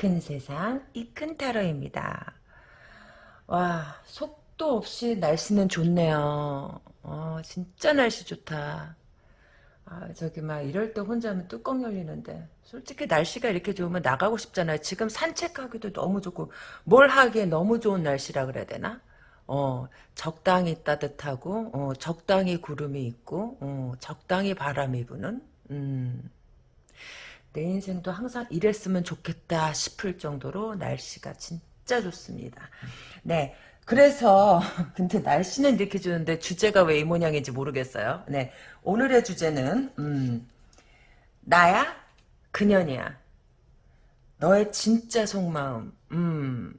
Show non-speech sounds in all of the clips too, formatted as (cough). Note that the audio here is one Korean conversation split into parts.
큰 세상, 이 큰 타로입니다. 와, 속도 없이 날씨는 좋네요. 어, 진짜 날씨 좋다. 아, 저기, 막, 이럴 때 혼자면 뚜껑 열리는데. 솔직히 날씨가 이렇게 좋으면 나가고 싶잖아요. 지금 산책하기도 너무 좋고, 뭘 하기에 너무 좋은 날씨라 그래야 되나? 어, 적당히 따뜻하고, 어, 적당히 구름이 있고, 어, 적당히 바람이 부는, 음. 내 인생도 항상 이랬으면 좋겠다 싶을 정도로 날씨가 진짜 좋습니다. 네. 그래서 (laughs) 근데 날씨는 이렇게 좋은데 주제가 왜 이 모양인지 모르겠어요. 네. 오늘의 주제는 음, 나야? 그년이야. 너의 진짜 속마음. 음.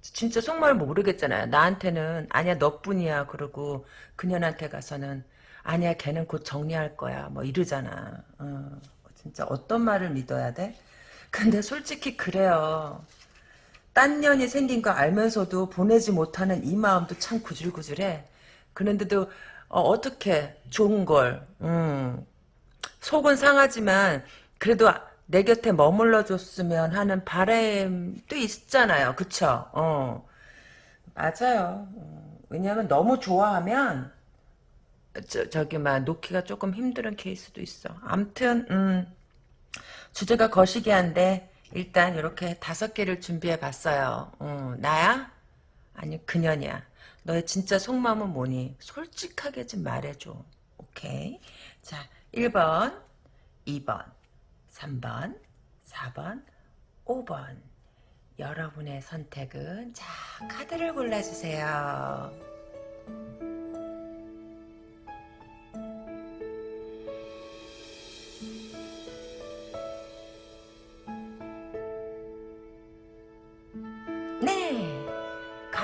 진짜 속마음을 모르겠잖아요. 나한테는 아니야 너뿐이야. 그러고 그년한테 가서는 아니야 걔는 곧 정리할 거야. 뭐 이러잖아. 어. 진짜 어떤 말을 믿어야 돼? 근데 솔직히 그래요. 딴 년이 생긴 거 알면서도 보내지 못하는 이 마음도 참 구질구질해. 그런데도 어, 떻게 좋은 걸 음, 속은 상하지만 그래도 내 곁에 머물러 줬으면 하는 바람도 있잖아요. 그쵸? 어. 맞아요. 어, 왜냐하면 너무 좋아하면 저, 저기 막 놓기가 조금 힘든 케이스도 있어. 암튼 음, 주제가 거시기한데 일단 이렇게 다섯 개를 준비해 봤어요. 어, 나야? 아니 그년이야. 너의 진짜 속마음은 뭐니? 솔직하게 좀 말해줘. 오케이. 자 1번 2번 3번 4번 5번 여러분의 선택은 자 카드를 골라주세요.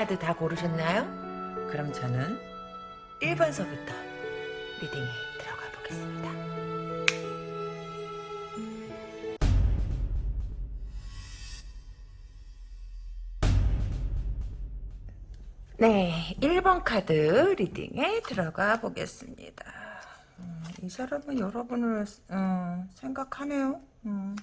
카드 다 고르셨나요? 그럼 저는 1번서부터 리딩에 들어가 보겠습니다. 네, 1번 카드 리딩에 들어가 보겠습니다. 음, 이 사람은 여러분을 음, 생각하네요. 음,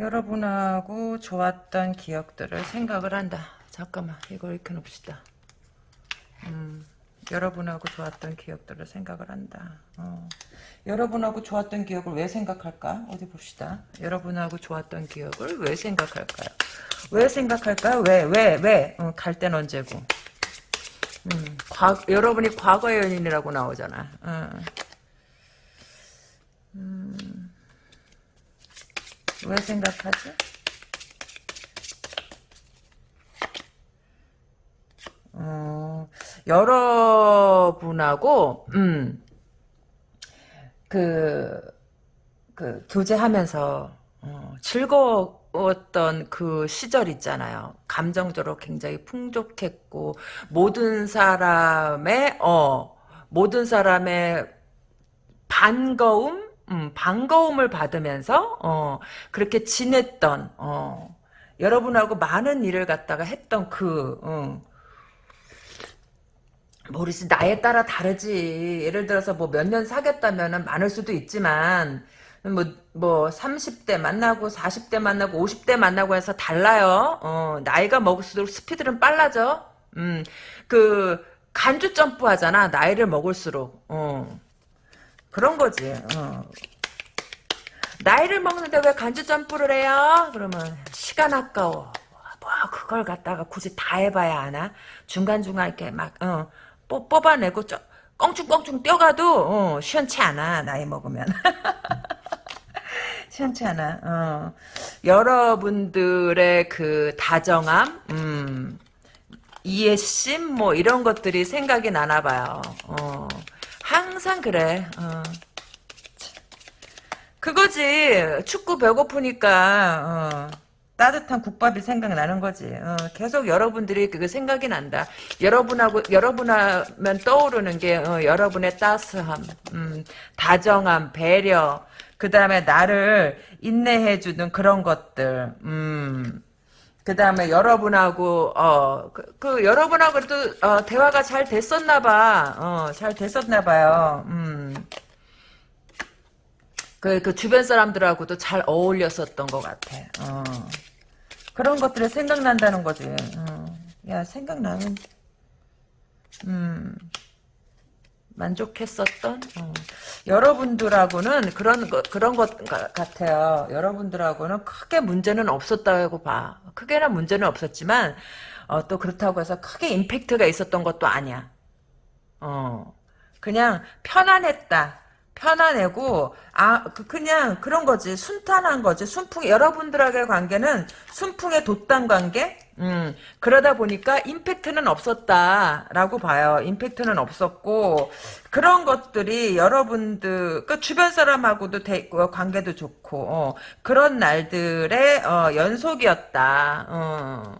여러분하고 좋았던 기억들을 생각을 한다. 잠깐만 이걸 이렇게 놓읍시다. 음, 여러분하고 좋았던 기억들을 생각을 한다. 어. 여러분하고 좋았던 기억을 왜 생각할까? 어디 봅시다. 여러분하고 좋았던 기억을 왜 생각할까요? 왜 생각할까요? 왜, 왜, 왜? 어, 갈땐 언제고. 음, 과, 여러분이 과거의 연인이라고 나오잖아. 어. 음, 왜 생각하지? 어, 여러분하고, 음, 그, 그, 교제하면서, 어, 즐거웠던 그 시절 있잖아요. 감정적으로 굉장히 풍족했고, 모든 사람의, 어, 모든 사람의 반가움? 음, 반가움을 받으면서, 어, 그렇게 지냈던, 어, 여러분하고 많은 일을 갖다가 했던 그, 어, 모르지 나에 따라 다르지 예를 들어서 뭐 몇 년 사귀었다면 많을 수도 있지만 뭐, 뭐, 30대 만나고, 40대 만나고, 50대 만나고 해서 달라요. 어, 나이가 먹을수록 스피드는 빨라져. 음, 그, 간주 점프 하잖아. 나이를 먹을수록. 어, 그런 거지. 어. 나이를 먹는데 왜 간주 점프를 해요? 그러면, 시간 아까워. 뭐, 그걸 갖다가 굳이 다 해봐야 하나? 중간중간 이렇게 막, 어, 뽑, 뽑아내고 저, 껑충껑충 뛰어가도 어, 시원치 않아 나이 먹으면 (laughs) 시원치 않아 어. 여러분들의 그 다정함 음, 이해심 뭐 이런 것들이 생각이 나나 봐요 어. 항상 그래 어. 그거지 축구 배고프니까 어. 따뜻한 국밥이 생각나는 거지. 어, 계속 여러분들이 그거 생각이 난다. 여러분하고 여러분하면 떠오르는 게 어, 여러분의 따스함, 음, 다정함, 배려, 그 다음에 나를 인내해주는 그런 것들. 음. 그 다음에 여러분하고 어 그, 그 여러분하고 도 어, 대화가 잘 됐었나 봐. 어 잘 됐었나 봐요. 음. 그, 그 주변 사람들하고도 잘 어울렸었던 것 같아. 어. 그런 것들이 생각난다는 거지. 어. 야, 생각나면, 음, 만족했었던? 어. 여러분들하고는 그런 것, 그런 것 같아요. 여러분들하고는 크게 문제는 없었다고 봐. 크게는 문제는 없었지만, 어, 또 그렇다고 해서 크게 임팩트가 있었던 것도 아니야. 어. 그냥 편안했다. 편안하고 아 그, 그냥 그런 거지. 순탄한 거지. 순풍 여러분들에게 관계는 순풍의 돛단 관계? 음. 그러다 보니까 임팩트는 없었다라고 봐요. 임팩트는 없었고 그런 것들이 여러분들 그 주변 사람하고도 대, 어, 관계도 좋고 어, 그런 날들의 어, 연속이었다. 어.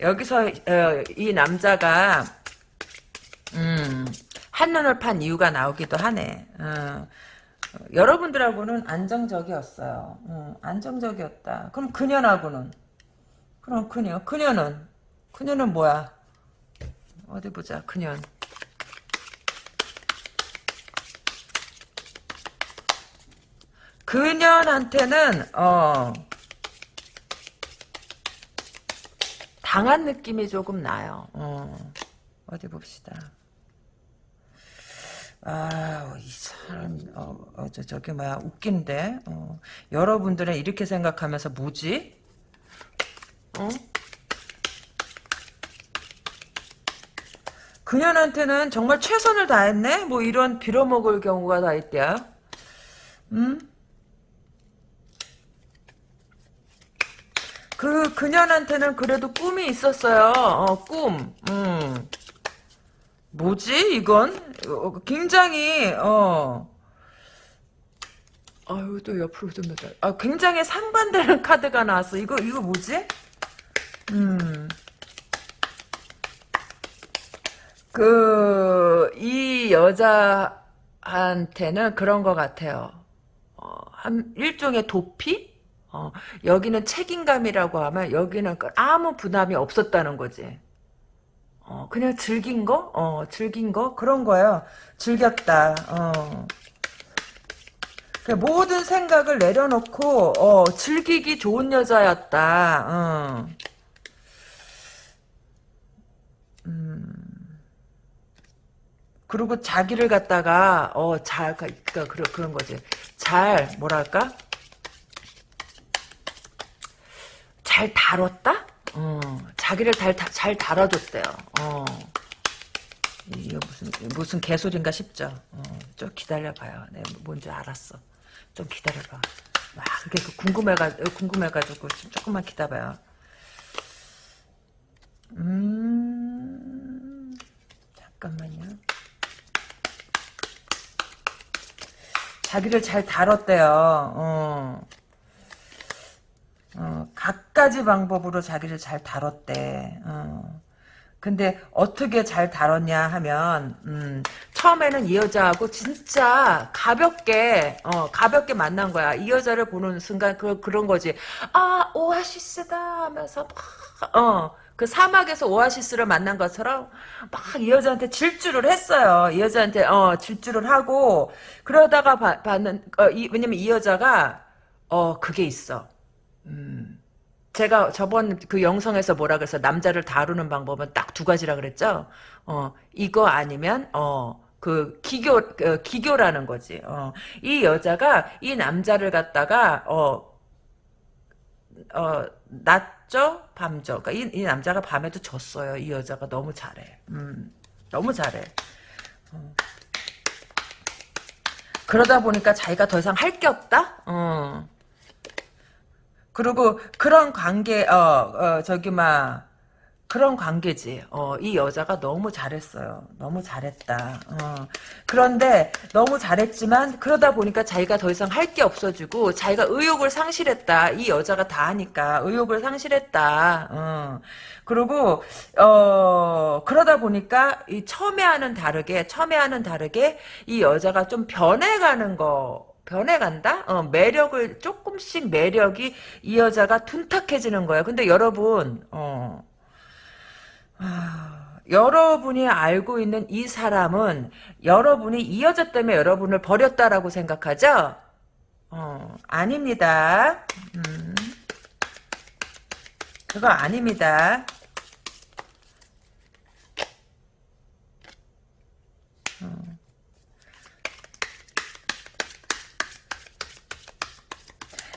여기서 어, 이 남자가 음 한눈을 판 이유가 나오기도 하네. 어. 여러분들하고는 안정적이었어요. 어, 안정적이었다. 그럼 그녀하고는? 그럼 그녀. 그녀는? 그녀는 뭐야? 어디 보자. 그녀. 그녀한테는 어 당한 느낌이 조금 나요. 어, 어디 봅시다. 아, 이 사람, 어, 어, 저, 저기, 뭐야, 웃긴데? 어, 여러분들은 이렇게 생각하면서 뭐지? 어? 그녀한테는 정말 최선을 다했네? 뭐 이런 빌어먹을 경우가 다 있대요. 음? 그, 그녀한테는 그래도 꿈이 있었어요. 어, 꿈. 음. 뭐지 이건? 어, 굉장히 어 아유 또 옆으로 좀 넣다. 아 굉장히 상반되는 (laughs) 카드가 나왔어. 이거 이거 뭐지? 음. 그, 이 여자한테는 그런 것 같아요. 어, 한, 일종의 도피? 어, 여기는 책임감이라고 하면 여기는 그 아무 부담이 없었다는 거지. 어, 그냥 즐긴 거? 어, 즐긴 거? 그런 거예요. 즐겼다. 어. 그 모든 생각을 내려놓고, 어, 즐기기 좋은 여자였다. 어. 음. 그리고 자기를 갖다가, 어, 잘, 그니까, 그런, 그런 거지. 잘, 뭐랄까? 잘 다뤘다? 어, 자기를 잘, 잘 다뤄줬대요. 어. 이거 무슨, 무슨 개소리인가 싶죠? 어, 좀 기다려봐요. 네, 뭔지 알았어. 좀 기다려봐. 막, 그게 그 궁금해가, 궁금해가지고, 조금만 기다려봐요. 음, 잠깐만요. 자기를 잘 다뤘대요. 어. 어, 갖가지 방법으로 자기를 잘 다뤘대. 어. 근데 어떻게 잘 다뤘냐 하면 음, 처음에는 이 여자하고 진짜 가볍게 어, 가볍게 만난 거야. 이 여자를 보는 순간 그 그런 거지. 아 오아시스다 하면서 막, 어, 그 사막에서 오아시스를 만난 것처럼 막 이 여자한테 질주를 했어요. 이 여자한테 어, 질주를 하고 그러다가 봐, 봤는 어, 이, 왜냐면 이 여자가 어 그게 있어. 음. 제가 저번 그 영상에서 뭐라 그래서 남자를 다루는 방법은 딱 두 가지라 그랬죠. 어 이거 아니면 어 그 기교 그 기교라는 거지. 어 이 여자가 이 남자를 갖다가 어 어, 낮죠? 밤죠? 그러니까 이, 이 남자가 밤에도 졌어요. 이 여자가 너무 잘해. 음, 너무 잘해. 어. 그러다 보니까 자기가 더 이상 할 게 없다? 어. 그리고 그런 관계 어, 어 저기 막 그런 관계지. 어, 이 여자가 너무 잘했어요. 너무 잘했다. 어. 그런데 너무 잘했지만 그러다 보니까 자기가 더 이상 할 게 없어지고 자기가 의욕을 상실했다. 이 여자가 다 하니까 의욕을 상실했다. 어. 그리고 어 그러다 보니까 이 처음에하는 다르게 처음에하는 다르게 이 여자가 좀 변해가는 거 변해간다? 어, 매력을, 조금씩 매력이 이 여자가 둔탁해지는 거야. 근데 여러분, 어, 아, 여러분이 알고 있는 이 사람은 여러분이 이 여자 때문에 여러분을 버렸다라고 생각하죠? 어, 아닙니다. 음. 그거 아닙니다.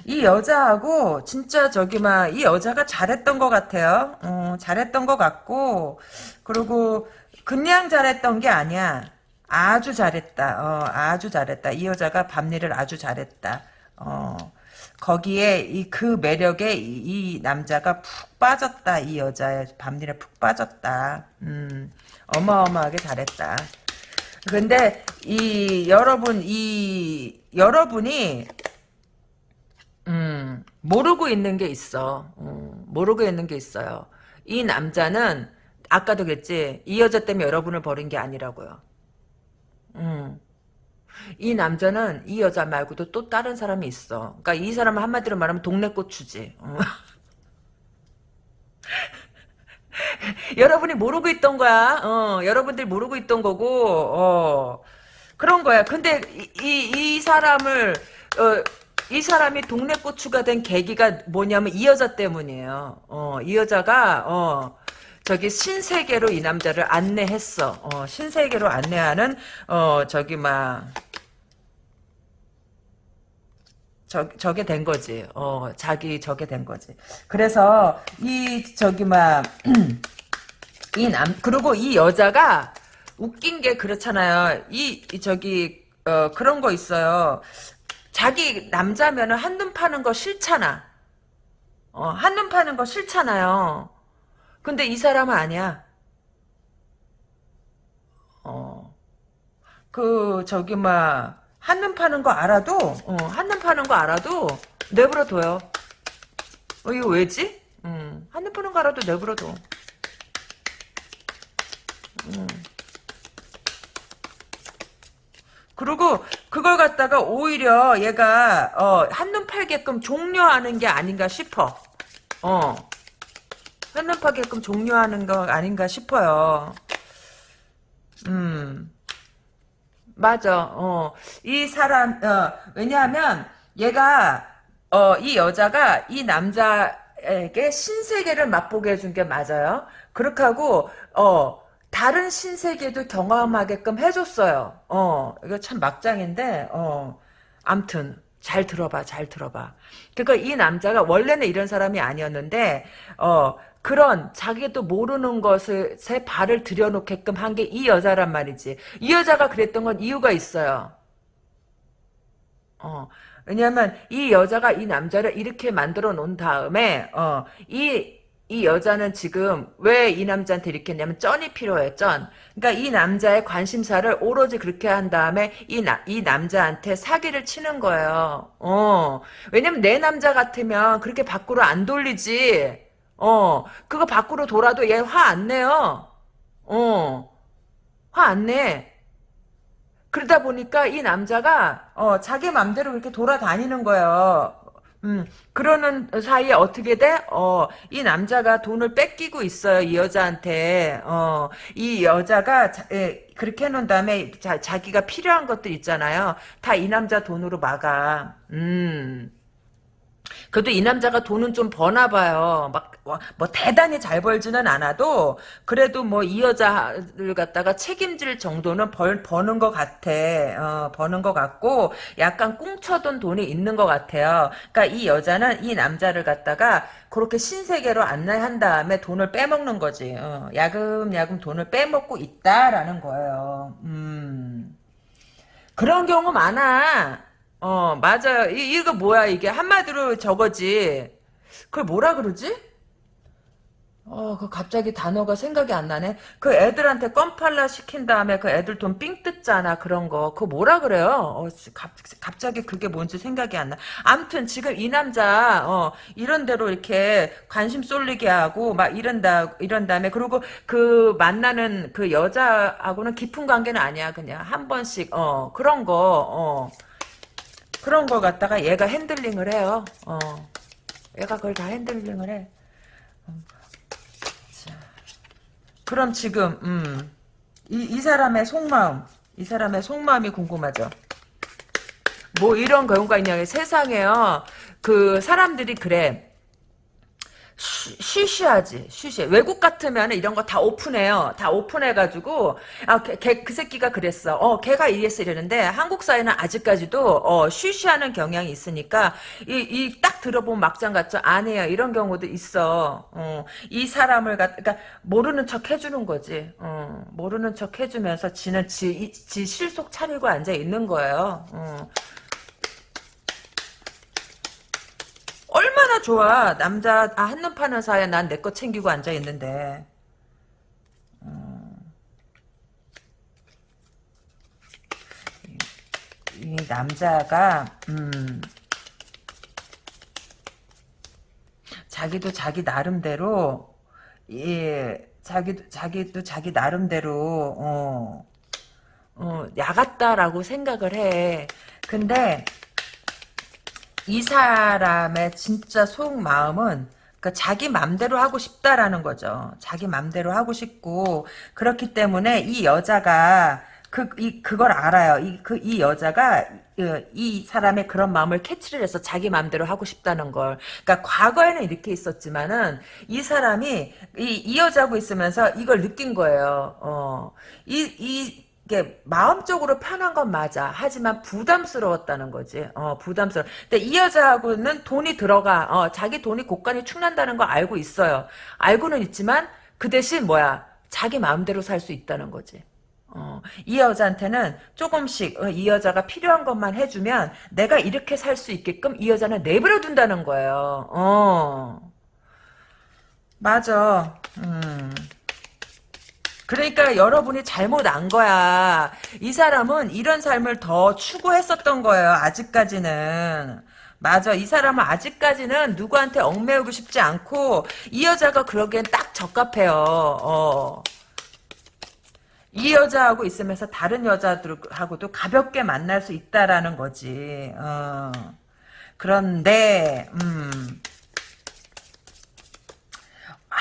이 여자하고 진짜 저기 막 이 여자가 잘했던 것 같아요. 어, 잘했던 것 같고 그리고 그냥 잘했던 게 아니야. 아주 잘했다. 어, 아주 잘했다. 이 여자가 밤일을 아주 잘했다. 어, 거기에 이 그 매력에 이, 이 남자가 푹 빠졌다. 이 여자의 밤일에 푹 빠졌다. 음, 어마어마하게 잘했다. 근데 이 여러분 이 여러분이 음, 모르고 있는 게 있어. 음, 모르고 있는 게 있어요. 이 남자는 아까도 그랬지. 이 여자 때문에 여러분을 버린 게 아니라고요. 음. 이 남자는 이 여자 말고도 또 다른 사람이 있어. 그러니까 이 사람은 한마디로 말하면 동네 고추지. 어. (laughs) 여러분이 모르고 있던 거야. 어, 여러분들이 모르고 있던 거고, 어, 그런 거야. 근데 이, 이, 이 사람을, 어, 이 사람이 동네 고추가 된 계기가 뭐냐면 이 여자 때문이에요. 어, 이 여자가, 어, 저기 신세계로 이 남자를 안내했어. 어, 신세계로 안내하는, 어, 저기, 막, 저, 저게 된 거지. 어, 자기 저게 된 거지. 그래서, 이, 저기, 막, (clears throat) 이 남, 그리고 이 여자가 웃긴 게 그렇잖아요. 이, 이 저기, 어, 그런 거 있어요. 자기 남자면은 한눈 파는 거 싫잖아. 어, 한눈 파는 거 싫잖아요. 근데 이 사람은 아니야. 어, 그, 저기, 막, 한눈 파는 거 알아도, 어, 한눈 파는 거 알아도, 내버려 둬요. 어, 이거 왜지? 음, 한눈 파는 거 알아도 내버려 둬. 음. 그리고 그걸 갖다가 오히려 얘가 어, 한눈 팔게끔 종료하는 게 아닌가 싶어. 어. 한눈 팔게끔 종료하는 거 아닌가 싶어요. 음. 맞아. 어. 이 사람 어, 왜냐하면 얘가 어, 이 여자가 이 남자에게 신세계를 맛보게 해준 게 맞아요. 그렇게 하고 어 다른 신세계도 경험하게끔 해줬어요. 어, 이거 참 막장인데, 어, 암튼, 잘 들어봐, 잘 들어봐. 그니까 이 남자가 원래는 이런 사람이 아니었는데, 어, 그런 자기도 모르는 것을 새 발을 들여놓게끔 한 게 이 여자란 말이지. 이 여자가 그랬던 건 이유가 있어요. 어, 왜냐면 이 여자가 이 남자를 이렇게 만들어 놓은 다음에, 어, 이 이 여자는 지금 왜 이 남자한테 이렇게 했냐면 쩐이 필요해 쩐. 그러니까 이 남자의 관심사를 오로지 그렇게 한 다음에 이, 나, 이 남자한테 사기를 치는 거예요. 어. 왜냐면 내 남자 같으면 그렇게 밖으로 안 돌리지. 어. 그거 밖으로 돌아도 얘 화 안 내요. 어. 화 안 내. 그러다 보니까 이 남자가 어, 자기 맘대로 그렇게 돌아다니는 거예요. 음, 그러는 사이에 어떻게 돼? 어, 이 남자가 돈을 뺏기고 있어요, 이 여자한테. 어, 이 여자가, 자, 에, 그렇게 해놓은 다음에 자, 자기가 필요한 것들 있잖아요. 다 이 남자 돈으로 막아. 음. 그래도 이 남자가 돈은 좀 버나 봐요. 막, 뭐, 대단히 잘 벌지는 않아도, 그래도 뭐, 이 여자를 갖다가 책임질 정도는 벌, 버는 것 같아. 어, 버는 것 같고, 약간 꽁쳐둔 돈이 있는 것 같아요. 그러니까 이 여자는 이 남자를 갖다가, 그렇게 신세계로 안내한 다음에 돈을 빼먹는 거지. 어, 야금야금 돈을 빼먹고 있다라는 거예요. 음. 그런 경우 많아. 어, 맞아요. 이, 이거 뭐야, 이게. 한마디로 저거지. 그걸 뭐라 그러지? 어, 그 갑자기 단어가 생각이 안 나네. 그 애들한테 껌팔라 시킨 다음에 그 애들 돈 삥 뜯잖아. 그런 거. 그거 뭐라 그래요? 어, 갑, 갑자기 그게 뭔지 생각이 안 나. 암튼 지금 이 남자, 어, 이런 대로 이렇게 관심 쏠리게 하고 막 이런다, 이런 다음에 그리고 그 만나는 그 여자하고는 깊은 관계는 아니야. 그냥 한 번씩, 어, 그런 거, 어. 그런 걸 갖다가 얘가 handling을 해요. 어. 얘가 그걸 다 handling을 해. 어. 자. 그럼 지금 음. 이, 이 사람의 속마음 이 사람의 속마음이 궁금하죠. 뭐 이런 경우가 있냐 세상에요 그 사람들이 그래 쉬- 쉬쉬하지 쉬쉬 외국 같으면 이런 거 다 오픈해요. 다 오픈해가지고 아걔그 새끼가 그랬어. 어 걔가 이랬어 이러는데 한국 사회는 아직까지도 어 쉬쉬하는 경향이 있으니까 이 이 딱 들어보면 막장 같죠? 아니에요 이런 경우도 있어. 어이 사람을 갖 그러니까 모르는 척 해주는 거지. 어 모르는 척 해주면서 지는 지, 이- 지 실속 차리고 앉아 있는 거예요. 어. 얼마나 좋아. 남자 아, 한눈 파는 사이에 난 내 거 챙기고 앉아 있는데. 음. 이, 이 남자가 음, 자기도 자기 나름대로 예 자기도 자기도 자기 나름대로 어, 어 야같다라고 생각을 해. 근데 이 사람의 진짜 속 마음은 그 자기 맘대로 하고 싶다라는 거죠. 자기 맘대로 하고 싶고 그렇기 때문에 이 여자가 그, 이, 그걸 알아요. 이, 그, 이 여자가, 이, 이 사람의 그런 마음을 캐치를 해서 자기 마음대로 하고 싶다는 걸. 그러니까 과거에는 이렇게 있었지만은, 이 사람이, 이, 이 여자하고 있으면서 이걸 느낀 거예요. 어, 이, 이, 이게 마음적으로 편한 건 맞아. 하지만 부담스러웠다는 거지. 어, 부담스러워. 근데 이 여자하고는 돈이 들어가. 어, 자기 돈이 곳간이 충난다는 거 알고 있어요. 알고는 있지만 그 대신 뭐야? 자기 마음대로 살 수 있다는 거지. 어, 이 여자한테는 조금씩 어, 이 여자가 필요한 것만 해주면 내가 이렇게 살 수 있게끔 이 여자는 내버려 둔다는 거예요. 어. 맞아. 음. 그러니까 여러분이 잘못 안 거야. 이 사람은 이런 삶을 더 추구했었던 거예요. 아직까지는. 맞아. 이 사람은 아직까지는 누구한테 얽매우고 싶지 않고 이 여자가 그러기엔 딱 적합해요. 어. 이 여자하고 있으면서 다른 여자들하고도 가볍게 만날 수 있다라는 거지. 어. 그런데 음.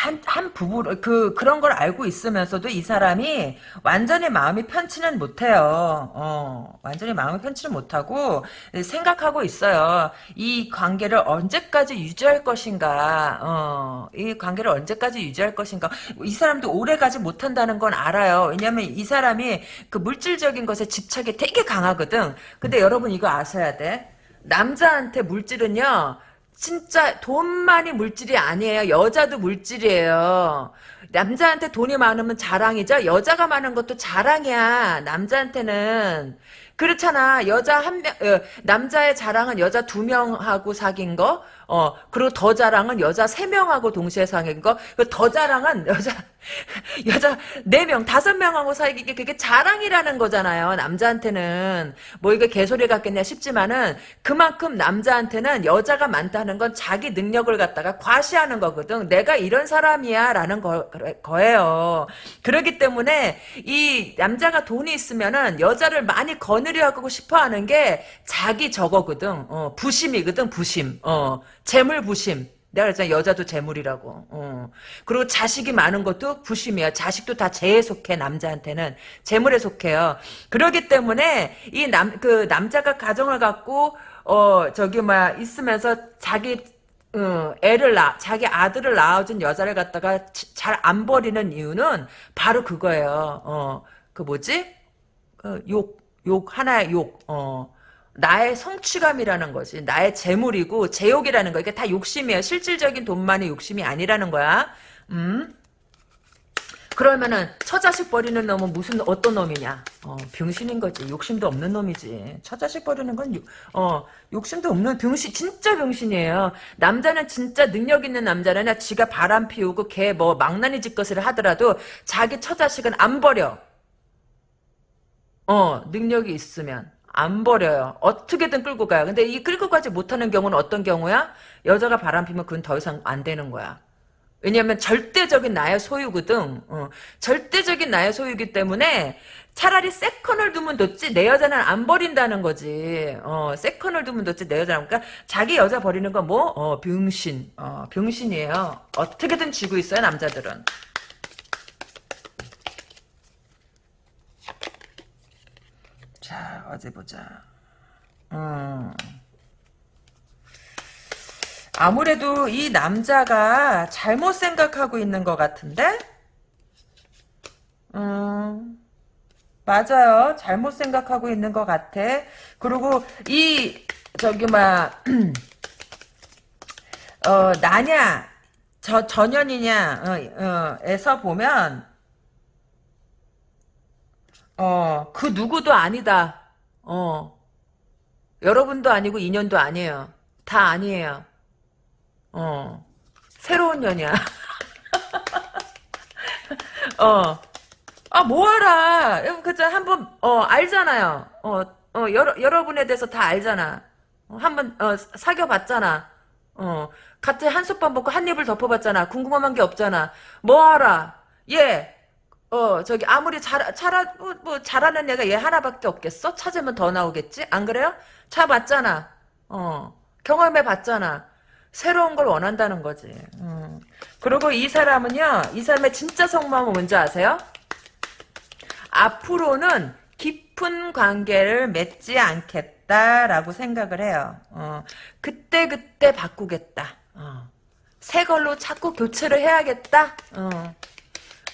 한, 한 부부, 그, 그런 걸 알고 있으면서도 이 사람이 완전히 마음이 편치는 못해요. 어, 완전히 마음이 편치는 못하고 생각하고 있어요. 이 관계를 언제까지 유지할 것인가, 어, 이 관계를 언제까지 유지할 것인가. 이 사람도 오래 가지 못한다는 건 알아요. 왜냐면 이 사람이 그 물질적인 것에 집착이 되게 강하거든. 근데 여러분 이거 아셔야 돼. 남자한테 물질은요, 진짜 돈만이 물질이 아니에요. 여자도 물질이에요. 남자한테 돈이 많으면 자랑이죠. 여자가 많은 것도 자랑이야. 남자한테는 그렇잖아. 여자 한 명, 어, 남자의 자랑은 여자 두 명하고 사귄 거, 어, 그리고 더 자랑은 여자 세 명하고 동시에 사귄 거, 그더 자랑은 여자, (laughs) 여자 네 명, 다섯 명하고 사귄 게 그게 자랑이라는 거잖아요. 남자한테는. 뭐 이게 개소리 같겠냐 싶지만은 그만큼 남자한테는 여자가 많다는 건 자기 능력을 갖다가 과시하는 거거든. 내가 이런 사람이야 라는 거, 거예요. 그렇기 때문에 이 남자가 돈이 있으면은 여자를 많이 거느려 하고 싶어 하는 게 자기 저거거든. 어, 부심이거든, 부심. 어, 재물 부심. 내가 그랬잖아 여자도 재물이라고. 어. 그리고 자식이 많은 것도 부심이야. 자식도 다 재에 속해 남자한테는 재물에 속해요. 그러기 때문에 이 남 그 남자가 가정을 갖고 어 저기 막 있으면서 자기 어, 애를 낳 자기 아들을 낳아준 여자를 갖다가 잘 안 버리는 이유는 바로 그거예요. 어 그 뭐지? 어, 욕, 욕 하나의 욕. 어. 나의 성취감이라는 거지. 나의 재물이고 제욕이라는 거. 이게 다 욕심이야. 실질적인 돈만이 욕심이 아니라는 거야. 음? 그러면은 처자식 버리는 놈은 무슨 어떤 놈이냐? 어, 병신인 거지. 욕심도 없는 놈이지. 처자식 버리는 건 유, 어, 욕심도 없는 병신 진짜 병신이에요. 남자는 진짜 능력 있는 남자는 지가 바람 피우고 걔뭐 망나니 짓것을 하더라도 자기 처자식은 안 버려. 어, 능력이 있으면. 안 버려요. 어떻게든 끌고 가요. 근데 이 끌고 가지 못하는 경우는 어떤 경우야? 여자가 바람 피면 그건 더 이상 안 되는 거야. 왜냐면 절대적인 나의 소유거든. 어. 절대적인 나의 소유기 때문에 차라리 세컨을 두면 뒀지 내 여자는 안 버린다는 거지. 어, 세컨을 두면 뒀지 내 여자는 그러니까 자기 여자 버리는 건 뭐? 어, 병신. 어, 병신이에요. 어떻게든 쥐고 있어요 남자들은. 자 어디 보자. 음. 아무래도 이 남자가 잘못 생각하고 있는 것 같은데? 음, 맞아요. 잘못 생각하고 있는 것 같아. 그리고 이, 저기, 막, (clears throat) 어, 나냐, 저, 전연이냐, 어, 어, 에서 보면, 어, 그 누구도 아니다. 어, 여러분도 아니고 인연도 아니에요. 다 아니에요. 어, 새로운 년이야. (laughs) 어, 아, 뭐하라. 그저 한번, 어, 알잖아요. 어, 어, 여러, 여러분에 대해서 다 알잖아. 어, 한 번, 어, 사귀어봤잖아. 어, 같이 한솥밥 먹고 한 입을 덮어봤잖아. 궁금한 게 없잖아. 뭐하라. 얘, 어, 저기, 아무리 잘, 잘, 뭐, 뭐, 잘하는 애가 얘 하나밖에 없겠어? 찾으면 더 나오겠지? 안 그래요? 차 봤잖아. 어, 경험해 봤잖아. 새로운 걸 원한다는 거지. 음. 그리고 이 사람은요, 이 사람의 진짜 속마음은 뭔지 아세요? 앞으로는 깊은 관계를 맺지 않겠다라고 생각을 해요. 어, 그때 그때 바꾸겠다. 어. 새 걸로 자꾸 교체를 해야겠다. 어.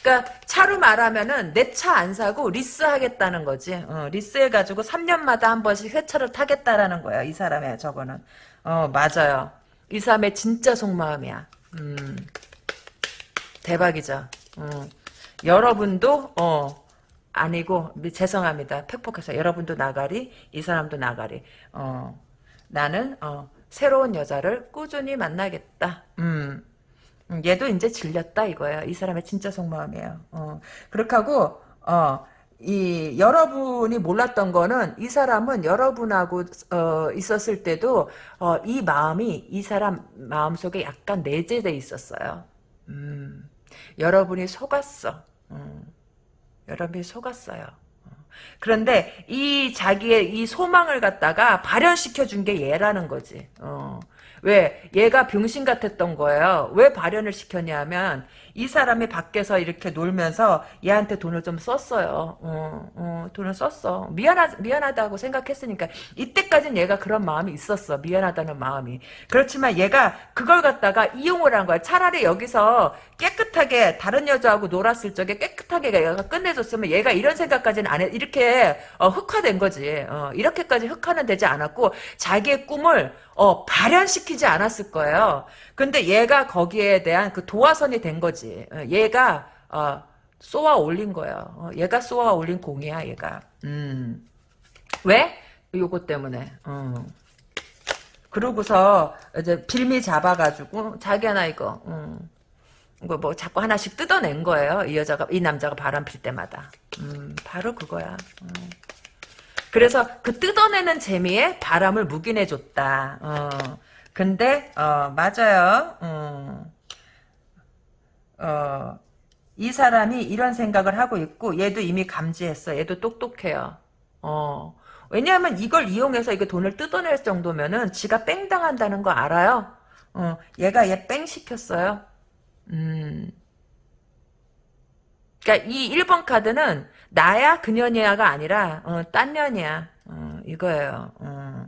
그러니까 차로 말하면은 내 차 안 사고 리스 하겠다는 거지. 어, 리스 해가지고 3년마다 한 번씩 새 차를 타겠다라는 거야. 이 사람의 저거는. 어 맞아요. 이 사람의 진짜 속마음이야. 음, 대박이죠. 어. 여러분도 어 아니고 죄송합니다. 팩폭해서 여러분도 나가리, 이 사람도 나가리. 어 나는 어 새로운 여자를 꾸준히 만나겠다. 음. 음, 얘도 이제 질렸다 이거예요. 이 사람의 진짜 속마음이에요. 어, 그렇게 하고 어, 이 여러분이 몰랐던 거는 이 사람은 여러분하고 어, 있었을 때도 어, 이 마음이 이 사람 마음 속에 약간 내재돼 있었어요. 음, 여러분이 속았어. 음, 여러분이 속았어요. 어. 그런데 이 자기의 이 소망을 갖다가 발현시켜 준 게 얘라는 거지. 어. 왜? 얘가 병신 같았던 거예요. 왜 발현을 시켰냐면 이 사람이 밖에서 이렇게 놀면서 얘한테 돈을 좀 썼어요. 어, 어, 돈을 썼어. 미안하, 미안하다고 생각했으니까 이때까지는 얘가 그런 마음이 있었어. 미안하다는 마음이. 그렇지만 얘가 그걸 갖다가 이용을 한 거야. 차라리 여기서 깨끗하게 다른 여자하고 놀았을 적에 깨끗하게 얘가 끝내줬으면 얘가 이런 생각까지는 안 해. 이렇게 어, 흑화된 거지. 어, 이렇게까지 흑화는 되지 않았고 자기의 꿈을 어, 발현시키지 않았을 거예요. 근데 얘가 거기에 대한 그 도화선이 된 거지. 어, 얘가 어, 쏘아 올린 거예요. 어, 얘가 쏘아 올린 공이야, 얘가. 음. 왜? 요거 때문에. 어. 그러고서 이제 빌미 잡아가지고 자기야 나 이거 음. 이거 뭐 자꾸 하나씩 뜯어낸 거예요. 이 여자가 이 남자가 바람 필 때마다. 음, 바로 그거야. 음. 그래서 그 뜯어내는 재미에 바람을 묵인해 줬다. 어. 근데 어, 맞아요. 어. 어, 이 사람이 이런 생각을 하고 있고 얘도 이미 감지했어. 얘도 똑똑해요. 어. 왜냐하면 이걸 이용해서 이게 돈을 뜯어낼 정도면은 지가 뺑 당한다는 거 알아요. 어, 얘가 얘 뺑 시켰어요. 음. 그러니까 이 1번 카드는 나야 그년이야가 아니라 어, 딴 년이야. 어, 이거예요. 어.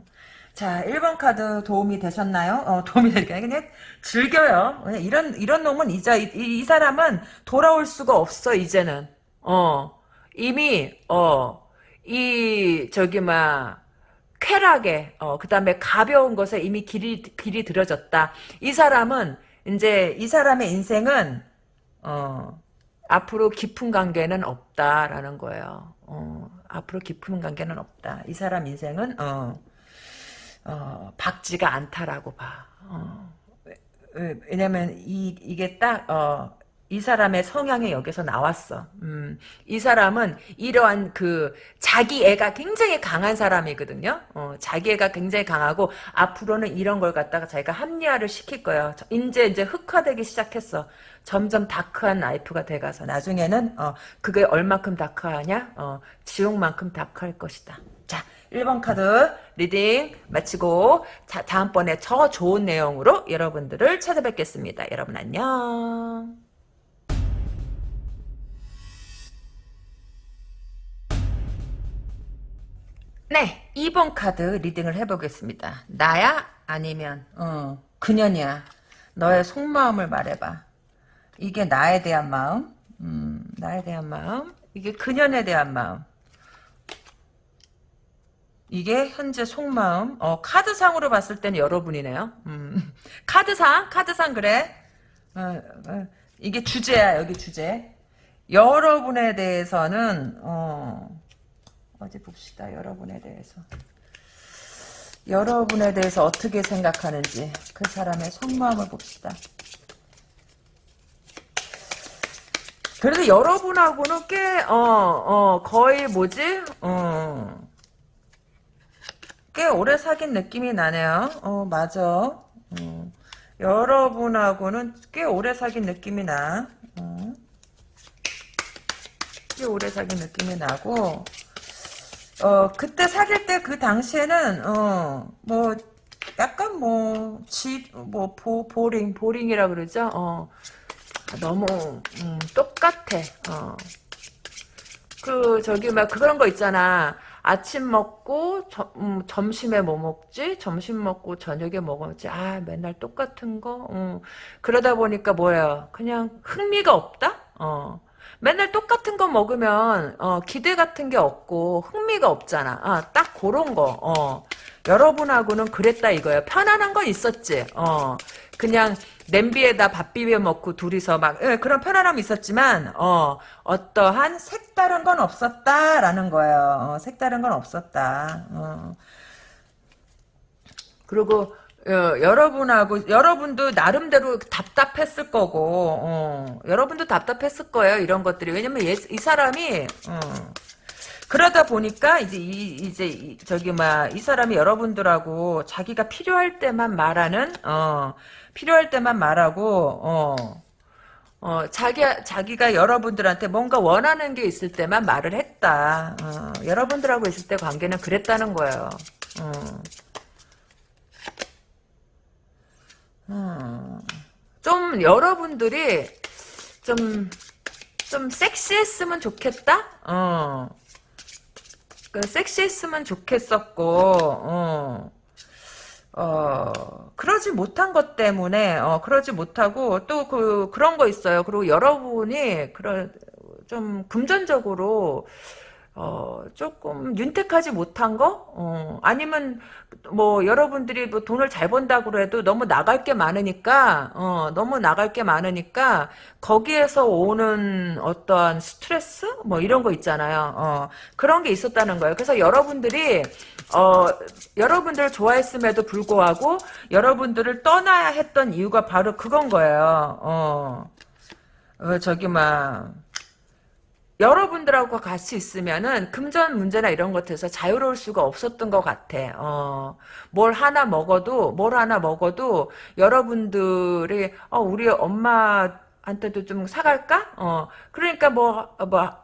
자, 1번 카드 도움이 되셨나요? 어, 도움이 되니까 그냥 즐겨요. 이런 이런 놈은 이제 이, 이, 사람은 돌아올 수가 없어 이제는. 어. 이미 어. 이 저기 막 쾌락에 어 그다음에 가벼운 것에 이미 길이 길이 들어졌다. 이 사람은 이제 이 사람의 인생은 어 앞으로 깊은 관계는 없다라는 거예요. 어, 앞으로 깊은 관계는 없다. 이 사람 인생은 어, 어, 밝지가 않다라고 봐. 어, 왜냐면 이 이게 딱 어, 이 사람의 성향이 여기서 나왔어. 음, 이 사람은 이러한 그 자기 애가 굉장히 강한 사람이거든요. 어, 자기 애가 굉장히 강하고 앞으로는 이런 걸 갖다가 자기가 합리화를 시킬 거예요. 이제 이제 흑화되기 시작했어. 점점 dark한 life가 돼가서 나중에는 어, 그게 얼마큼 dark하냐? 어, 지옥만큼 dark할 것이다. 자, 1번 카드 reading 마치고 자, 다음번에 더 좋은 내용으로 여러분들을 찾아뵙겠습니다. 여러분 안녕. 네, 2번 카드 reading을 해보겠습니다. 나야? 아니면 어, 그년이야? 너의 속마음을 말해봐. 이게 나에 대한 마음? 음, 나에 대한 마음? 이게 그년에 대한 마음? 이게 현재 속마음? 어, 카드상으로 봤을 때는 여러분이네요. 음, 카드상? 카드상 그래? 어, 어, 이게 주제야, 여기 주제. 여러분에 대해서는, 어, 어디 봅시다. 여러분에 대해서. 여러분에 대해서 어떻게 생각하는지 그 사람의 속마음을 봅시다. 그래도 여러분하고는 꽤, 어, 어, 거의 뭐지? 어, 꽤 오래 사귄 느낌이 나네요. 어, 맞아. 어, 여러분하고는 꽤 오래 사귄 느낌이 나. 어. 꽤 오래 사귄 느낌이 나고, 어, 그때 사귈 때 그 당시에는, 어, 뭐, 약간 뭐, 집, 뭐, 보, 보링, 보링이라 그러죠? 어, 너무, 음, 똑같아, 어. 그, 저기, 막, 그런 거 있잖아. 아침 먹고, 저, 음, 점심에 뭐 먹지? 점심 먹고, 저녁에 뭐 먹지? 아, 맨날 똑같은 거? 어. 그러다 보니까 뭐야. 그냥 흥미가 없다? 어. 맨날 똑같은 거 먹으면 어, 기대 같은 게 없고 흥미가 없잖아. 아, 딱 그런 거. 어. 여러분하고는 그랬다 이거예요. 편안한 건 있었지. 어. 그냥 냄비에다 밥 비벼 먹고 둘이서 막 예, 그런 편안함이 있었지만 어, 어떠한 색다른 건 없었다라는 거예요. 어, 색다른 건 없었다. 어. 그리고 어, 여러분하고 여러분도 나름대로 답답했을 거고 어, 여러분도 답답했을 거예요 이런 것들이 왜냐면 얘, 이 사람이 어, 그러다 보니까 이제 이 이제 이, 저기 막 이 사람이 여러분들하고 자기가 필요할 때만 말하는 어, 필요할 때만 말하고 어, 어, 자기, 자기가 여러분들한테 뭔가 원하는 게 있을 때만 말을 했다. 어, 여러분들하고 있을 때 관계는 그랬다는 거예요. 어. 어, 좀 여러분들이 좀, 좀 섹시했으면 좋겠다? 어. 그 섹시했으면 좋겠었고, 어. 어, 그러지 못한 것 때문에, 어, 그러지 못하고, 또 그, 그런 거 있어요. 그리고 여러분이, 그런, 좀, 금전적으로, 어, 조금 윤택하지 못한 거? 어, 아니면 뭐 여러분들이 뭐 돈을 잘 번다고 해도 너무 나갈 게 많으니까 어, 너무 나갈 게 많으니까 거기에서 오는 어떠한 스트레스 뭐 이런 거 있잖아요. 어, 그런 게 있었다는 거예요. 그래서 여러분들이 어, 여러분들을 좋아했음에도 불구하고 여러분들을 떠나야 했던 이유가 바로 그건 거예요. 어, 어 저기 막 여러분들하고 같이 있으면은 금전 문제나 이런 것에서 자유로울 수가 없었던 것 같아. 어, 뭘 하나 먹어도 뭘 하나 먹어도 여러분들이 어, 우리 엄마한테도 좀 사갈까? 어, 그러니까 뭐 뭐.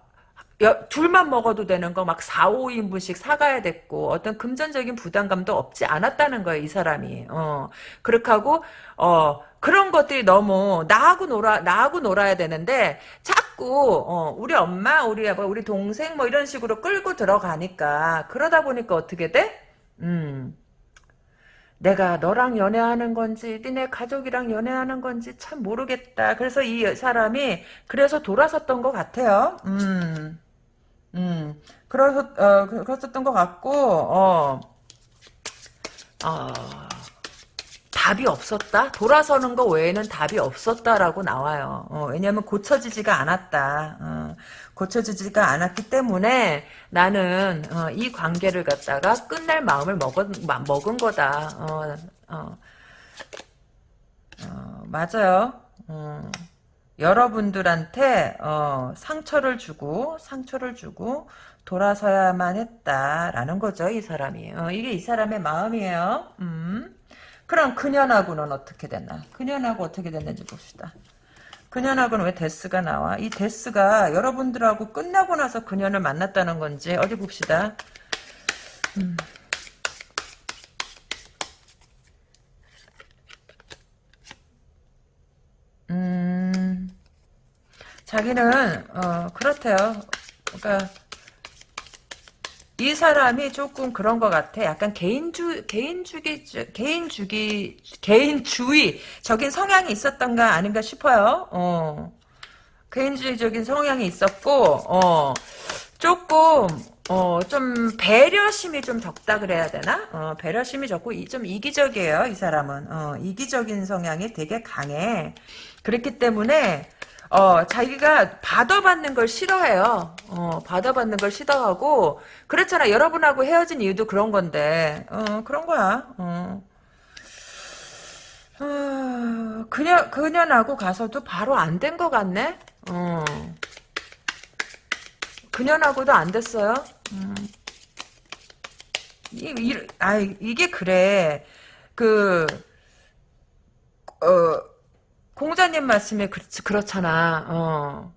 여, 둘만 먹어도 되는 거 막 4, 5인분씩 사가야 됐고 어떤 금전적인 부담감도 없지 않았다는 거예요 이 사람이 어 그렇게 하고 어 그런 것들이 너무 나하고 놀아 나하고 놀아야 되는데 자꾸 어, 우리 엄마 우리 아빠 우리 동생 뭐 이런 식으로 끌고 들어가니까 그러다 보니까 어떻게 돼? 음. 내가 너랑 연애하는 건지 니네 가족이랑 연애하는 건지 참 모르겠다. 그래서 이 사람이 그래서 돌아섰던 것 같아요. 음, 음, 그래서 어, 그랬었던 것 같고 어, 어. 답이 없었다? 돌아서는 거 외에는 답이 없었다라고 나와요. 어, 왜냐하면 고쳐지지가 않았다. 어, 고쳐지지가 않았기 때문에 나는 어, 이 관계를 갖다가 끝낼 마음을 먹은, 먹은 거다. 어, 어. 어, 맞아요. 여러분들한테 상처를 주고 상처를 주고 돌아서야만 했다라는 거죠. 이 사람이. 이게 이 사람의 마음이에요. 음. 그럼 그년하고는 어떻게 됐나? 그년하고 어떻게 됐는지 봅시다. 그년하고는 왜 데스가 나와? 이 데스가 여러분들하고 끝나고 나서 그년을 만났다는 건지 어디 봅시다. 음. 음. 자기는 어, 그렇대요. 그러니까 이 사람이 조금 그런 것 같아. 약간 개인주, 개인주기, 개인주기, 개인주의적인 성향이 있었던가 아닌가 싶어요. 어. 개인주의적인 성향이 있었고, 어, 조금, 어, 좀, 배려심이 좀 적다 그래야 되나? 어, 배려심이 적고, 이, 좀 이기적이에요, 이 사람은. 어, 이기적인 성향이 되게 강해. 그렇기 때문에, 어, 자기가 받아받는 걸 싫어해요. 어, 받아받는 걸 싫어하고, 그렇잖아. 여러분하고 헤어진 이유도 그런 건데, 어, 그런 거야. 어. 어, 그녀, 그녀하고 가서도 바로 안 된 것 같네? 어. 그년하고도 안 됐어요. 음. 이, 이, 아, 이게 그래. 그, 어, 공자님 말씀에 그, 그렇잖아. 어.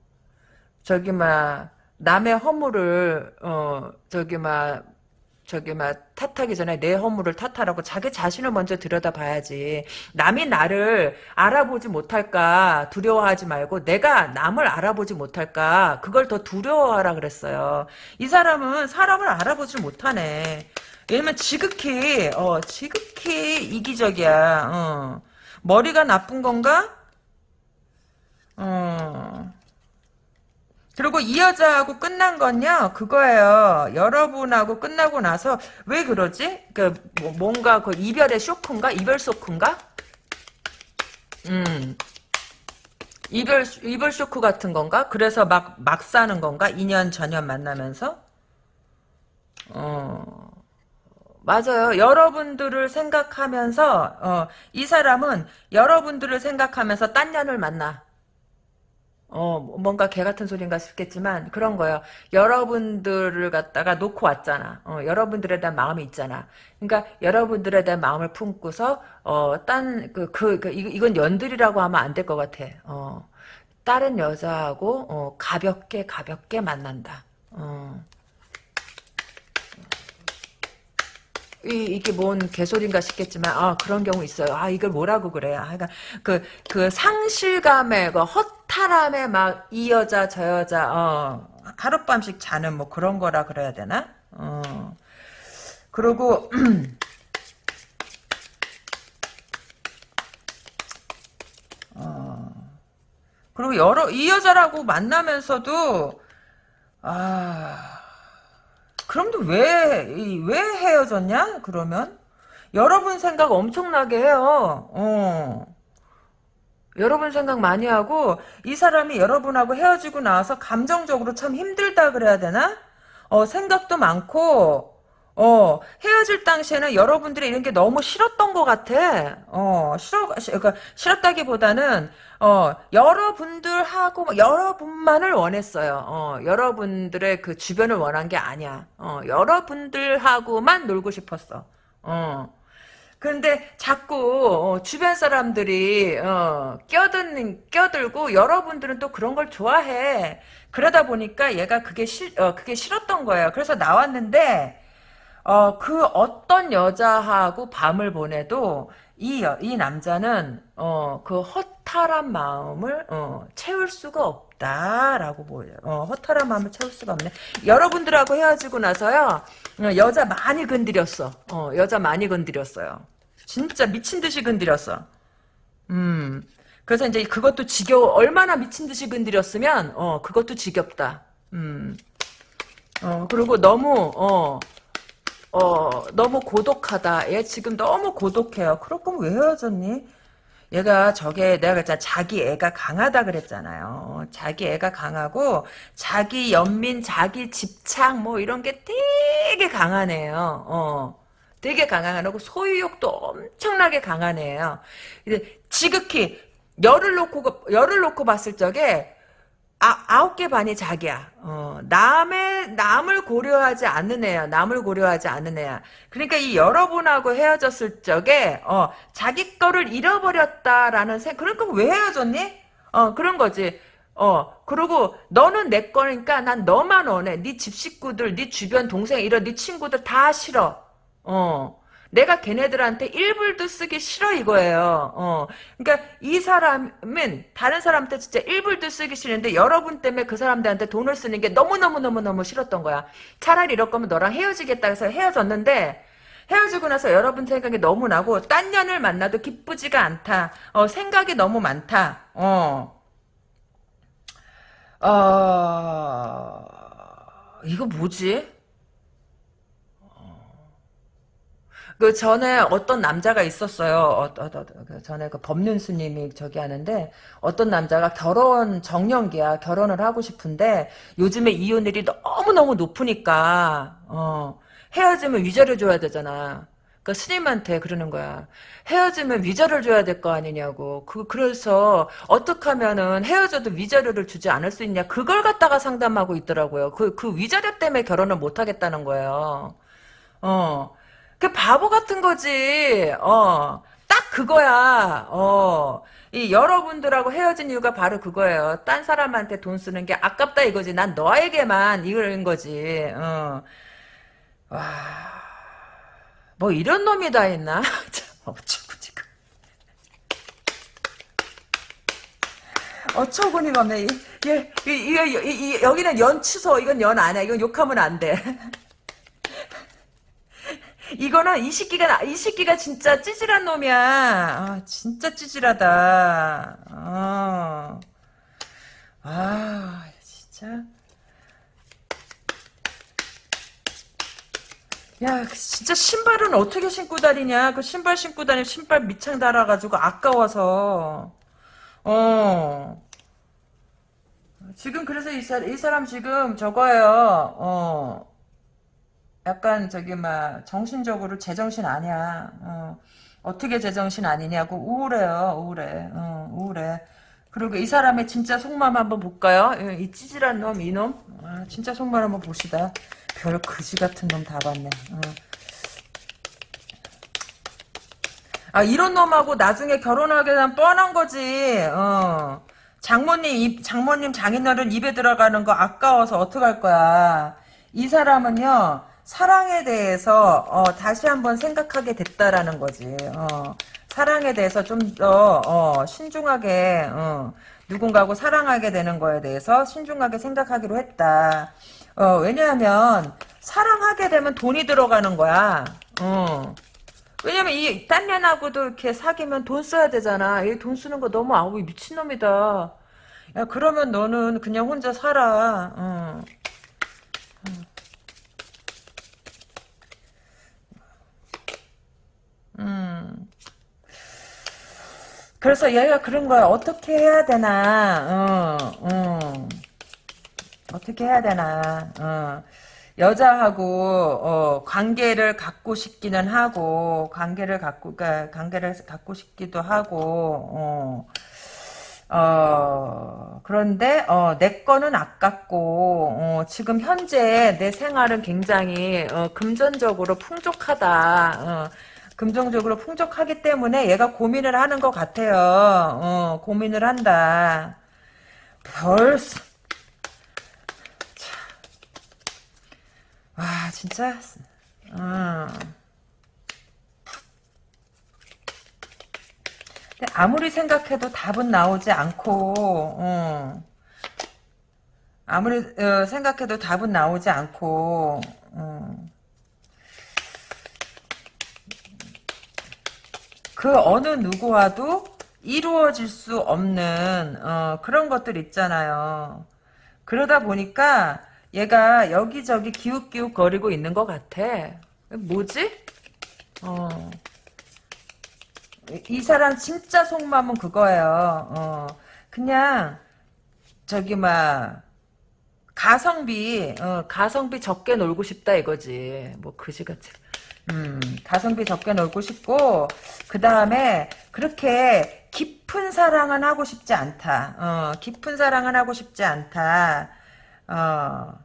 저기, 막, 남의 허물을, 어, 저기, 막, 저기 막 탓하기 전에 내 허물을 탓하라고 자기 자신을 먼저 들여다봐야지. 남이 나를 알아보지 못할까 두려워하지 말고 내가 남을 알아보지 못할까 그걸 더 두려워하라 그랬어요. 이 사람은 사람을 알아보지 못하네. 왜냐면 지극히 어 지극히 이기적이야. 어. 머리가 나쁜 건가? 어. 그리고 이 여자하고 끝난 건요 그거예요. 여러분하고 끝나고 나서 왜 그러지? 그 뭐, 뭔가 그 이별의 쇼크인가? 이별 쇼크인가? 음. 이별 이별 쇼크 같은 건가? 그래서 막 막 사는 건가? 2년 전년 만나면서? 어. 맞아요. 여러분들을 생각하면서 어, 이 사람은 여러분들을 생각하면서 딴 년을 만나 어, 뭔가 개 같은 소린가 싶겠지만 그런 거예요. 여러분들을 갖다가 놓고 왔잖아. 어, 여러분들에 대한 마음이 있잖아. 그러니까 여러분들에 대한 마음을 품고서 어, 딴 그 그 그, 이건 연들이라고 하면 안 될 것 같아. 어, 다른 여자하고 어, 가볍게 가볍게 만난다. 어. 이, 이게 뭔 개소리인가 싶겠지만, 아, 그런 경우 있어요. 아, 이걸 뭐라고 그래. 아, 그러니까, 그, 그 상실감에, 그 허탈함에 막, 이 여자, 저 여자, 어, 하룻밤씩 자는 뭐 그런 거라 그래야 되나? 어. 그리고, (clears throat) 어. 그리고 여러, 이 여자라고 만나면서도, 아, 그럼 왜, 왜 헤어졌냐? 그러면? 여러분 생각 엄청나게 해요. 어. 여러분 생각 많이 하고, 이 사람이 여러분하고 헤어지고 나서 감정적으로 참 힘들다 그래야 되나? 어, 생각도 많고, 어, 헤어질 당시에는 여러분들이 이런 게 너무 싫었던 것 같아. 어, 싫어, 그러니까 싫었다기보다는, 어, 여러분들하고, 뭐 여러분만을 원했어요. 어, 여러분들의 그 주변을 원한 게 아니야. 어, 여러분들하고만 놀고 싶었어. 어. 근데 자꾸 어, 주변 사람들이 어, 껴든 껴들고 여러분들은 또 그런 걸 좋아해. 그러다 보니까 얘가 그게 싫 어, 그게 싫었던 거예요. 그래서 나왔는데 어, 그 어떤 여자하고 밤을 보내도 이, 이 남자는, 어, 그 허탈한 마음을, 어, 채울 수가 없다 라고 보여요. 어, 허탈한 마음을 채울 수가 없네. 여러분들하고 헤어지고 나서요, 어, 여자 많이 건드렸어. 어, 여자 많이 건드렸어요. 진짜 미친 듯이 건드렸어. 음. 그래서 이제 그것도 지겨워. 얼마나 미친 듯이 건드렸으면, 어, 그것도 지겹다. 음. 어, 그리고 너무, 어, 어, 너무 고독하다. 얘 지금 너무 고독해요. 그럴 거면 왜 헤어졌니? 얘가 저게 내가 그랬잖아. 자기 애가 강하다 그랬잖아요. 자기 애가 강하고 자기 연민, 자기 집착 뭐 이런 게 되게 강하네요. 어. 되게 강하고 소유욕도 엄청나게 강하네요. 지극히 열을 놓고 열을 놓고 봤을 적에 아, 아홉 개 반이 자기야. 어, 남의, 남을 고려하지 않는 애야. 남을 고려하지 않는 애야. 그러니까 이 여러분하고 헤어졌을 적에, 어, 자기 거를 잃어버렸다라는 생, 그러니까 왜 헤어졌니? 어, 그런 거지. 어, 그리고 너는 내 거니까 난 너만 원해. 네 집 식구들, 네 주변 동생, 이런 네 친구들 다 싫어. 어, 내가 걔네들한테 1불도 쓰기 싫어 이거예요. 어. 그러니까 이 사람은 다른 사람한테 진짜 1불도 쓰기 싫은데 여러분 때문에 그 사람들한테 돈을 쓰는 게 너무너무너무너무 싫었던 거야. 차라리 이럴 거면 너랑 헤어지겠다 해서 헤어졌는데 헤어지고 나서 여러분 생각이 너무 나고 딴 년을 만나도 기쁘지가 않다. 어, 생각이 너무 많다. 어. 어, 이거 뭐지? 그 전에 어떤 남자가 있었어요. 어, 어, 어, 그 전에 그 법륜 스님이 저기 하는데 어떤 남자가 결혼 정년기야 결혼을 하고 싶은데 요즘에 이혼율이 너무 너무 높으니까 어, 헤어지면 위자료 줘야 되잖아. 그 스님한테 그러는 거야. 헤어지면 위자료를 줘야 될 거 아니냐고. 그 그래서 어떻게 하면은 헤어져도 위자료를 주지 않을 수 있냐. 그걸 갖다가 상담하고 있더라고요. 그그 위자료 때문에 결혼을 못 하겠다는 거예요. 어. 그 바보 같은 거지. 어. 딱 그거야. 어. 이 여러분들하고 헤어진 이유가 바로 그거예요. 딴 사람한테 돈 쓰는 게 아깝다 이거지. 난 너에게만 이런 거지. 어. 와. 뭐 이런 놈이 다 있나? (laughs) 참 어쩌고 지금. 어처구니가 없네. 이, 이, 이, 이, 이, 여기는 연 취소. 이건 연 아니야. 이건 욕하면 안 돼. (laughs) 이거는 이 새끼가 이 새끼가 진짜 찌질한 놈이야. 아, 진짜 찌질하다. 아, 아 진짜. 야, 진짜 신발은 어떻게 신고 다니냐? 그 신발 신고 다니면 신발 밑창 달아가지고 아까워서. 어. 지금 그래서 이, 사, 이 사람 지금 저거예요. 어. 약간 저기 막 정신적으로 제정신 아니야. 어. 어떻게 제정신 아니냐고 우울해요. 우울해. 어, 우울해. 그리고 이 사람의 진짜 속마음 한번 볼까요? 이 찌질한 놈, 이놈. 아, 진짜 속마음 한번 봅시다. 별 거지 같은 놈 다 봤네. 어. 아 이런 놈하고 나중에 결혼하게 되면 뻔한 거지. 어. 장모님 입, 장모님 장인어른 입에 들어가는 거 아까워서 어떡할 거야. 이 사람은요 사랑에 대해서 어, 다시 한번 생각하게 됐다라는 거지. 어. 사랑에 대해서 좀더 어, 신중하게 어, 누군가하고 사랑하게 되는 거에 대해서 신중하게 생각하기로 했다. 어, 왜냐하면 사랑하게 되면 돈이 들어가는 거야. 어. 왜냐면 이 딴 년하고도 이렇게 사귀면 돈 써야 되잖아. 이돈 쓰는 거 너무 아우 미친놈이다. 야 그러면 너는 그냥 혼자 살아. 음. 그래서 얘가 그런 거야. 어떻게 해야 되나. 어, 어. 어떻게 해야 되나. 어. 여자하고 어, 관계를 갖고 싶기는 하고 관계를 갖고 그러니까 관계를 갖고 싶기도 하고 어, 어 그런데 어, 내 거는 아깝고 어, 지금 현재 내 생활은 굉장히 어, 금전적으로 풍족하다. 어, 금전적으로 풍족하기 때문에 얘가 고민을 하는 것 같아요. 어, 고민을 한다. 벌써 와 진짜 어. 아무리 생각해도 답은 나오지 않고 어. 아무리 어, 생각해도 답은 나오지 않고 어. 그 어느 누구와도 이루어질 수 없는 어, 그런 것들 있잖아요. 그러다 보니까 얘가 여기저기 기웃기웃 거리고 있는 것 같아. 뭐지? 어. 이 사람 진짜 속마음은 그거예요. 어. 그냥 저기 막 가성비 어, 가성비 적게 놀고 싶다 이거지. 뭐 그지같이. 음, 가성비 적게 놀고 싶고 그 다음에 그렇게 깊은 사랑은 하고 싶지 않다. 어, 깊은 사랑은 하고 싶지 않다. 어,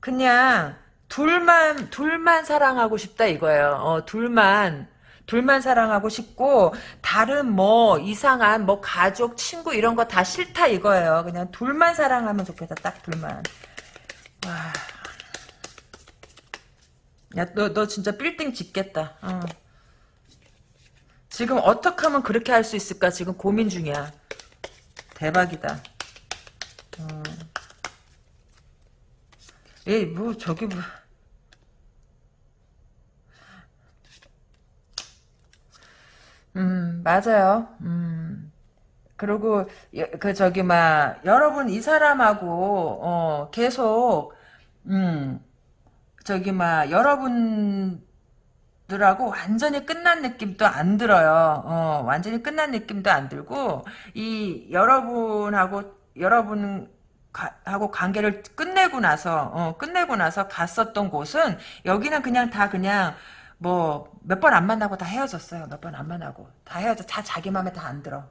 그냥 둘만 둘만 사랑하고 싶다 이거예요. 어, 둘만 둘만 사랑하고 싶고 다른 뭐 이상한 뭐 가족 친구 이런 거 다 싫다 이거예요. 그냥 둘만 사랑하면 좋겠다. 딱 둘만. 와. 야, 너, 너 진짜 빌딩 짓겠다. 어. 지금 어떻게 하면 그렇게 할 수 있을까? 지금 고민 중이야. 대박이다. 어. 에이, 뭐, 저기, 뭐. 음, 맞아요. 음. 그리고, 여- 그, 저기, 막, 여러분, 이 사람하고, 어, 계속, 음, 저기, 막, 여러분, 들하고 완전히 끝난 느낌도 안 들어요. 어, 완전히 끝난 느낌도 안 들고 이 여러분하고 여러분 가- 하고 관계를 끝내고 나서 어, 끝내고 나서 갔었던 곳은 여기는 그냥 다 그냥 뭐 몇 번 안 만나고 다 헤어졌어요. 몇 번 안 만나고 다 헤어져 다 자기 마음에 다 안 들어.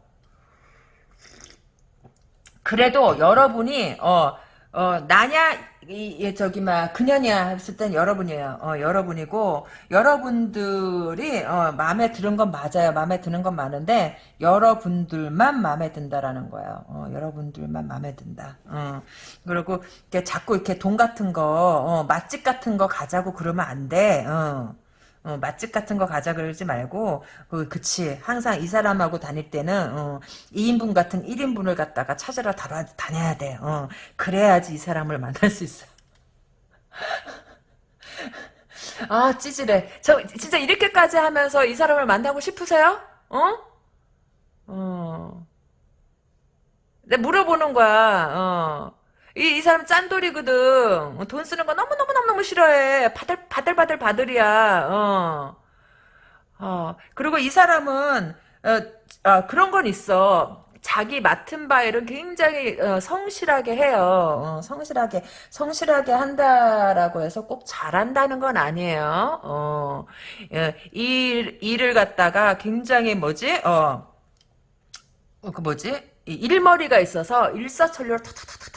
그래도 여러분이 어, 어 나냐 이, 이 저기 막 그녀냐 했을 땐 여러분이에요. 어 여러분이고 여러분들이 어 마음에 드는 건 맞아요. 마음에 드는 건 많은데 여러분들만 마음에 든다라는 거예요. 어 여러분들만 마음에 든다. 어 그리고 이렇게 자꾸 이렇게 돈 같은 거 어, 맛집 같은 거 가자고 그러면 안 돼. 어. 어, 맛집 같은 거 가자 그러지 말고, 그, 그치. 항상 이 사람하고 다닐 때는, 어, 2인분 같은 1인분을 갖다가 찾으러 다, 다녀야 돼. 어, 그래야지 이 사람을 만날 수 있어. (laughs) 아, 찌질해. 저, 진짜 이렇게까지 하면서 이 사람을 만나고 싶으세요? 어? 어. 내가 물어보는 거야, 어. 이, 이 사람 짠돌이거든. 어, 돈 쓰는 거 너무너무너무 싫어해. 바들, 바들바들 바들이야, 어. 어, 그리고 이 사람은, 어, 어, 그런 건 있어. 자기 맡은 바 일은 굉장히 어, 성실하게 해요. 어, 성실하게 성실하게 한다라고 해서 꼭 잘한다는 건 아니에요. 어, 예, 일 일을 갖다가 굉장히 뭐지? 어, 어, 그 뭐지? 이 일머리가 있어서 일사천리로 탁탁탁탁탁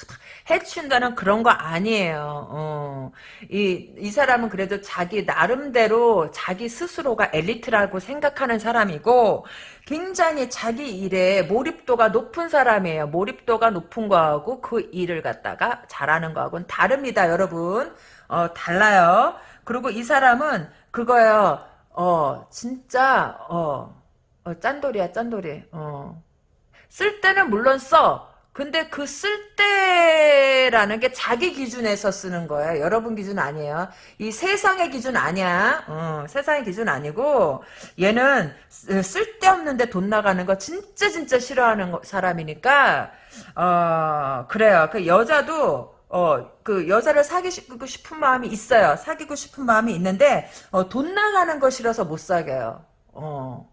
해춘다는 그런 거 아니에요. 어. 이, 이 사람은 그래도 자기 나름대로 자기 스스로가 엘리트라고 생각하는 사람이고 굉장히 자기 일에 몰입도가 높은 사람이에요. 몰입도가 높은 거하고 그 일을 갖다가 잘하는 거하고는 다릅니다, 여러분. 어, 달라요. 그리고 이 사람은 그거예요. 어, 진짜 어, 어 짠돌이야, 짠돌이. 어. 쓸 때는 물론 써. 근데 그 쓸 때라는 게 자기 기준에서 쓰는 거예요. 여러분 기준 아니에요. 이 세상의 기준 아니야. 어, 세상의 기준 아니고 얘는 쓰- 쓸데없는데 돈 나가는 거 진짜 진짜 싫어하는 거- 사람이니까 어 그래요. 그 여자도 어, 그 여자를 사귀고 싶은 마음이 있어요. 사귀고 싶은 마음이 있는데 어, 돈 나가는 거 싫어서 못 사귀어요. 어.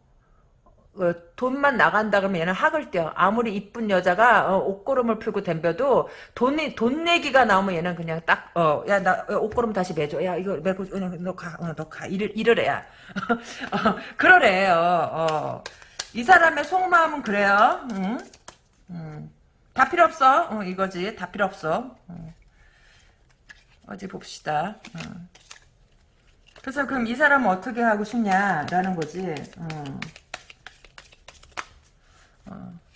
어, 돈만 나간다 그러면 얘는 학을 떼어. 아무리 이쁜 여자가 어, 옷걸음을 풀고 덤벼도 돈이 돈 내기가 나오면 얘는 그냥 딱 어 야 나 옷걸음 다시 매줘. 야 이거 매고 어, 너가 (laughs) 어, 너가 이를 이러래야. 어, 그러래요. 어. 이 사람의 속마음은 그래요. 응? 음. 다 필요 없어. 어, 이거지. 다 필요 없어. 어. 어디 봅시다. 어. 그래서 그럼 이 사람은 어떻게 하고 싶냐라는 거지. 어.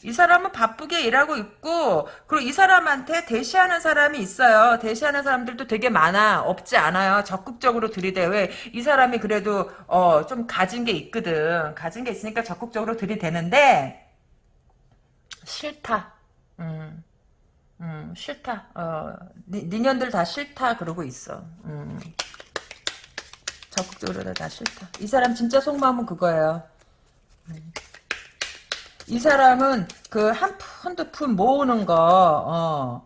이 사람은 바쁘게 일하고 있고 그리고 이 사람한테 대시하는 사람이 있어요. 대시하는 사람들도 되게 많아. 없지 않아요. 적극적으로 들이대. 왜? 이 사람이 그래도 어, 좀 가진 게 있거든. 가진 게 있으니까 적극적으로 들이대는데 싫다. 음. 음, 싫다. 어, 니, 니년들 다 싫다 그러고 있어. 음. 적극적으로 다 싫다. 이 사람 진짜 속마음은 그거예요. 이 사람은 그 한 푼 두 푼 모으는 거, 어,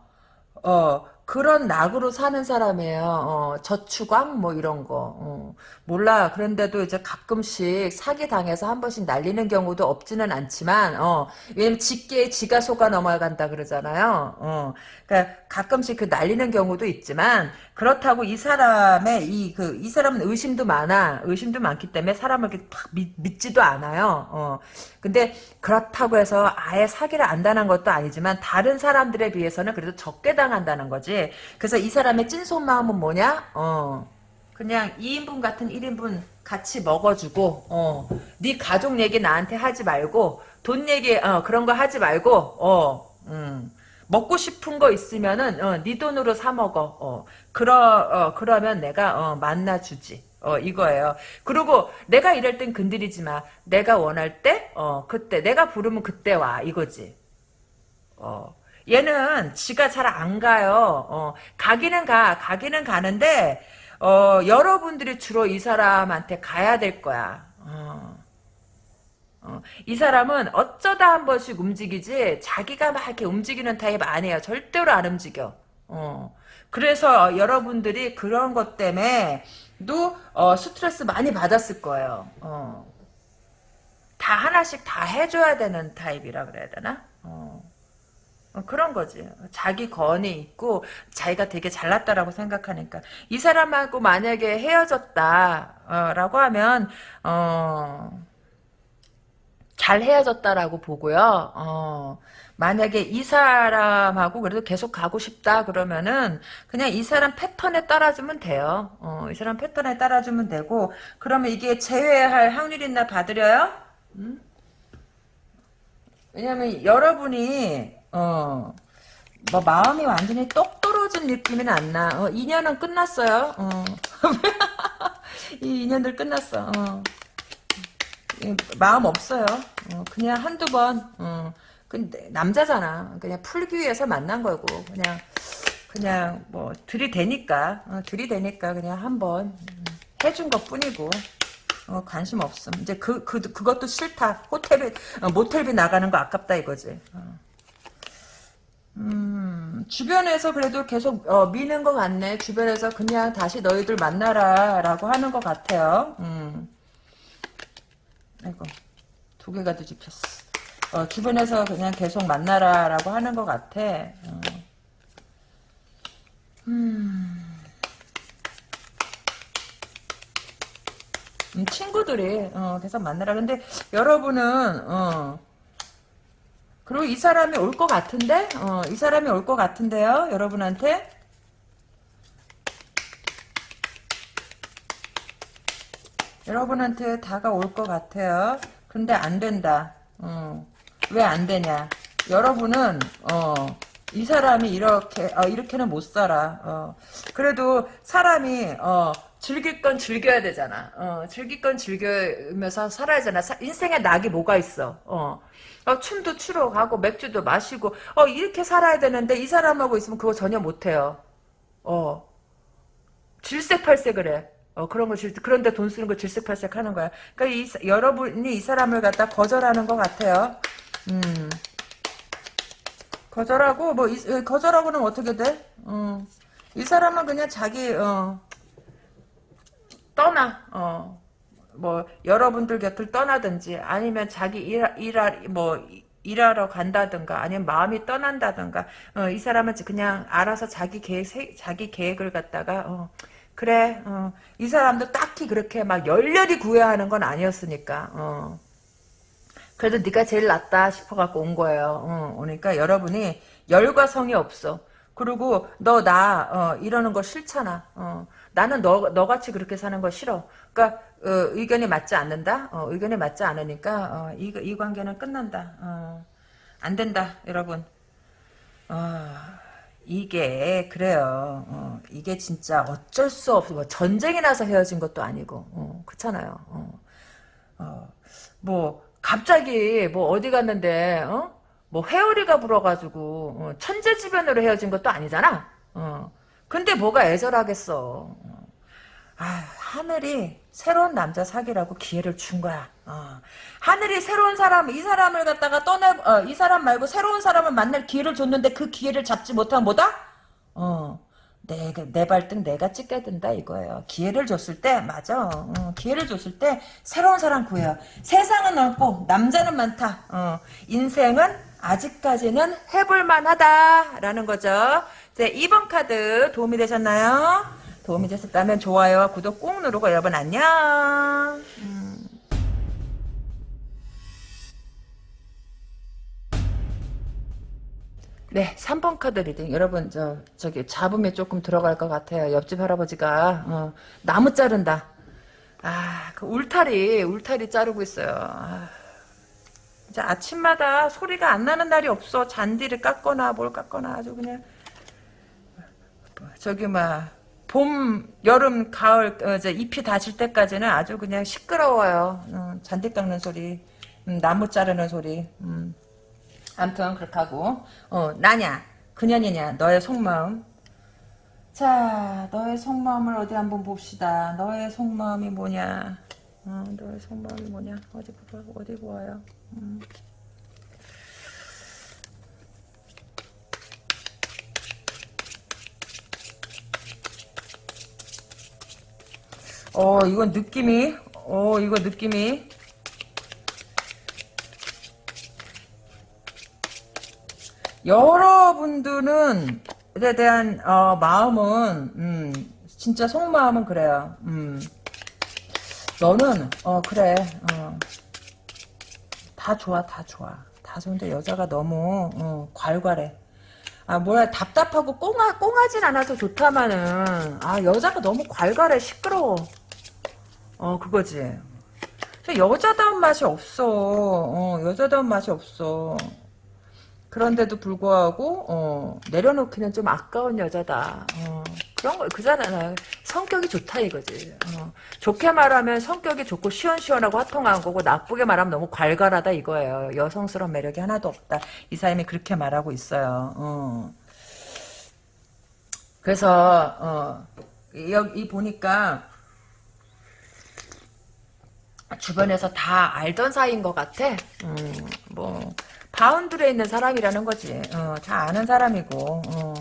어, 그런 낙으로 사는 사람이에요. 어, 저축왕 뭐 이런 거. 어, 몰라. 그런데도 이제 가끔씩 사기 당해서 한 번씩 날리는 경우도 없지는 않지만, 어, 왜냐면 직계에 지가 속아 넘어간다 그러잖아요. 어, 그러니까 가끔씩 그 날리는 경우도 있지만 그렇다고 이 사람의 이 그 이 사람은 의심도 많아. 의심도 많기 때문에 사람을 이렇게 팍 믿, 믿지도 않아요. 어. 근데 그렇다고 해서 아예 사기를 안 당한 것도 아니지만 다른 사람들에 비해서는 그래도 적게 당한다는 거지. 그래서 이 사람의 찐 속 마음은 뭐냐? 어. 그냥 2인분 같은 1인분 같이 먹어주고 어. 네 가족 얘기 나한테 하지 말고 돈 얘기 어, 그런 거 하지 말고 어. 음. 먹고 싶은 거 있으면은 어, 네 돈으로 사 먹어. 어. 그러 어, 그러면 내가 어, 만나 주지. 어, 이거예요. 그리고 내가 이럴 땐 건드리지 마. 내가 원할 때, 어, 그때. 내가 부르면 그때 와. 이거지. 어. 얘는 지가 잘 안 가요. 어, 가기는 가. 가기는 가는데, 어, 여러분들이 주로 이 사람한테 가야 될 거야. 어. 어, 이 사람은 어쩌다 한 번씩 움직이지 자기가 막 이렇게 움직이는 타입 아니에요. 절대로 안 움직여. 어. 그래서 여러분들이 그런 것 때문에도 어, 스트레스 많이 받았을 거예요. 어. 다 하나씩 다 해줘야 되는 타입이라 그래야 되나? 어. 어, 그런 거지. 자기 건이 있고 자기가 되게 잘났다라고 생각하니까 이 사람하고 만약에 헤어졌다라고 하면 어. 잘 헤어졌다라고 보고요. 어, 만약에 이 사람하고 그래도 계속 가고 싶다 그러면은 그냥 이 사람 패턴에 따라주면 돼요. 어, 이 사람 패턴에 따라주면 되고 그러면 이게 제외할 확률이 있나 봐드려요? 음? 왜냐면 여러분이 어, 뭐 마음이 완전히 똑 떨어진 느낌은 안 나. 어, 2년은 끝났어요. 어. (laughs) 이 2년들 끝났어. 어. 마음 없어요. 어, 그냥 한두 번, 어, 근데 남자잖아. 그냥 풀기 위해서 만난 거고, 그냥, 그냥 뭐, 들이대니까, 어, 들이대니까 그냥 한번 음, 해준 것 뿐이고, 어, 관심 없음. 이제 그, 그, 그것도 싫다. 호텔비, 어, 모텔비 나가는 거 아깝다 이거지. 어. 음, 주변에서 그래도 계속, 어, 미는 것 같네. 주변에서 그냥 다시 너희들 만나라, 라고 하는 것 같아요. 음. 아이고 두 개가 뒤집혔어. 어, 주변에서 그냥 계속 만나라 라고 하는 것 같아. 어. 음. 음, 친구들이 어, 계속 만나라. 근데 여러분은 어, 그리고 이 사람이 올 것 같은데, 어, 이 사람이 올 것 같은데요, 여러분한테. 여러분한테 다가올 것 같아요. 근데 안 된다. 어. 왜안 되냐? 여러분은 어, 이 사람이 이렇게 어, 이렇게는 못 살아. 어. 그래도 사람이 어, 즐길 건 즐겨야 되잖아. 어, 즐길 건 즐기면서 살아야 되잖아. 사, 인생에 낙이 뭐가 있어? 어. 어, 춤도 추러 가고 맥주도 마시고 어, 이렇게 살아야 되는데 이 사람하고 있으면 그거 전혀 못해요. 어. 질색팔색을 해. 어, 그런 거 질, 그런데 돈 쓰는 거 질색팔색 하는 거야. 그러니까 이, 여러분이 이 사람을 갖다 거절하는 것 같아요. 음. 거절하고, 뭐, 이, 거절하고는 어떻게 돼? 어. 이 사람은 그냥 자기, 어, 떠나, 어. 뭐, 여러분들 곁을 떠나든지, 아니면 자기 일, 일하, 뭐, 일하러 간다든가, 아니면 마음이 떠난다든가, 어, 이 사람은 그냥 알아서 자기 계획, 자기 계획을 갖다가, 어, 그래 어. 이 사람도 딱히 그렇게 막 열렬히 구애하는 건 아니었으니까 어. 그래도 네가 제일 낫다 싶어 갖고 온 거예요 어. 그러니까 여러분이 열과 성이 없어 그리고 너나 어, 이러는 거 싫잖아 어. 나는 너, 너같이 그렇게 사는 거 싫어 그러니까 어, 의견이 맞지 않는다 어, 의견이 맞지 않으니까 어, 이, 이 관계는 끝난다 어. 안 된다 여러분 아 이게 그래요. 어, 이게 진짜 어쩔 수 없어. 뭐 전쟁이 나서 헤어진 것도 아니고 어, 그렇잖아요. 어, 어, 뭐 갑자기 뭐 어디 갔는데 어? 뭐 회오리가 불어가지고 어, 천재지변으로 헤어진 것도 아니잖아. 어. 근데 뭐가 애절하겠어. 어. 아, 하늘이 새로운 남자 사귀라고 기회를 준 거야. 어. 하늘이 새로운 사람, 이 사람을 갖다가 떠나, 어, 이 사람 말고 새로운 사람을 만날 기회를 줬는데 그 기회를 잡지 못하면 뭐다? 어. 내, 내 발등 내가 찍게 된다 이거예요. 기회를 줬을 때 맞아. 어, 기회를 줬을 때 새로운 사람 구해요. 세상은 넓고 남자는 많다. 어, 인생은 아직까지는 해볼만하다라는 거죠. 제 2번 카드 도움이 되셨나요? 도움이 되셨다면 좋아요와 구독 꾹 누르고 여러분 안녕. 음. 네, 3번 카드 reading. 여러분, 저, 저기, 잡음이 조금 들어갈 것 같아요. 옆집 할아버지가, 어, 나무 자른다. 아, 그 울타리, 울타리 자르고 있어요. 아, 이제 아침마다 소리가 안 나는 날이 없어. 잔디를 깎거나 뭘 깎거나 아주 그냥, 저기, 막, 봄, 여름, 가을, 어, 이제 잎이 닫을 때까지는 아주 그냥 시끄러워요. 음, 잔디 깎는 소리, 음, 나무 자르는 소리. 음. 아무튼 그렇게 하고 어, 나냐, 그년이냐, 너의 속마음. 자, 너의 속마음을 어디 한번 봅시다. 너의 속마음이 뭐냐? 어, 너의 속마음이 뭐냐? 어디 보 어디 보아요? 어, 이건 느낌이, 어, 이거 느낌이. 여러분들은, 에 대한, 어, 마음은, 음, 진짜 속마음은 그래요. 음. 너는, 어, 그래, 어. 다 좋아, 다 좋아. 다 좋은데 여자가 너무, 어, 괄괄해. 아 뭐야 답답하고 꽁하, 꽁하진 않아서 좋다마는 아 여자가 너무 괄괄해 시끄러워 어 그거지. 여자다운 맛이 없어. 어 여자다운 맛이 없어. 그런데도 불구하고 어 내려놓기는 좀 아까운 여자다. 어 그런 거 그잖아. 성격이 좋다 이거지. 어 좋게 말하면 성격이 좋고 시원시원하고 화통한 거고 나쁘게 말하면 너무 괄괄하다 이거예요. 여성스러운 매력이 하나도 없다. 이 사람이 그렇게 말하고 있어요. 어. 그래서 어 여기 보니까 주변에서 다 알던 사이인 것 같아. 음, 뭐 바운드에 있는 사람이라는 거지. 어, 다 아는 사람이고. 어.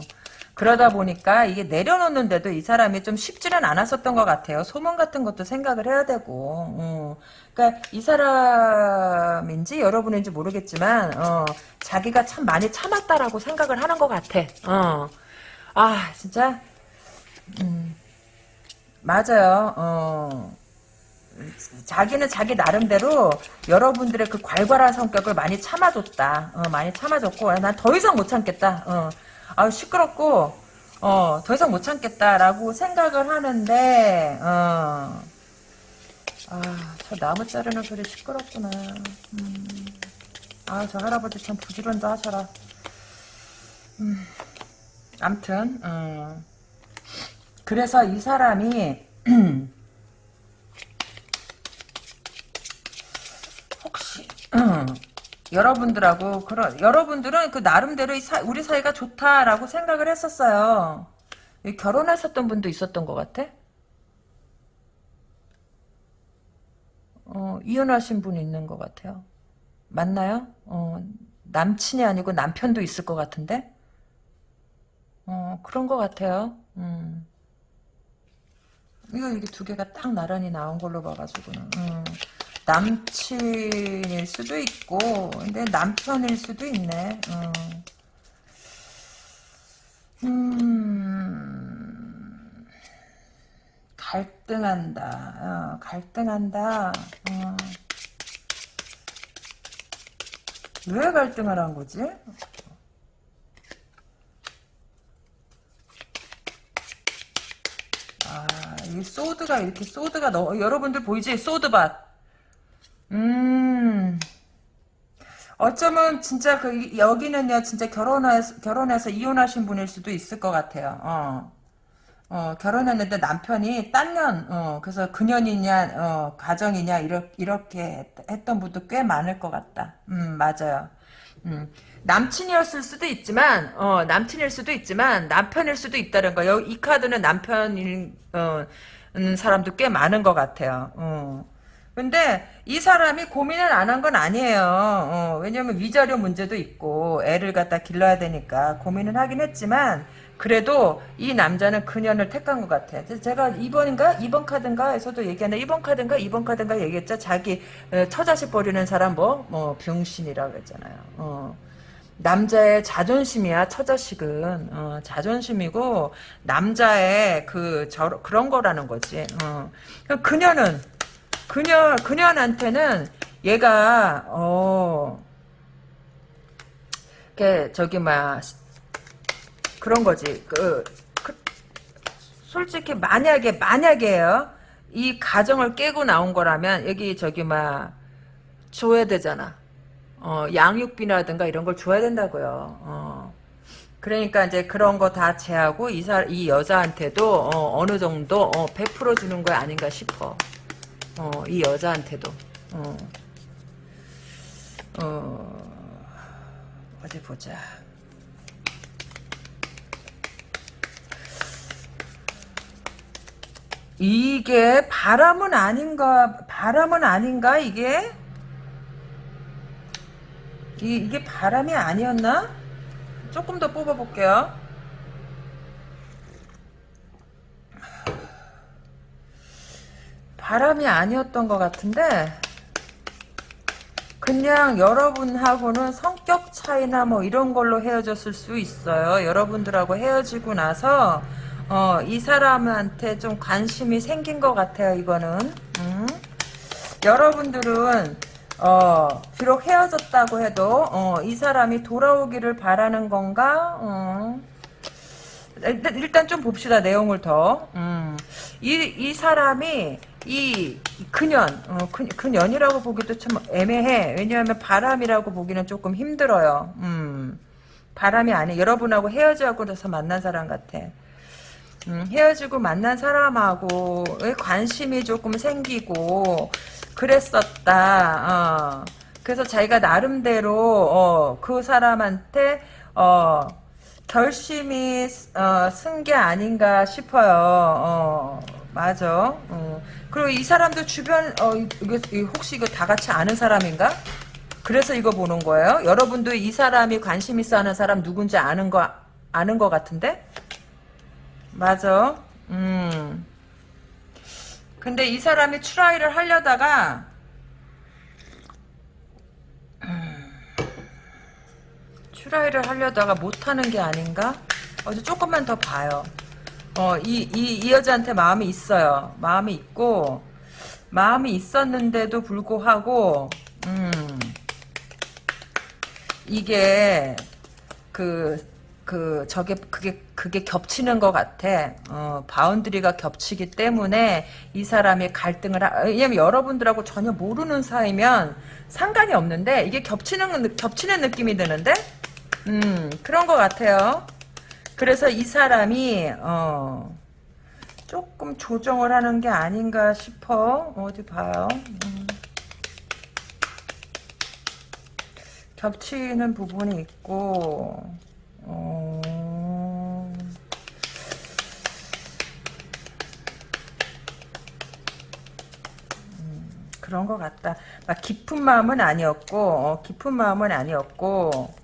그러다 보니까 이게 내려놓는데도 이 사람이 좀 쉽지는 않았었던 것 같아요. 소문 같은 것도 생각을 해야 되고. 어. 그러니까 이 사람인지 여러분인지 모르겠지만 어, 자기가 참 많이 참았다라고 생각을 하는 것 같아. 어. 아 진짜 음, 맞아요. 어. 자기는 자기 나름대로 여러분들의 그 괄괄한 성격을 많이 참아줬다. 어, 많이 참아줬고 난 더 이상 못 참겠다. 어, 아 시끄럽고 어, 더 이상 못 참겠다라고 생각을 하는데 어, 아저 나무 자르는 소리 시끄럽구나. 음, 아저 할아버지 참 부지런도 하셔라. 음, 암튼 어, 그래서 이 사람이 (clears throat) 여러분들하고 그런 여러분들은 그 나름대로 사, 우리 사이가 좋다라고 생각을 했었어요. 결혼했었던 분도 있었던 것 같아. 어, 이혼하신 분이 있는 것 같아요. 맞나요? 어, 남친이 아니고 남편도 있을 것 같은데? 어, 그런 것 같아요. 음. 이거 이게 두 개가 딱 나란히 나온 걸로 봐가지고는. 음. 남친일 수도 있고 근데 남편일 수도 있네 어. 음, 갈등한다 어, 갈등한다 어. 왜한 거지? 아, 이 소드가 이렇게 소드가 너 여러분들 보이지? 소드밭. 음. 어쩌면 진짜 그 여기는요 진짜 결혼해서 결혼해서 이혼하신 분일 수도 있을 것 같아요. 어. 어, 결혼했는데 남편이 딴년, 어, 그래서 그년이냐, 어, 가정이냐, 이렇게, 이렇게 했던 분도 꽤 많을 것 같다. 음, 맞아요. 음, 남친이었을 수도 있지만, 어, 남친일 수도 있지만, 남편일 수도 있다는 거. 이 카드는 남편인, 어, 사람도 꽤 많은 것 같아요. 어. 근데 이 사람이 고민을 안 한 건 아니에요. 어, 왜냐면 위자료 문제도 있고 애를 갖다 길러야 되니까 고민을 하긴 했지만 그래도 이 남자는 그년을 택한 것 같아. 제가 2번인가 2번 카드인가에서도 얘기하는 2번 카드인가 2번 카드인가 얘기했죠. 자기 어, 처자식 버리는 사람 뭐, 뭐 병신이라고 했잖아요. 어. 남자의 자존심이야 처자식은 어, 자존심이고 남자의 그 저, 그런 거라는 거지. 어. 그녀는 그녀 그녀한테는 얘가 어 저기 막 그런 거지. 그, 그 솔직히 만약에 만약에요. 이 가정을 깨고 나온 거라면 여기 저기 막 줘야 되잖아. 어 양육비라든가 이런 걸 줘야 된다고요. 어. 그러니까 이제 그런 거 다 제하고 이, 사, 이 여자한테도 어, 느 정도 어, 100% 주는 거 아닌가 싶어. 어, 이 여자한테도. 어. 어, 어디 보자. 이게 바람은 아닌가, 바람은 아닌가, 이게? 이, 이게 바람이 아니었나? 조금 더 뽑아볼게요. 바람이 아니었던 것 같은데, 그냥 여러분하고는 성격 차이나 뭐 이런 걸로 헤어졌을 수 있어요. 여러분들하고 헤어지고 나서, 어, 이 사람한테 좀 관심이 생긴 것 같아요, 이거는. 음. 여러분들은, 어, 비록 헤어졌다고 해도, 어, 이 사람이 돌아오기를 바라는 건가? 어. 일단, 일단 좀 봅시다, 내용을 더. 음. 이, 이 사람이, 이 그년, 어, 그, 그년이라고 보기도 참 애매해. 왜냐하면 바람이라고 보기는 조금 힘들어요. 음. 바람이 아니, 여러분하고 헤어지고 나서 만난 사람 같아. 음, 헤어지고 만난 사람하고 관심이 조금 생기고 그랬었다. 어. 그래서 자기가 나름대로 어, 그 사람한테 어, 결심이 어, 쓴 게 아닌가 싶어요. 어, 맞아. 어. 그리고 이 사람도 주변 어, 이거 혹시 이거 다 같이 아는 사람인가? 그래서 이거 보는 거예요. 여러분도 이 사람이 관심 있어 하는 사람 누군지 아는 거 아는 거 같은데? 맞아. 음. 근데 이 사람이 try를 하려다가 try를 하려다가 못하는 게 아닌가? 어제 조금만 더 봐요. 어, 이, 이, 이 여자한테 마음이 있어요. 마음이 있고, 마음이 있었는데도 불구하고, 음, 이게, 그, 그, 저게, 그게, 그게 겹치는 것 같아. 어, boundary가 겹치기 때문에 이 사람이 갈등을, 하, 왜냐면 여러분들하고 전혀 모르는 사이면 상관이 없는데, 이게 겹치는, 겹치는 느낌이 드는데? 음, 그런 것 같아요. 그래서 이 사람이 어, 조금 조정을 하는 게 아닌가 싶어. 어디 봐요. 음. 겹치는 부분이 있고 어... 음, 그런 것 같다. 막 깊은 마음은 아니었고 어, 깊은 마음은 아니었고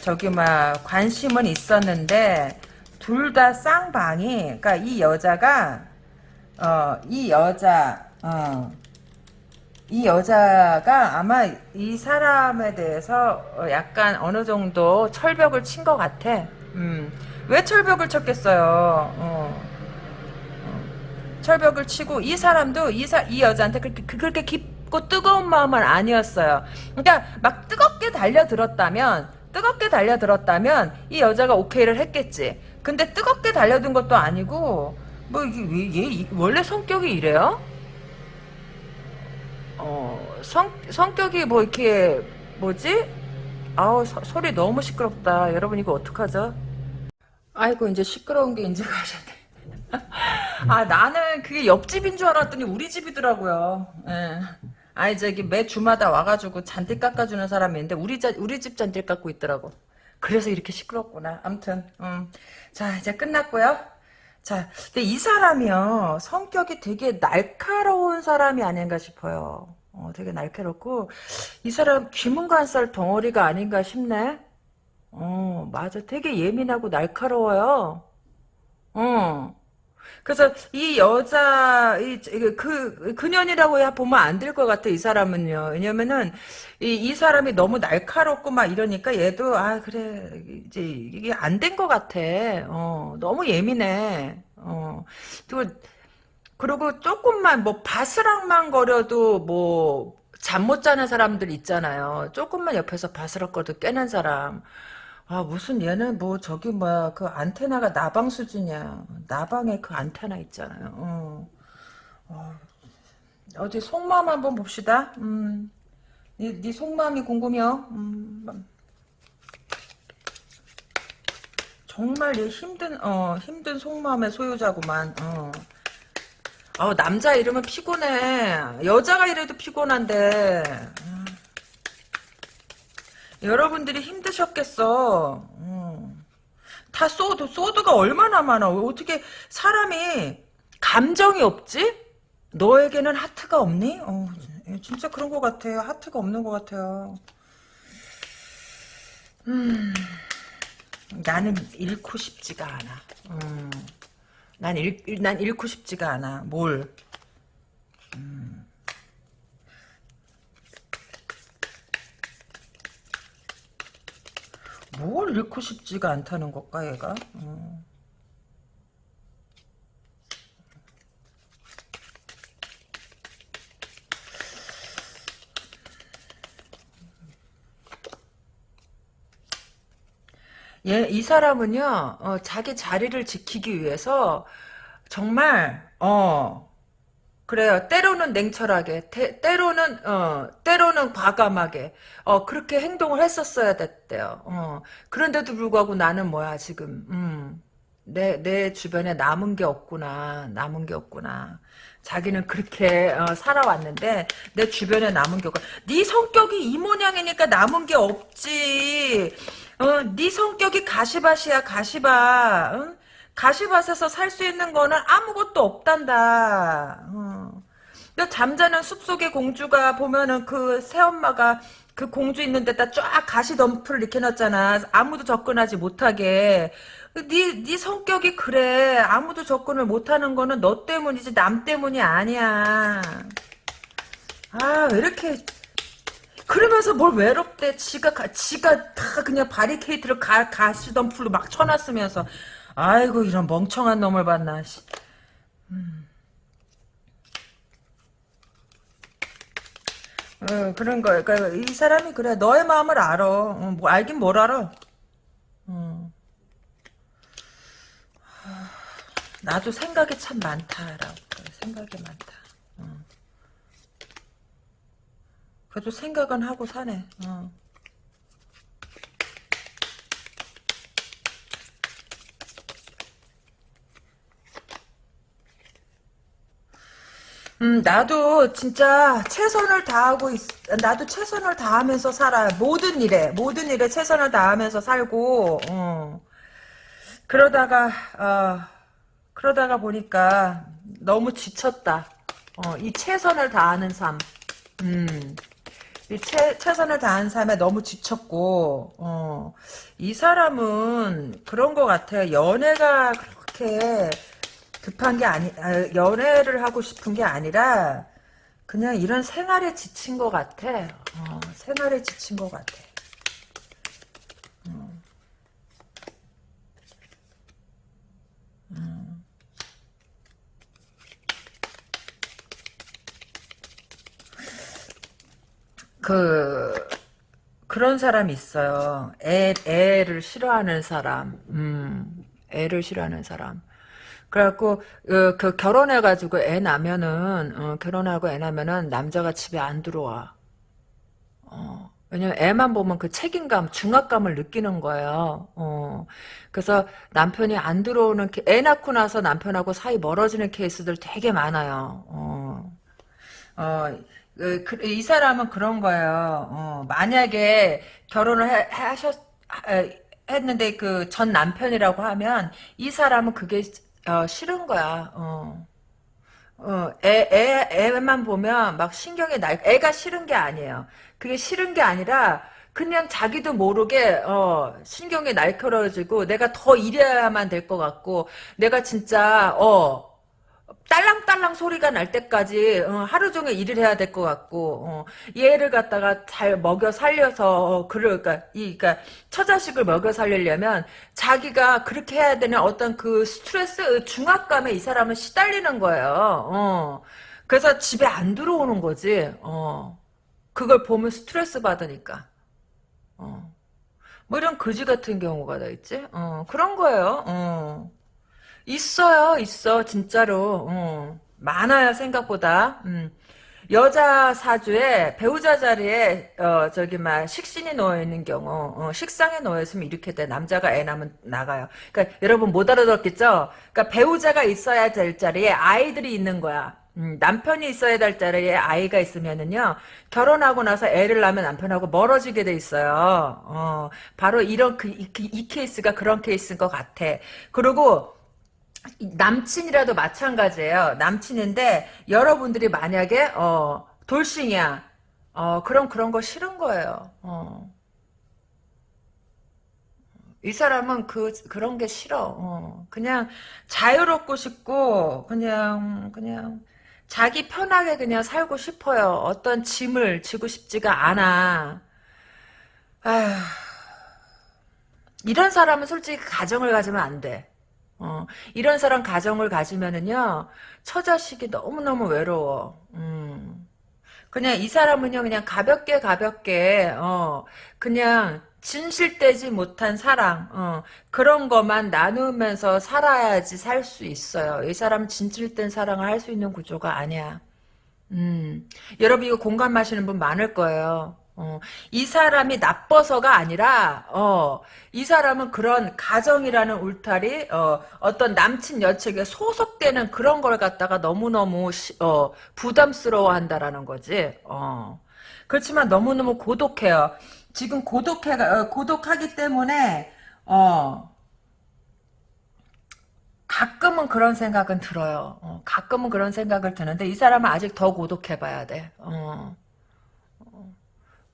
저기 막 관심은 있었는데 둘 다 쌍방이 그러니까 이 여자가 어 이 여자 어 이 여자가 아마 이 사람에 대해서 어, 약간 어느 정도 철벽을 친 것 같아. 음. 왜 철벽을 쳤겠어요? 어. 어. 철벽을 치고 이 사람도 이, 사, 이 여자한테 그렇게 그렇게 깊고 뜨거운 마음은 아니었어요. 그러니까 막 뜨겁게 달려들었다면 뜨겁게 달려들었다면 이 여자가 오케이를 했겠지. 근데 뜨겁게 달려든 것도 아니고 뭐 이게 얘 원래 성격이 이래요? 어, 성, 성격이 뭐 이렇게 뭐지? 아우 서, 소리 너무 시끄럽다. 여러분 이거 어떡하죠? 아이고 이제 시끄러운 게 이제 가셨네. (laughs) 아 나는 그게 옆집인 줄 알았더니 우리 집이더라고요. 예. 아니 저기 매 주마다 와가지고 잔디 깎아주는 사람이 있는데 우리 자, 우리 집 잔디 깎고 있더라고. 그래서 이렇게 시끄럽구나. 암튼 음. 자 이제 끝났고요. 자, 근데 이 사람이요 성격이 되게 날카로운 사람이 아닌가 싶어요. 어, 되게 날카롭고 이 사람 귀문관살 덩어리가 아닌가 싶네. 어, 맞아. 되게 예민하고 날카로워요. 어. 그래서 이 여자 그 그년이라고 보면 안 될 것 같아 이 사람은요. 왜냐면은 이, 이 사람이 너무 날카롭고 막 이러니까 얘도 아 그래 이제 이게 안 된 것 같아. 어 너무 예민해. 어 그리고 그리고 조금만 뭐 바스락만 거려도 뭐 잠 못 자는 사람들 있잖아요. 조금만 옆에서 바스락거려도 깨는 사람. 아 무슨 얘는 뭐 저기 뭐야 그 안테나가 나방 수준이야 나방에 그 안테나 있잖아요 어. 어. 어디 속마음 한번 봅시다 음. 네, 네 속마음이 궁금해요 음. 정말 이 힘든 어 힘든 속마음의 소유자구만. 어. 어, 남자 이러면 피곤해. 여자가 이래도 피곤한데. 음. 여러분들이 힘드셨겠어. 음. 다 소드, 소드가 얼마나 많아. 어떻게 사람이 감정이 없지? 너에게는 하트가 없니? 어, 진짜 그런 것 같아요. 하트가 없는 것 같아요. 음, 나는 잃고 싶지가 않아. 음, 난, 잃, 난 잃고 싶지가 않아. 뭘. 음. 뭘 잃고 싶지가 않다는 걸까, 얘가? 음. 얘, 이 사람은요, 어, 자기 자리를 지키기 위해서, 정말, 어, 그래요. 때로는 냉철하게, 때, 때로는, 어, 때로는 과감하게, 어, 그렇게 행동을 했었어야 됐대요. 어, 그런데도 불구하고 나는 뭐야, 지금, 음, 내, 내 주변에 남은 게 없구나, 남은 게 없구나. 자기는 그렇게 어, 살아왔는데 내 주변에 남은 게 없고 네 성격이 이 모양이니까 남은 게 없지 어, 네 성격이 가시밭이야 가시밭 응? 가시밭에서 살 수 있는 거는 아무것도 없단다 어. 너 잠자는 숲속의 공주가 보면은 그 새엄마가 그 공주 있는 데다 쫙 가시 덤프를 이렇게 놨잖아 아무도 접근하지 못하게 네, 네 성격이 그래. 아무도 접근을 못하는 거는 너 때문이지 남 때문이 아니야. 아, 왜 이렇게 그러면서 뭘 외롭대. 지가 가, 지가 다 그냥 바리케이트를 가, 가시던 풀로 막 쳐놨으면서 아이고 이런 멍청한 놈을 봤나. 음. 어, 그런 거. 그러니까 이 사람이 그래. 너의 마음을 알아. 어, 뭐 알긴 뭘 알아. 음. 나도 생각이 참 많다라고 생각이 많다. 어. 그래도 생각은 하고 사네. 어. 음, 나도 진짜 최선을 다하고 있, 나도 최선을 다하면서 살아. 모든 일에, 모든 일에 최선을 다하면서 살고, 어. 그러다가, 어, 그러다가 보니까 너무 지쳤다. 어, 이 최선을 다하는 삶. 음. 이 최, 최선을 다하는 삶에 너무 지쳤고, 어, 이 사람은 그런 것 같아요. 연애가 그렇게 급한 게 아니, 아, 연애를 하고 싶은 게 아니라, 그냥 이런 생활에 지친 것 같아. 어, 생활에 지친 것 같아. 어. 음. 그 그런 사람이 있어요. 애 애를 싫어하는 사람. 음. 애를 싫어하는 사람. 그래갖고 어, 그 결혼해가지고 애 나면은 어, 결혼하고 애 나면은 남자가 집에 안 들어와. 어, 왜냐면 애만 보면 그 책임감, 중압감을 느끼는 거예요. 어, 그래서 남편이 안 들어오는 애 낳고 나서 남편하고 사이 멀어지는 케이스들 되게 많아요. 어, 어 그, 그, 이 사람은 그런 거예요. 어, 만약에 결혼을 해, 하셨 했는데 그 전 남편이라고 하면 이 사람은 그게 어, 싫은 거야. 어. 어, 애, 애, 애만 보면 막 신경이 날, 애가 싫은 게 아니에요. 그게 싫은 게 아니라, 그냥 자기도 모르게, 어, 신경이 날카로워지고, 내가 더 일해야만 될 것 같고, 내가 진짜, 어, 딸랑딸랑 소리가 날 때까지 어, 하루 종일 일을 해야 될 것 같고 어, 얘를 갖다가 잘 먹여 살려서 어, 그러니까 이 그러니까 처자식을 먹여 살리려면 자기가 그렇게 해야 되는 어떤 그 스트레스 중압감에 이 사람은 시달리는 거예요. 어. 그래서 집에 안 들어오는 거지. 어. 그걸 보면 스트레스 받으니까. 어. 뭐 이런 거지 같은 경우가 다 있지. 어. 그런 거예요. 어. 있어요, 있어, 진짜로. 어. 많아요, 생각보다. 음. 여자 사주에 배우자 자리에 어 저기 막 식신이 놓여 있는 경우 어, 식상에 놓여 있으면 이렇게 돼 남자가 애 낳으면 나가요. 그러니까 여러분 못 알아들었겠죠? 그러니까 배우자가 있어야 될 자리에 아이들이 있는 거야. 음, 남편이 있어야 될 자리에 아이가 있으면은요 결혼하고 나서 애를 낳으면 남편하고 멀어지게 돼 있어요. 어, 바로 이런 그, 이, 이 케이스가 그런 케이스인 것 같아. 그리고 남친이라도 마찬가지예요. 남친인데 여러분들이 만약에 어, 돌싱이야. 어, 그럼 그런 거 싫은 거예요. 어. 이 사람은 그 그런 게 싫어. 어. 그냥 자유롭고 싶고 그냥 그냥 자기 편하게 그냥 살고 싶어요. 어떤 짐을 지고 싶지가 않아. 아휴. 이런 사람은 솔직히 가정을 가지면 안 돼. 어, 이런 사람 가정을 가지면은요, 처자식이 너무너무 외로워. 음. 그냥 이 사람은요, 그냥 가볍게 가볍게, 어, 그냥 진실되지 못한 사랑, 어, 그런 것만 나누면서 살아야지 살 수 있어요. 이 사람은 진실된 사랑을 할 수 있는 구조가 아니야. 음, 여러분 이거 공감하시는 분 많을 거예요. 어, 이 사람이 나빠서가 아니라 어, 이 사람은 그런 가정이라는 울타리 어, 어떤 남친 여책에 소속되는 그런 걸 갖다가 너무너무 시, 어, 부담스러워 한다라는 거지 어. 그렇지만 너무너무 고독해요 지금 고독해 어, 고독하기 때문에 어, 가끔은 그런 생각은 들어요 어, 가끔은 그런 생각을 드는데 이 사람은 아직 더 고독해 봐야 돼 어.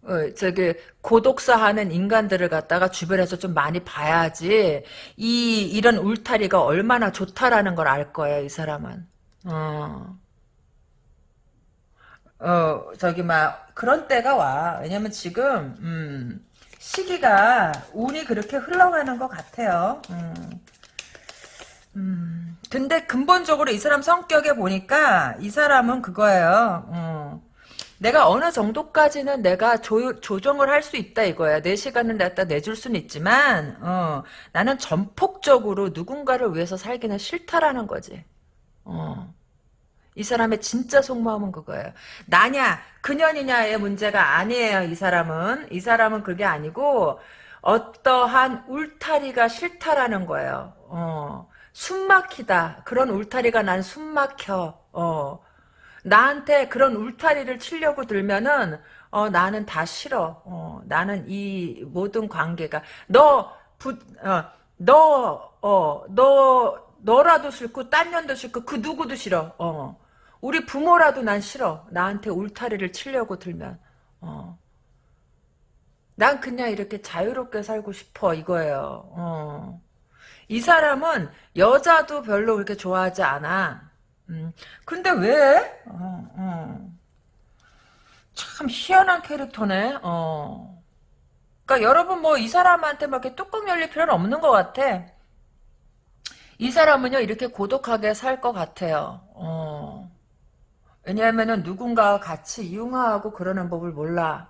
어, 저기 고독사 하는 인간들을 갖다가 주변에서 좀 많이 봐야지 이 이런 울타리가 얼마나 좋다라는 걸 알 거예요 이 사람은 어. 어 저기 막 그런 때가 와 왜냐면 지금 음, 시기가 운이 그렇게 흘러가는 것 같아요 음. 음. 근데 근본적으로 이 사람 성격에 보니까 이 사람은 그거예요 어. 내가 어느 정도까지는 내가 조, 조정을 할 수 있다 이거야. 내 시간을 갖다 내줄 수는 있지만 어, 나는 전폭적으로 누군가를 위해서 살기는 싫다라는 거지. 어. 이 사람의 진짜 속마음은 그거예요. 나냐 그년이냐의 문제가 아니에요. 이 사람은 이 사람은 그게 아니고 어떠한 울타리가 싫다라는 거예요. 어. 숨막히다. 그런 울타리가 난 숨막혀. 어. 나한테 그런 울타리를 치려고 들면은 어 나는 다 싫어. 어 나는 이 모든 관계가 너부어너 어 너 너라도 싫고 딴 년도 싫고 그 누구도 싫어. 어. 우리 부모라도 난 싫어. 나한테 울타리를 치려고 들면. 어. 난 그냥 이렇게 자유롭게 살고 싶어 이거예요. 어. 이 사람은 여자도 별로 그렇게 좋아하지 않아. 음, 근데 왜? 어, 어. 참 희한한 캐릭터네. 어. 그러니까 여러분 뭐 이 사람한테 막 이렇게 뚜껑 열릴 필요는 없는 것 같아. 이 사람은요 이렇게 고독하게 살 것 같아요. 어. 왜냐하면은 누군가와 같이 이용하고 그러는 법을 몰라.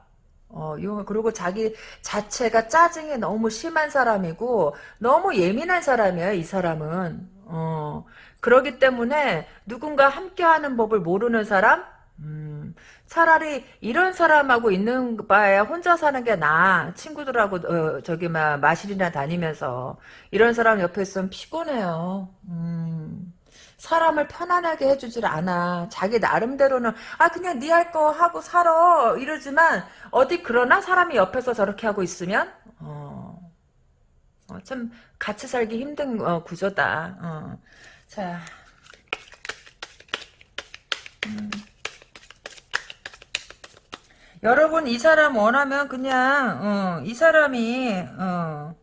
어, 그리고 자기 자체가 짜증이 너무 심한 사람이고 너무 예민한 사람이에요. 이 사람은. 어. 그러기 때문에 누군가 함께하는 법을 모르는 사람? 음, 차라리 이런 사람하고 있는 바에 혼자 사는 게 나아. 친구들하고 어, 저기 막 마실이나 다니면서 이런 사람 옆에 있으면 피곤해요. 음, 사람을 편안하게 해주질 않아. 자기 나름대로는 아 그냥 네 할 거 하고 살아 이러지만 어디 그러나 사람이 옆에서 저렇게 하고 있으면 어, 어, 참 같이 살기 힘든 어, 구조다. 어. 자. 음. 여러분 이 사람 원하면 그냥 어, 이 사람이 어,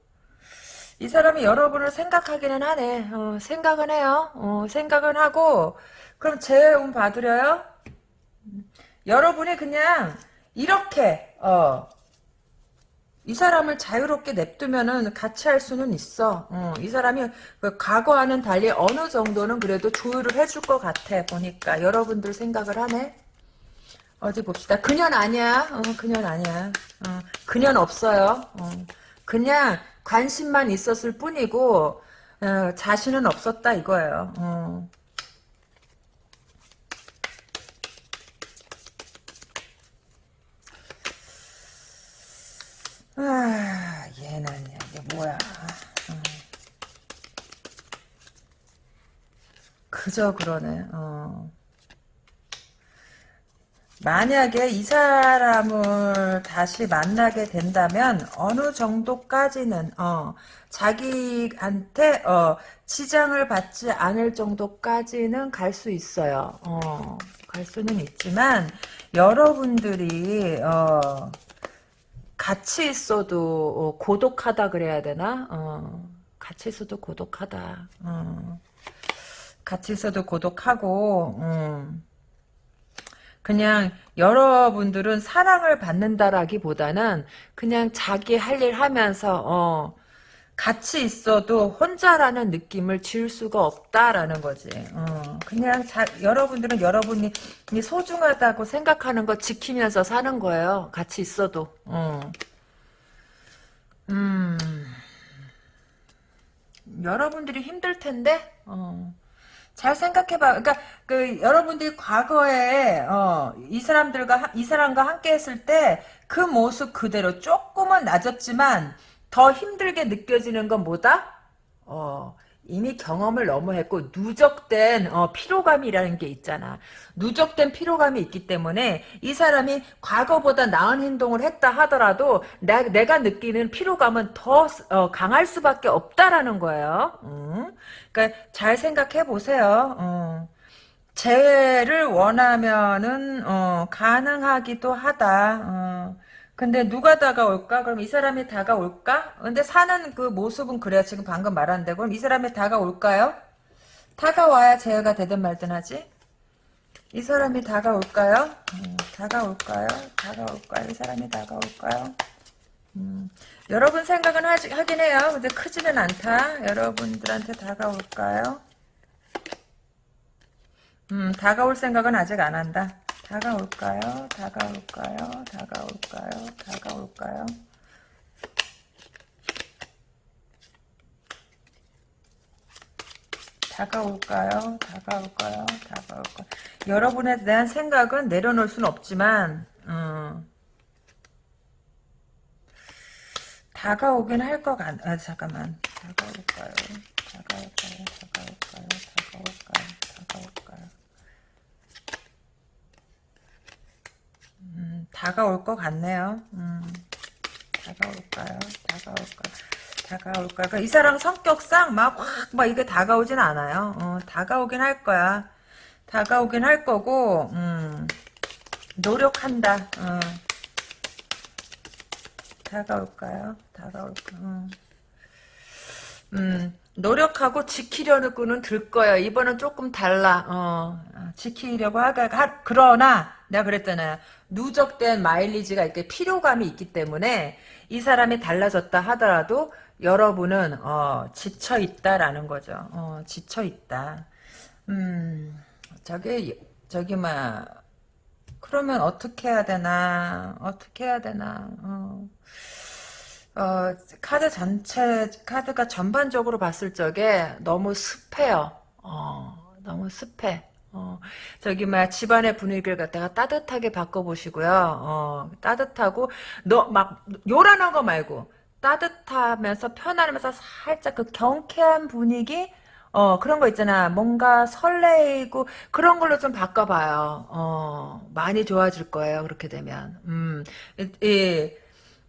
이 사람이 여러분을 생각하기는 하네. 어, 생각은 해요. 어, 생각은 하고 그럼 제운 받으려요? 여러분이 그냥 이렇게 어, 이 사람을 자유롭게 냅두면은 같이 할 수는 있어. 어, 이 사람이 그 과거와는 달리 어느 정도는 그래도 조율을 해줄 것 같아. 보니까 여러분들 생각을 하네. 어디 봅시다. 그년 아니야. 어, 그년 아니야. 어, 그년 없어요. 어, 그냥 관심만 있었을 뿐이고 어, 자신은 없었다 이거예요. 아, 얘는 이게 뭐야. 어. 그저 그러네. 어. 만약에 이 사람을 다시 만나게 된다면 어느 정도까지는 어, 자기한테 어, 지장을 받지 않을 정도까지는 갈 수 있어요. 어, 갈 수는 있지만 여러분들이 어, 같이 있어도 어, 고독하다 그래야 되나? 어, 같이 있어도 고독하다. 어, 같이 있어도 고독하고 음. 그냥 여러분들은 사랑을 받는다라기보다는 그냥 자기 할 일 하면서 어, 같이 있어도 혼자라는 느낌을 지울 수가 없다라는 거지. 어, 그냥 자, 여러분들은 여러분이 소중하다고 생각하는 거 지키면서 사는 거예요. 같이 있어도. 어. 음. 여러분들이 힘들 텐데. 어. 잘 생각해봐. 그러니까 그 여러분들이 과거에 어, 이 사람들과 이 사람과 함께했을 때 그 모습 그대로 조금은 낮았지만 더 힘들게 느껴지는 건 뭐다? 어, 이미 경험을 너무 했고 누적된 어, 피로감이라는 게 있잖아. 누적된 피로감이 있기 때문에 이 사람이 과거보다 나은 행동을 했다 하더라도 나, 내가 느끼는 피로감은 더 어, 강할 수밖에 없다라는 거예요. 음. 그러니까 잘 생각해 보세요. 어. 재회를 원하면은 어, 가능하기도 하다. 어. 근데 누가 다가올까? 그럼 이 사람이 다가올까? 근데 사는 그 모습은 그래야 지금 방금 말한데 그럼 이 사람이 다가올까요? 다가와야 제어가 되든 말든 하지? 이 사람이 다가올까요? 음, 다가올까요? 다가올까요? 이 사람이 다가올까요? 음, 여러분 생각은 하지, 하긴 해요. 근데 크지는 않다. 여러분들한테 다가올까요? 음, 다가올 생각은 아직 안 한다. 다가올까요? 다가올까요? 다가올까요? 다가올까요? 다가올까요? 다가올까요? 다가올까요? 여러분에 대한 생각은 내려놓을 수는 없지만 음, 다가오긴 할 것 같... 아 잠깐만 다가올까요? 다가올까요? 다가올까요? 다가올까요? 다가올까요? 음, 다가올 것 같네요. 음, 다가올까요? 다가올까요? 다가올까요? 그러니까 이 사람 성격상 막확막 이게 다가오진 않아요. 어, 다가오긴 할 거야. 다가오긴 할 거고 음, 노력한다. 어. 다가올까요? 다가올까? 음. 음, 노력하고 지키려는 꾼은 들 거예요. 이번은 조금 달라. 어, 지키려고 하가 하, 그러나 내가 그랬잖아요. 누적된 마일리지가 이렇게 필요감이 있기 때문에 이 사람이 달라졌다 하더라도 여러분은 어, 지쳐 있다라는 거죠. 어, 지쳐 있다. 음, 저기 저기 막 그러면 어떻게 해야 되나? 어떻게 해야 되나? 어. 어, 카드 전체, 카드가 전반적으로 봤을 적에 너무 습해요. 어, 너무 습해. 어, 저기, 막, 집안의 분위기를 갖다가 따뜻하게 바꿔보시고요. 어, 따뜻하고, 너, 막, 요란한 거 말고, 따뜻하면서 편안하면서 살짝 그 경쾌한 분위기? 어, 그런 거 있잖아. 뭔가 설레이고, 그런 걸로 좀 바꿔봐요. 어, 많이 좋아질 거예요. 그렇게 되면. 음, 이, 이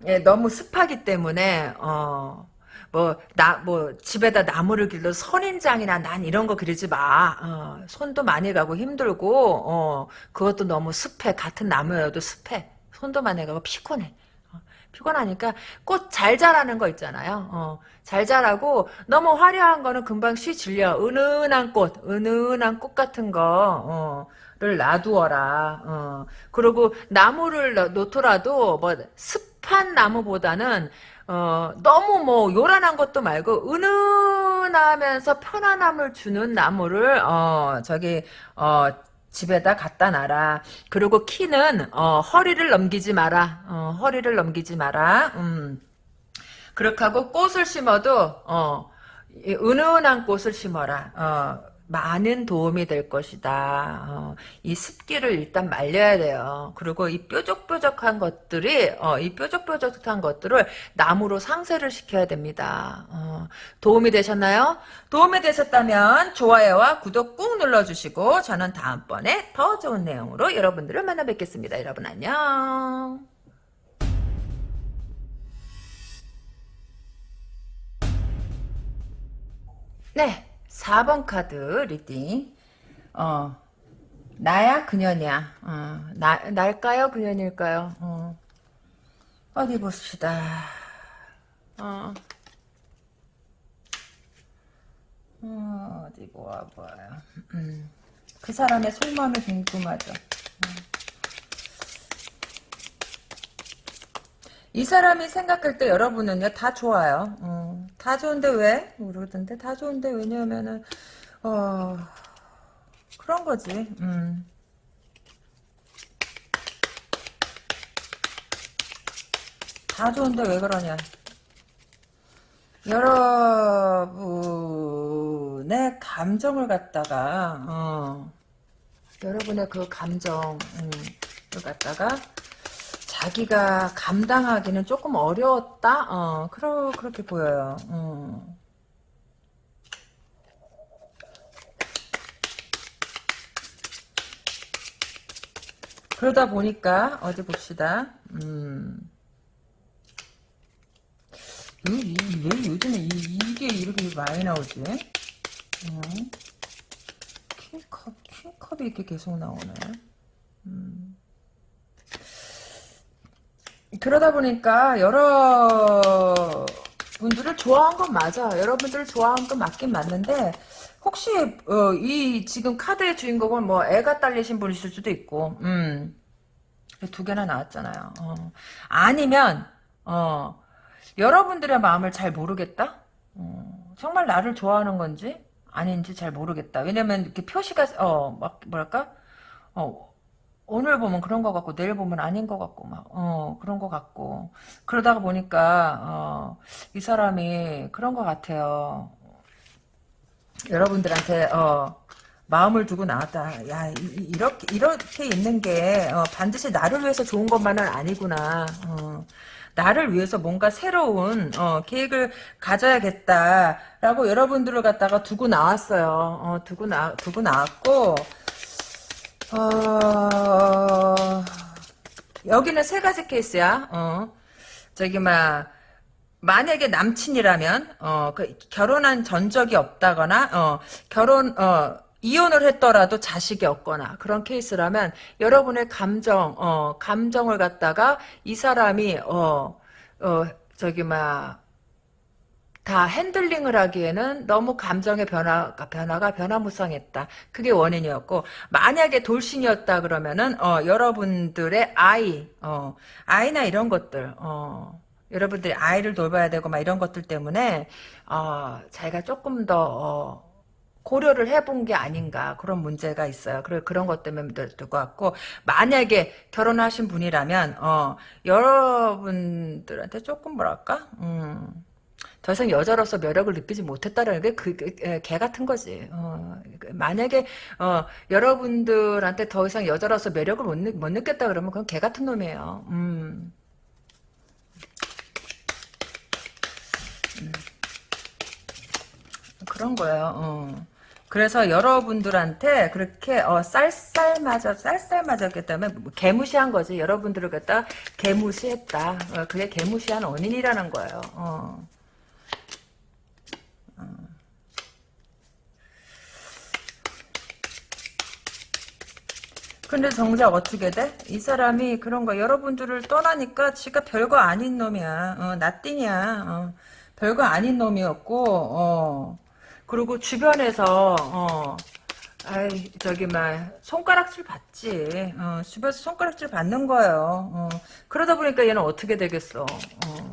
예, 너무 습하기 때문에 어. 뭐, 나, 뭐, 집에다 나무를 길러 선인장이나 난 이런 거 그리지 마. 어, 손도 많이 가고 힘들고, 어, 그것도 너무 습해. 같은 나무여도 습해. 손도 많이 가고 피곤해. 어, 피곤하니까 꽃 잘 자라는 거 있잖아요. 어, 잘 자라고 너무 화려한 거는 금방 쉬 질려. 은은한 꽃, 은은한 꽃 같은 거, 를 놔두어라. 어. 그리고 나무를 놓더라도 뭐 습한 나무보다는 어, 너무 뭐 요란한 것도 말고 은은하면서 편안함을 주는 나무를 어, 저기 어, 집에다 갖다 놔라. 그리고 키는 어, 허리를 넘기지 마라. 어, 허리를 넘기지 마라. 음. 그렇게 하고 꽃을 심어도 어, 은은한 꽃을 심어라. 어, 많은 도움이 될 것이다. 어, 이 습기를 일단 말려야 돼요. 그리고 이 뾰족뾰족한 것들이 어, 이 뾰족뾰족한 것들을 나무로 상쇄를 시켜야 됩니다. 어, 도움이 되셨나요? 도움이 되셨다면 좋아요와 구독 꾹 눌러주시고 저는 다음번에 더 좋은 내용으로 여러분들을 만나 뵙겠습니다. 여러분 안녕. 네, 4번 카드 reading. 어, 나야 그년이야. 어, 나 날까요 그년일까요? 어. 어디 봅시다. 어. 어, 디 보아봐요. 음. 그 사람의 속마음이 궁금하죠. 어. 이 사람이 생각할 때 여러분은요 다 좋아요. 어, 다 좋은데 왜? 모르던데 다 좋은데 왜냐면은 어 그런 거지. 음. 다 좋은데 왜 그러냐? 여러분의 감정을 갖다가 어, 여러분의 그 감정을 갖다가 자기가 감당하기는 조금 어려웠다? 어, 그러, 그렇게 보여요. 어. 그러다 보니까, 어디 봅시다. 음. 왜, 왜 요즘에 이, 게 이렇게 많이 나오지? 어. 킹컵, 킹컵이 이렇게 계속 나오네. 음. 그러다 보니까 여러 분들을 좋아한 건 맞아. 여러분들을 좋아한 건 맞긴 맞는데 혹시 어, 이 지금 카드의 주인공은 뭐 애가 딸리신 분이실 수도 있고, 음, 두 개나 나왔잖아요. 어. 아니면 어, 여러분들의 마음을 잘 모르겠다. 어, 정말 나를 좋아하는 건지 아닌지 잘 모르겠다. 왜냐면 이렇게 표시가 어 막 뭐랄까 어 오늘 보면 그런 것 같고 내일 보면 아닌 것 같고 막 어 그런 것 같고 그러다가 보니까 어, 이 사람이 그런 것 같아요. 여러분들한테 어, 마음을 두고 나왔다. 야 이, 렇게 이렇게 있는 게 어, 반드시 나를 위해서 좋은 것만은 아니구나. 어, 나를 위해서 뭔가 새로운 어, 계획을 가져야겠다라고 여러분들을 갖다가 두고 나왔어요. 어, 두고 나 두고 나왔고. 어... 여기는 세 가지 케이스야. 어. 저기 막 만약에 남친이라면 어, 그 결혼한 전적이 없다거나 어, 결혼 어, 이혼을 했더라도 자식이 없거나 그런 케이스라면 여러분의 감정 어, 감정을 갖다가 이 사람이 어, 어 저기 막 다 핸들링을 하기에는 너무 감정의 변화가 변화가 변화무쌍했다. 그게 원인이었고 만약에 돌싱이었다 그러면은 어, 여러분들의 아이 어, 아이나 이런 것들 어, 여러분들이 아이를 돌봐야 되고 막 이런 것들 때문에 어, 자기가 조금 더 어, 고려를 해본 게 아닌가 그런 문제가 있어요. 그래 그런 것 때문에 될것 같고 만약에 결혼하신 분이라면 어, 여러분들한테 조금 뭐랄까 음, 더 이상 여자로서 매력을 느끼지 못했다는 게 그 개 같은 거지. 어, 만약에 어, 여러분들한테 더 이상 여자로서 매력을 못, 못 느꼈다 그러면 그건 개 같은 놈이에요. 음. 음. 그런 거예요. 어. 그래서 여러분들한테 그렇게 어, 쌀쌀맞아 쌀쌀맞았기 때문에 뭐 개무시한 거지. 여러분들을 갖다 개무시했다. 어, 그게 개무시한 원인이라는 거예요. 어. 근데 정작 어떻게 돼? 이 사람이 그런 거 여러분들을 떠나니까 지가 별거 아닌 놈이야. 어, 나띵이야. 어, 별거 아닌 놈이었고 어, 그리고 주변에서 어, 아이 저기 막 손가락질 받지. 어, 주변에서 손가락질 받는 거예요. 어, 그러다 보니까 얘는 어떻게 되겠어? 어.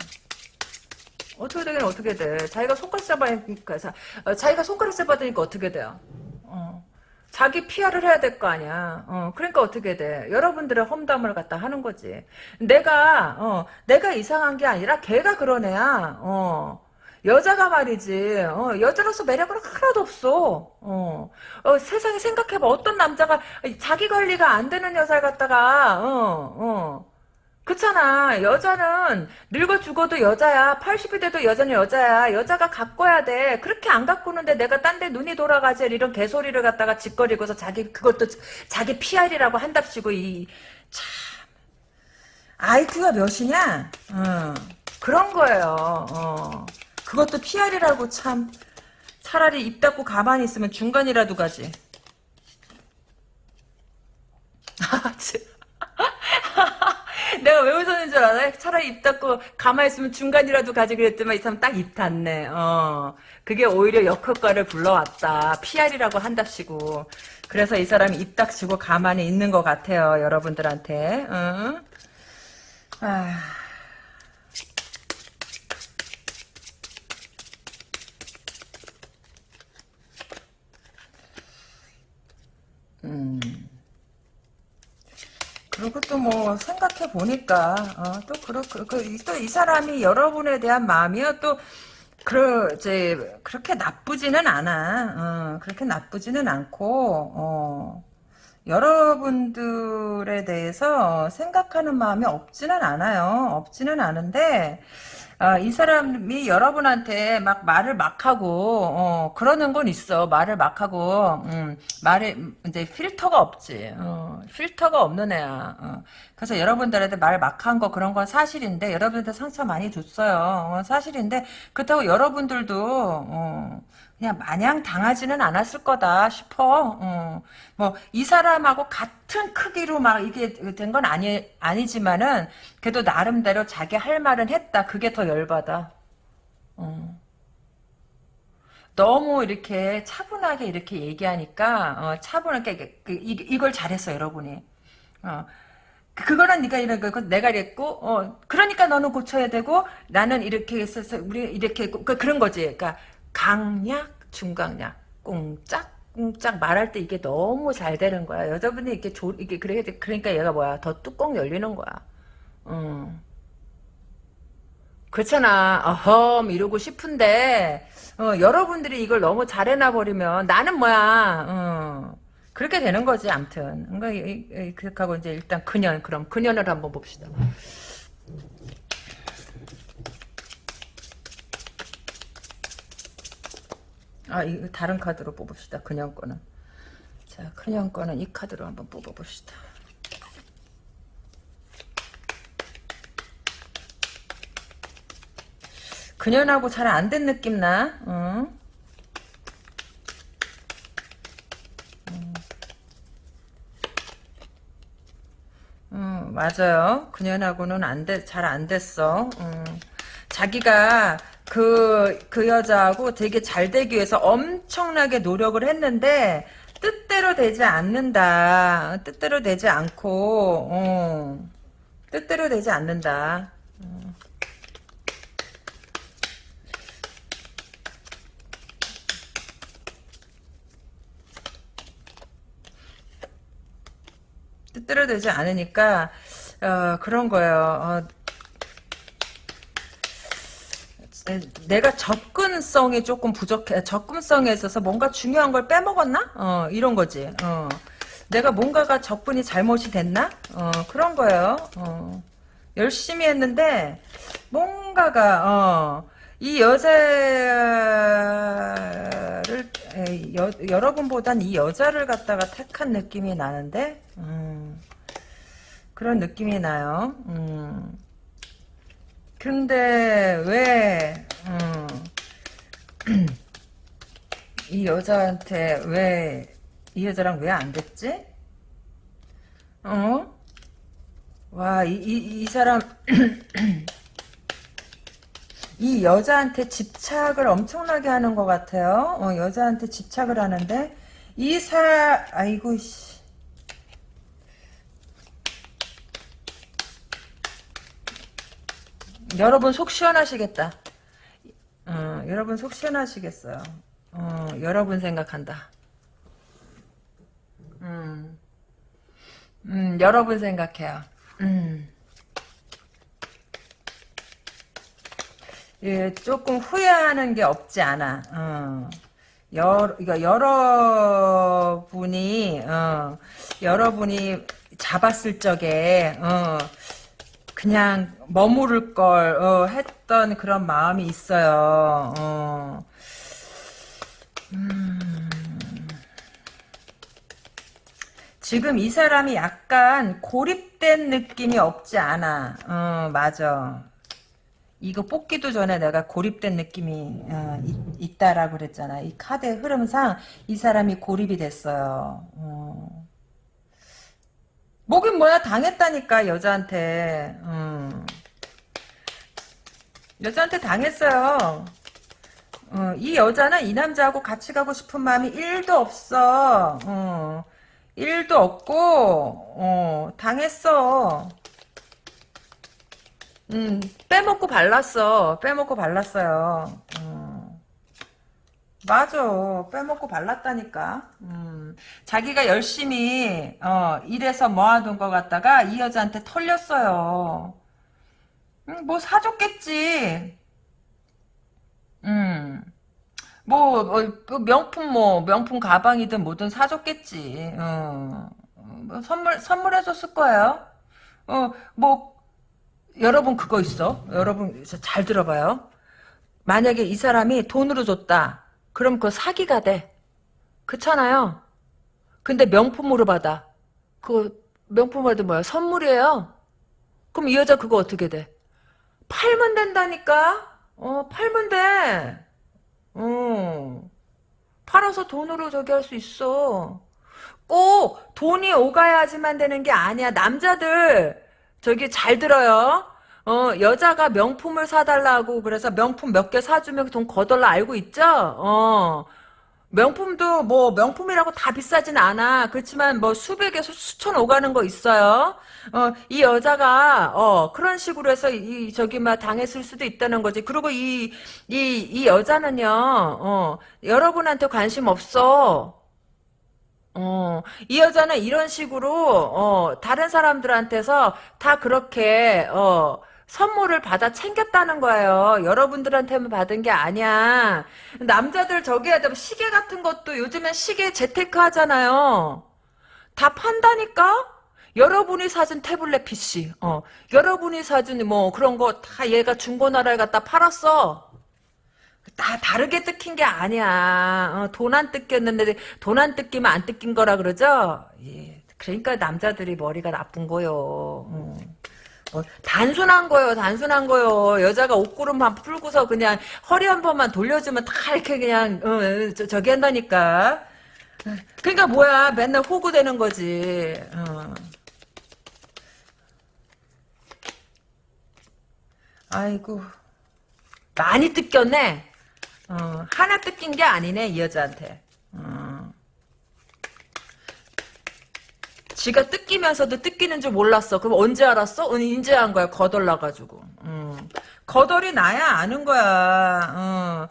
어떻게 되긴 어떻게 돼? 자기가 손가락질 받으니까 어, 자기가 손가락질 받으니까 어떻게 돼요? 어. 자기 PR을 해야 될 거 아니야. 어, 그러니까 어떻게 돼? 여러분들의 험담을 갖다 하는 거지. 내가, 어, 내가 이상한 게 아니라 걔가 그런 애야. 어. 여자가 말이지, 어, 여자로서 매력은 하나도 없어. 어, 어, 세상에 생각해봐. 어떤 남자가 자기 관리가 안 되는 여자를 갖다가, 어, 어. 그렇잖아. 여자는 늙어 죽어도 여자야. 80이 돼도 여자는 여자야. 여자가 가꿔야 돼. 그렇게 안 가꾸는데 내가 딴 데 눈이 돌아가지 이런 개소리를 갖다가 짓거리고서 자기 그것도 자기 PR이라고 한답시고 이 참. IQ가 몇이냐? 어, 그런 거예요. 어. 그것도 PR이라고 참 차라리 입 닫고 가만히 있으면 중간이라도 가지. (laughs) 아, 참. (laughs) (laughs) 내가 왜 웃었는 줄 알아? 차라리 입 닫고 가만히 있으면 중간이라도 가지 그랬더만 이 사람 딱 입 닫네. 어. 그게 오히려 역효과를 불러왔다. PR이라고 한답시고. 그래서 이 사람이 입 닥치고 가만히 있는 것 같아요. 여러분들한테. 어? 아. 음. 그리고 또 뭐 생각해 보니까 어, 또 그렇 그또이 사람이 여러분에 대한 마음이요 또 그러 이제 그렇게 나쁘지는 않아. 어, 그렇게 나쁘지는 않고 어, 여러분들에 대해서 생각하는 마음이 없지는 않아요. 없지는 않은데 아, 이 사람이 여러분한테 막 말을 막 하고 어, 그러는 건 있어. 말을 막 하고 음, 말에 이제 필터가 없지. 어, 필터가 없는 애야. 어. 그래서 여러분들한테 말 막 한 거 그런 건 사실인데 여러분한테 상처 많이 줬어요. 어, 사실인데 그렇다고 여러분들도 어, 그냥 마냥 당하지는 않았을 거다 싶어. 어. 뭐이 사람하고 같은 크기로 막 이게 된 건 아니 아니지만은 그래도 나름대로 자기 할 말은 했다. 그게 더 열받아. 어. 너무 이렇게 차분하게 이렇게 얘기하니까 어, 차분하게 그, 이, 이걸 잘했어 여러분이. 어. 그거는 네가 이런 거 내가 이랬고 어 그러니까 너는 고쳐야 되고 나는 이렇게 했어서 우리 이렇게 했고 그, 그런 거지. 그러니까 강약, 중강약, 꽁짝, 꽁짝 말할 때 이게 너무 잘 되는 거야. 여자분이 이렇게 조, 이게 그래 그러니까 얘가 뭐야 더 뚜껑 열리는 거야. 음. 그렇잖아. 어험 이러고 싶은데 어, 여러분들이 이걸 너무 잘해놔 버리면 나는 뭐야. 어. 그렇게 되는 거지. 암튼. 그러니까 그렇게 하고 이제 일단 그년 그럼 그년을 한번 봅시다. 아, 이 다른 카드로 뽑읍시다. 그냥 거는. 자, 그냥 거는 이 카드로 한번 뽑아봅시다. 그년하고 잘 안 된 느낌 나. 응? 음, 맞아요. 그년하고는 안 돼, 잘 안 됐어. 음. 자기가 그, 그 여자하고 되게 잘 되기 위해서 엄청나게 노력을 했는데, 뜻대로 되지 않는다. 뜻대로 되지 않고, 어. 뜻대로 되지 않는다. 어. 뜻대로 되지 않으니까, 어, 그런 거예요. 어, 내가 접근성이 조금 부족해. 접근성에 있어서 뭔가 중요한 걸 빼먹었나? 어, 이런 거지. 어. 내가 뭔가가 접근이 잘못이 됐나? 어, 그런 거예요. 어. 열심히 했는데, 뭔가가, 어, 이 여자를, 에이, 여, 여러분보단 이 여자를 갖다가 택한 느낌이 나는데, 음, 그런 느낌이 나요. 음. 근데 왜, 음, (clears throat) 이 여자한테 왜, 이 여자랑 왜 안 됐지? 어? 와, 이, 이, 이 사람, (clears throat) 이 여자한테 집착을 엄청나게 하는 것 같아요. 어, 여자한테 집착을 하는데, 이 사람, 아이고, 씨. 여러분 속 시원하시겠다. 어, 여러분 속 시원하시겠어요. 어, 여러분 생각한다. 음, 음, 여러분 생각해요. 음. 예, 조금 후회하는 게 없지 않아. 어. 여러, 이거 여러분이, 어, 여러분이 잡았을 적에, 어, 그냥 머무를 걸, 어, 했던 그런 마음이 있어요. 어. 음. 지금 이 사람이 약간 고립된 느낌이 없지 않아. 어, 맞아. 이거 뽑기도 전에 내가 고립된 느낌이 어, 있, 다라고 그랬잖아. 이 카드의 흐름상 이 사람이 고립이 됐어요. 어. 뭐긴 뭐야 당했다니까 여자한테. 음. 여자한테 당했어요. 어, 이 여자는 이 남자하고 같이 가고 싶은 마음이 1도 없어. 어. 1도 없고 어, 당했어. 음, 빼먹고 발랐어. 빼먹고 발랐어요. 음. 맞아. 빼먹고 발랐다니까. 음. 자기가 열심히, 어, 일해서 모아둔 것 같다가 이 여자한테 털렸어요. 음, 뭐 사줬겠지. 음. 뭐, 어, 그 명품 뭐, 명품 가방이든 뭐든 사줬겠지. 어. 뭐 선물, 선물해줬을 거예요. 어, 뭐, 여러분 그거 있어. 여러분 잘 들어봐요. 만약에 이 사람이 돈으로 줬다. 그럼 그거 사기가 돼. 그렇잖아요. 근데 명품으로 받아. 그 명품으로 뭐야? 선물이에요. 그럼 이 여자 그거 어떻게 돼? 팔면 된다니까? 어, 팔면 돼. 어. 팔아서 돈으로 저기 할 수 있어. 꼭 돈이 오가야지만 되는 게 아니야. 남자들 저기 잘 들어요. 어, 여자가 명품을 사달라고 그래서 명품 몇 개 사주면 돈 거덜라 알고 있죠? 어. 명품도 뭐 명품이라고 다 비싸진 않아. 그렇지만 뭐 수백에서 수천 오가는 거 있어요. 어, 이 여자가 어, 그런 식으로 해서 이 저기 막 당했을 수도 있다는 거지. 그리고 이 이 이 여자는요. 어, 여러분한테 관심 없어. 어, 이 여자는 이런 식으로, 어, 다른 사람들한테서 다 그렇게, 어, 선물을 받아 챙겼다는 거예요. 여러분들한테만 받은 게 아니야. 남자들 저기 하자 시계 같은 것도 요즘엔 시계 재테크 하잖아요. 다 판다니까? 여러분이 사준 태블릿 PC, 어, 여러분이 사준 뭐 그런 거 다 얘가 중고나라에 갖다 팔았어. 다 다르게 뜯긴 게 아니야. 어, 돈안 뜯겼는데 돈 안 뜯기면 안 뜯긴 거라 그러죠? 예. 그러니까 남자들이 머리가 나쁜 거요. 어. 어, 단순한 거요, 단순한 거요. 여자가 옷구름만 풀고서 그냥 허리 한 번만 돌려주면 다 이렇게 그냥 어, 저, 저기 한다니까. 그러니까 뭐야, 맨날 호구되는 거지. 어. 아이고 많이 뜯겼네. 어, 하나 뜯긴 게 아니네 이 여자한테. 어. 지가 뜯기면서도 뜯기는 줄 몰랐어. 그럼 언제 알았어? 언제 한 거야? 거덜나가지고. 음. 거덜이 나야 아는 거야. 어.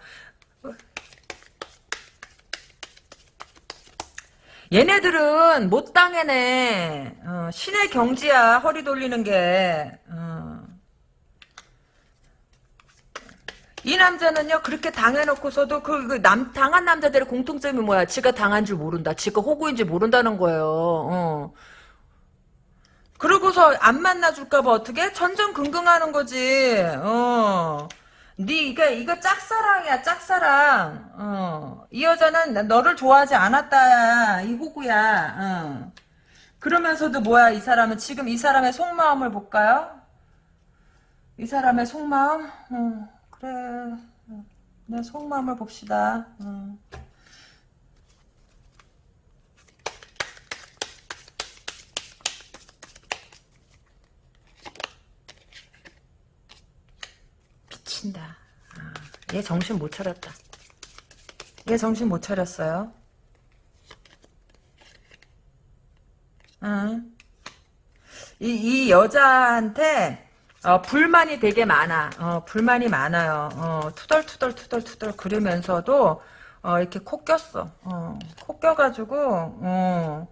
얘네들은 못 당해네. 어, 신의 경지야 허리 돌리는 게. 어. 이 남자는요 그렇게 당해놓고서도 그, 그 남, 당한 남자들의 공통점이 뭐야? 지가 당한 줄 모른다. 지가 호구인지 모른다는 거예요. 어. 그러고서 안 만나줄까봐 어떻게? 전전긍긍하는 거지. 어. 네 이거 이거 짝사랑이야 짝사랑. 어. 이 여자는 너를 좋아하지 않았다. 이 호구야. 어. 그러면서도 뭐야 이 사람은? 지금 이 사람의 속마음을 볼까요? 이 사람의 속마음? 어. 그래. 내 속마음을 봅시다. 응. 미친다. 아, 얘 정신 못 차렸다. 얘 정신 못 차렸어요? 응. 이, 이 여자한테 어, 불만이 되게 많아. 어, 불만이 많아요. 어, 투덜투덜 투덜투덜 그러면서도 어, 이렇게 코 꼈어. 어, 코 껴가지고 어,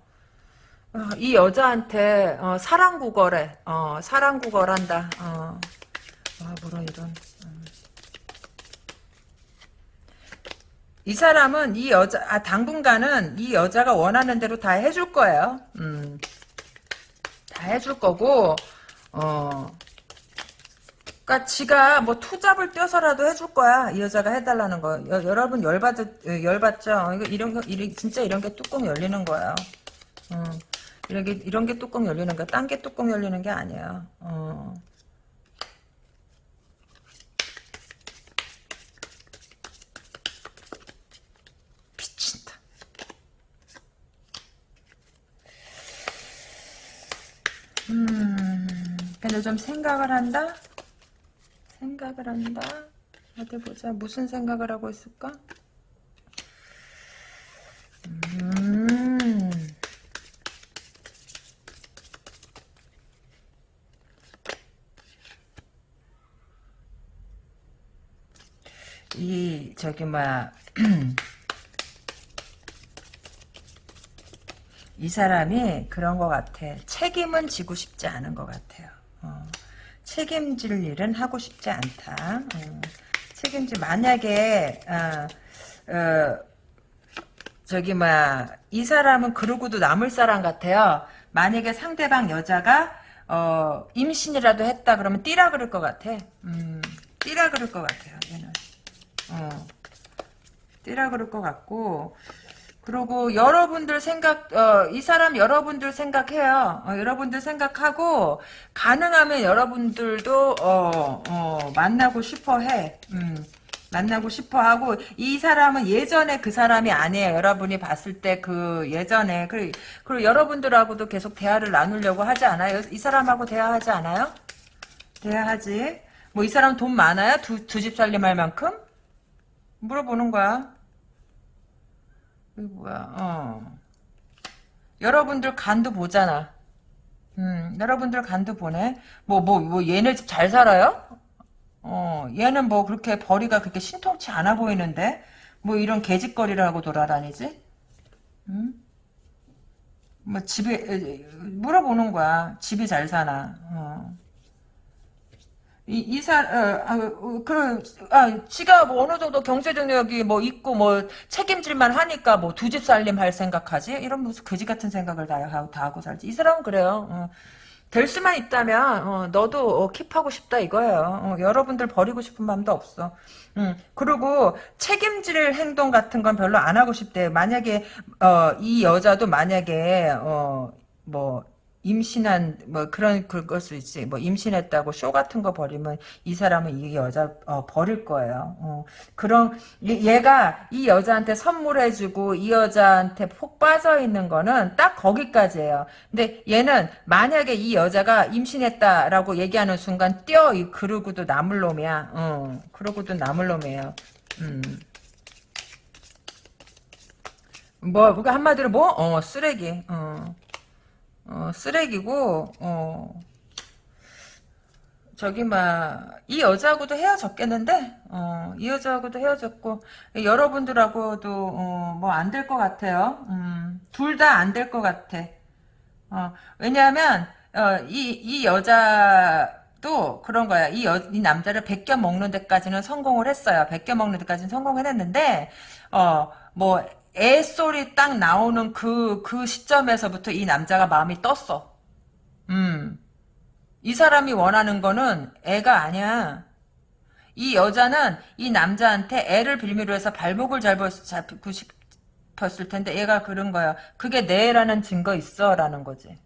어, 이 여자한테 어, 사랑 구걸해. 어, 사랑 구걸한다. 어, 아, 뭐라 이런. 음. 이 사람은 이 여자, 아, 당분간은 이 여자가 원하는 대로 다 해줄 거예요. 음. 다 해줄 거고, 어. 그니까 지가 뭐 투잡을 떼서라도 해줄 거야. 이 여자가 해달라는 거. 여, 여러분 열받, 열받죠? 이거 이런 거, 이런, 진짜 이런 게 뚜껑 열리는 거예요. 어. 이런 게, 이런 게 뚜껑 열리는 거야. 딴 게 뚜껑 열리는 게 아니에요. 어. 음, 근데 좀 생각을 한다? 생각을 한다? 어디 보자. 무슨 생각을 하고 있을까? 음. 이 저기 뭐야 (clears throat) 이 사람이 그런 것 같아 책임은 지고 싶지 않은 것 같아요 어, 책임질 일은 하고 싶지 않다. 어, 책임질 만약에 어, 어, 저기 뭐야 이 사람은 그러고도 남을 사람 같아요. 만약에 상대방 여자가 어, 임신이라도 했다 그러면 띠라 그럴 것 같아. 음, 띠라 그럴 것 같아요 얘는. 어, 띠라 그럴 것 같고 그리고 여러분들 생각 어, 이 사람 여러분들 생각해요. 어, 여러분들 생각하고 가능하면 여러분들도 어, 어, 만나고 싶어 해. 음, 만나고 싶어 하고 이 사람은 예전에 그 사람이 아니에요. 여러분이 봤을 때 그 예전에. 그리고, 그리고 여러분들하고도 계속 대화를 나누려고 하지 않아요? 이 사람하고 대화하지 않아요? 대화하지? 뭐 이 사람 돈 많아요? 두 두 집 살림할 만큼? 물어보는 거야. 이거 뭐야, 어. 여러분들 간도 보잖아. 음, 여러분들 간도 보네. 뭐, 뭐, 뭐, 얘네 집 잘 살아요? 어, 얘는 뭐 그렇게 벌이가 그렇게 신통치 않아 보이는데? 뭐 이런 개짓거리를 하고 돌아다니지? 음? 뭐 집에, 물어보는 거야. 집이 잘 사나. 어. 이, 이사, 어, 아, 어, 그, 아, 지가 뭐 어느 정도 경제적력이 뭐 있고 뭐 책임질만 하니까 뭐 두 집 살림 할 생각하지? 이런 무슨 거지 같은 생각을 다 하고, 다 하고 살지. 이 사람은 그래요. 어. 될 수만 있다면, 어, 너도 어, 킵하고 싶다 이거예요. 어, 여러분들 버리고 싶은 마음도 없어. 음, 그리고 책임질 행동 같은 건 별로 안 하고 싶대. 만약에, 어, 이 여자도 만약에, 어, 뭐, 임신한 뭐 그런 그럴 수 있지 뭐 임신했다고 쇼 같은 거 버리면 이 사람은 이 여자 어, 버릴 거예요 어, 그런 얘가 이 여자한테 선물해주고 이 여자한테 폭 빠져 있는 거는 딱 거기까지예요 근데 얘는 만약에 이 여자가 임신했다라고 얘기하는 순간 뛰어 이 그러고도 남을 놈이야 어, 그러고도 남을 놈이에요 음. 뭐, 그게 한마디로 뭐? 어, 쓰레기. 어. 어, 쓰레기고 어, 저기 막 이 여자하고도 헤어졌겠는데 어, 이 여자하고도 헤어졌고 여러분들하고도 어, 뭐 안 될 것 같아요. 음, 둘다 안 될 것 같아. 어, 왜냐하면 어, 이, 이 여자도 그런 거야. 이, 여, 이 남자를 베껴 먹는 데까지는 성공을 했어요. 베껴 먹는 데까지는 성공을 했는데 어, 뭐 애소리 딱 나오는 그, 그 시점에서부터 이 남자가 마음이 떴어. 음. 이 사람이 원하는 거는 애가 아니야. 이 여자는 이 남자한테 애를 빌미로 해서 발목을 잡고 싶었을 텐데 얘가 그런 거야. 그게 내 애라는 증거 있어 라는 거지.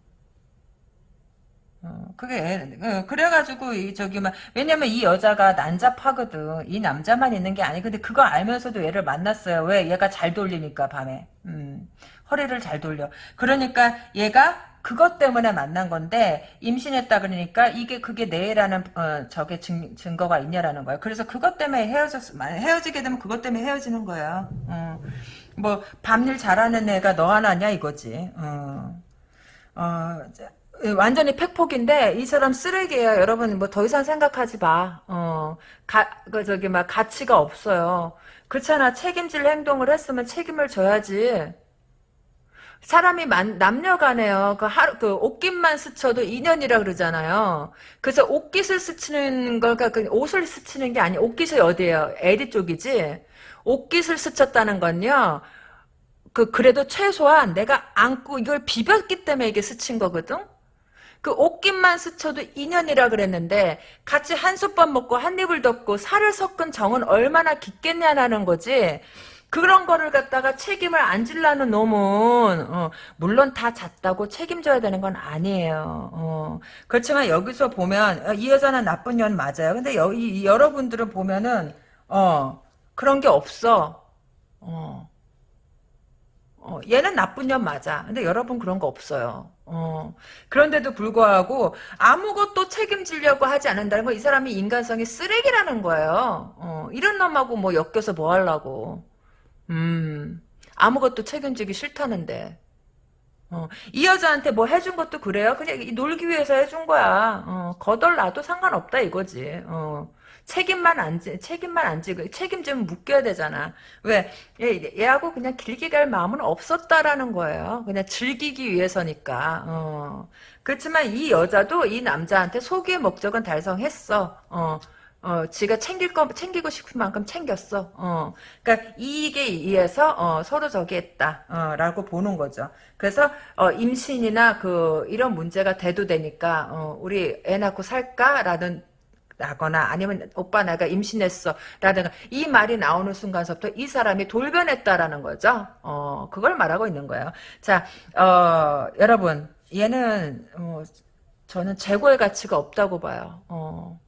어, 그게 어, 그래가지고 이 저기 막 왜냐면 이 여자가 난잡하거든. 이 남자만 있는 게 아니. 근데 그거 알면서도 얘를 만났어요. 왜? 얘가 잘 돌리니까 밤에. 음, 허리를 잘 돌려. 그러니까 얘가 그것 때문에 만난 건데 임신했다 그러니까 이게 그게 내라는 어, 저게 증, 증거가 있냐라는 거예요. 그래서 그것 때문에 헤어졌 헤어지게 되면 그것 때문에 헤어지는 거예요 어, 뭐 밤일 잘하는 애가 너 하나냐 이거지. 어, 어 예, 완전히 팩폭인데 이 사람 쓰레기예요. 여러분 뭐 더 이상 생각하지 마. 어, 가, 그 저기 막 가치가 없어요. 그렇잖아. 책임질 행동을 했으면 책임을 져야지. 사람이 만, 남녀간에요. 그 하루, 그 옷깃만 스쳐도 인연이라 그러잖아요. 그래서 옷깃을 스치는 걸, 그 옷을 스치는 게 아니, 옷깃이 어디예요? 에디 쪽이지? 옷깃을 스쳤다는 건요, 그, 그래도 최소한 내가 안고 이걸 비볐기 때문에 이게 스친 거거든? 그 옷깃만 스쳐도 인연이라 그랬는데 같이 한솥밥 먹고 한 입을 덮고 살을 섞은 정은 얼마나 깊겠냐라는 거지. 그런 거를 갖다가 책임을 안 질라는 놈은 어, 물론 다 잤다고 책임져야 되는 건 아니에요. 어. 그렇지만 여기서 보면 어, 이 여자는 나쁜 년 맞아요. 근데 여, 이, 여러분들은 보면은 어 그런 게 없어. 어. 어, 얘는 나쁜 년 맞아. 근데 여러분 그런 거 없어요. 어, 그런데도 불구하고 아무것도 책임지려고 하지 않는다는 건 이 사람이 인간성이 쓰레기라는 거예요. 어, 이런 놈하고 뭐 엮여서 뭐 하려고. 음, 아무것도 책임지기 싫다는데. 어, 이 여자한테 뭐 해준 것도 그래요? 그냥 놀기 위해서 해준 거야. 어, 거덜 나도 상관없다 이거지. 어. 책임만 안 지, 책임만 안 지고, 책임지면 묶여야 되잖아. 왜? 얘, 얘하고 그냥 길게 갈 마음은 없었다라는 거예요. 그냥 즐기기 위해서니까. 어. 그렇지만 이 여자도 이 남자한테 소기의 목적은 달성했어. 어. 어, 지가 챙길 거, 챙기고 싶은 만큼 챙겼어. 어. 그니까, 이익에 의해서, 어, 서로 저기 했다. 어, 라고 보는 거죠. 그래서, 어, 임신이나 그, 이런 문제가 대두되니까, 어, 우리 애 낳고 살까? 라는 나거나 아니면 오빠 내가 임신했어 라든가 이 말이 나오는 순간서부터 이 사람이 돌변했다라는 거죠. 어 그걸 말하고 있는 거예요. 자, 어 여러분 얘는 어, 저는 재고의 가치가 없다고 봐요. 어.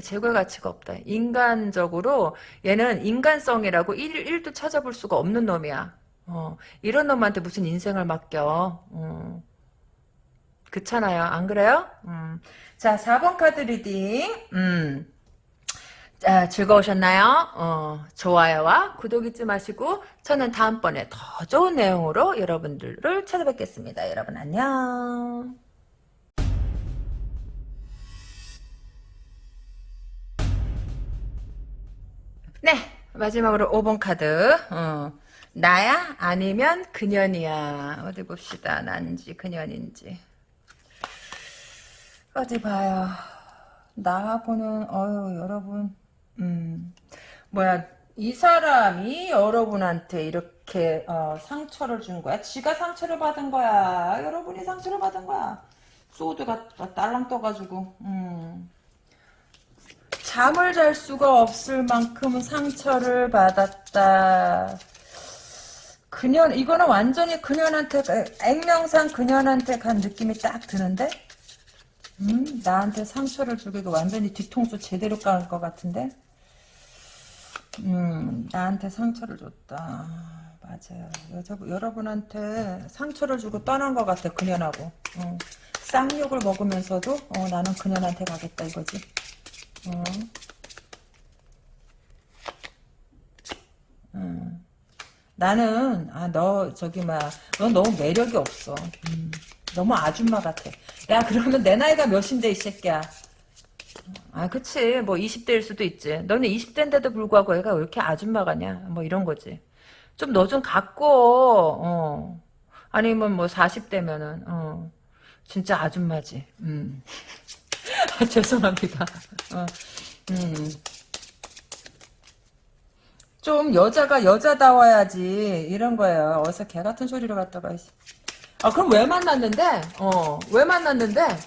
재고의 가치가 없다. 인간적으로 얘는 인간성이라고 1, 1도 찾아볼 수가 없는 놈이야. 어, 이런 놈한테 무슨 인생을 맡겨. 어. 그렇잖아요. 안 그래요? 음. 자, 4번 카드 reading. 음. 자, 즐거우셨나요? 어, 좋아요와 구독 잊지 마시고 저는 다음번에 더 좋은 내용으로 여러분들을 찾아뵙겠습니다. 여러분 안녕. 네, 마지막으로 5번 카드. 어, 나야? 아니면 그년이야. 어디 봅시다. 난지 그년인지. 어디 봐요. 나하고는 어유 여러분 음 뭐야 이 사람이 여러분한테 이렇게 어, 상처를 준 거야. 지가 상처를 받은 거야. 여러분이 상처를 받은 거야. 소드가 딸랑 떠가지고 음. 잠을 잘 수가 없을 만큼 상처를 받았다. 그년 이거는 완전히 그년한테 액명상 그년한테 간 느낌이 딱 드는데 음, 나한테 상처를 주고 이거 완전히 뒤통수 제대로 깔을 것 같은데? 음, 나한테 상처를 줬다. 맞아요. 여자, 여러분한테 상처를 주고 떠난 것 같아, 그년하고. 어. 쌍욕을 먹으면서도, 어, 나는 그년한테 가겠다, 이거지. 어. 음. 나는, 아, 너, 저기, 막, 넌 너무 매력이 없어. 음. 너무 아줌마 같아. 야 그러면 내 나이가 몇인데 이 새끼야. 아 그치 뭐 20대일 수도 있지. 너는 20대인데도 불구하고 애가 왜 이렇게 아줌마 같냐. 뭐 이런 거지. 좀 너 좀 갖고 어. 아니면 뭐 40대면은 어. 진짜 아줌마지. 음. (laughs) 아, 죄송합니다. 어. 음. 좀 여자가 여자다워야지 이런 거예요. 어디서 개 같은 소리를 갖다가 아 그럼 왜 만났는데? 어 왜 만났는데?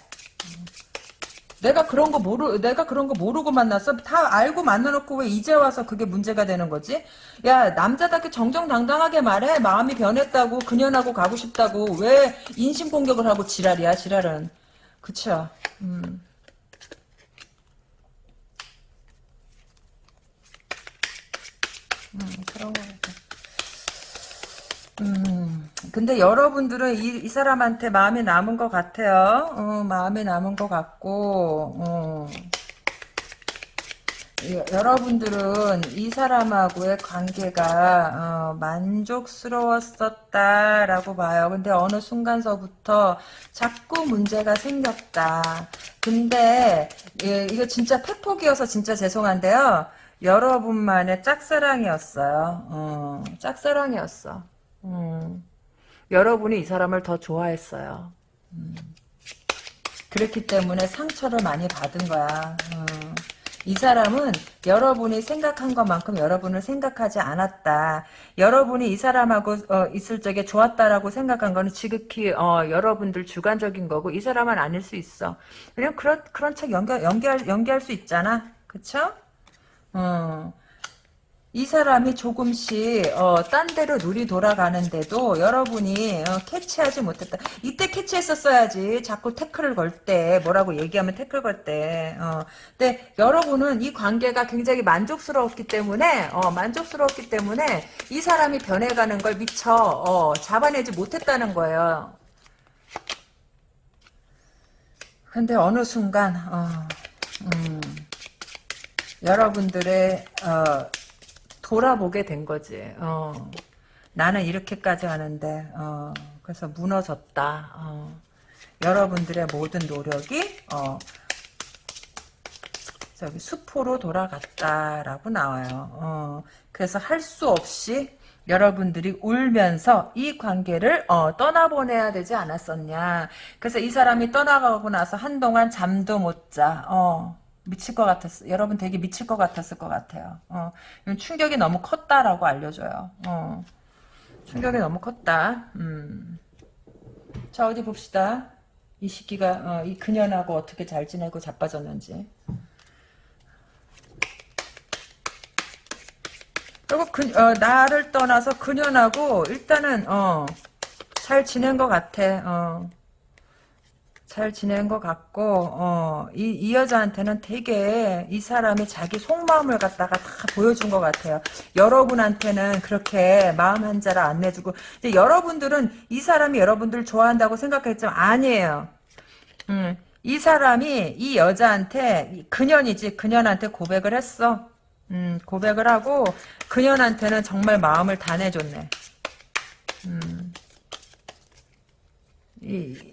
내가 그런 거 모르 내가 그런 거 모르고 만났어? 다 알고 만나놓고 왜 이제 와서 그게 문제가 되는 거지? 야 남자답게 정정당당하게 말해. 마음이 변했다고 그년하고 가고 싶다고. 왜 인신 공격을 하고 지랄이야 지랄은? 그쵸? 음. 음 그런 거 같아. 음, 근데 여러분들은 이, 이 사람한테 마음이 남은 것 같아요. 어, 마음이 남은 것 같고, 어. 여러분들은 이 사람하고의 관계가 어, 만족스러웠었다라고 봐요. 근데 어느 순간서부터 자꾸 문제가 생겼다. 근데 예, 이거 진짜 팩폭이어서 진짜 죄송한데요. 여러분만의 짝사랑이었어요. 어, 짝사랑이었어. 음. 여러분이 이 사람을 더 좋아했어요. 음. 그렇기 때문에 상처를 많이 받은 거야. 어. 이 사람은 여러분이 생각한 것만큼 여러분을 생각하지 않았다. 여러분이 이 사람하고 어, 있을 적에 좋았다라고 생각한 거는 지극히 어, 여러분들 주관적인 거고 이 사람은 아닐 수 있어. 그냥 그런 그런 척 연결 연결 연기할 수 있잖아. 그쵸? 어. 이 사람이 조금씩 어, 딴 데로 눈이 돌아가는데도 여러분이 어, 캐치하지 못했다. 이때 캐치했었어야지. 자꾸 태클을 걸 때 뭐라고 얘기하면 태클 걸 때. 어. 근데 여러분은 이 관계가 굉장히 만족스러웠기 때문에 어, 만족스러웠기 때문에 이 사람이 변해가는 걸 미처 어, 잡아내지 못했다는 거예요. 근데 어느 순간 어, 음, 여러분들의 어, 돌아보게 된 거지. 어. 나는 이렇게까지 하는데 어. 그래서 무너졌다. 어. 여러분들의 모든 노력이 어. 저기 수포로 돌아갔다라고 나와요. 어. 그래서 할 수 없이 여러분들이 울면서 이 관계를 어, 떠나보내야 되지 않았었냐. 그래서 이 사람이 떠나가고 나서 한동안 잠도 못 자. 어. 미칠 것 같았어. 여러분 되게 미칠 것 같았을 것 같아요. 어, 충격이 너무 컸다라고 알려줘요. 어, 충격이 너무 컸다. 음. 자 어디 봅시다. 이 시기가 어, 이 그년하고 어떻게 잘 지내고 자빠졌는지. 그리고 그, 어, 나를 떠나서 그년하고 일단은 어, 잘 지낸 것 같아. 어. 잘 지낸 것 같고 어, 이, 이 여자한테는 되게 이 사람이 자기 속마음을 갖다가 다 보여준 것 같아요. 여러분한테는 그렇게 마음 한자를 안 내주고 이제 여러분들은 이 사람이 여러분들 좋아한다고 생각했지만 아니에요. 음, 이 사람이 이 여자한테 그년이지 그년한테 고백을 했어. 음, 고백을 하고 그년한테는 정말 마음을 다 내줬네. 음, 이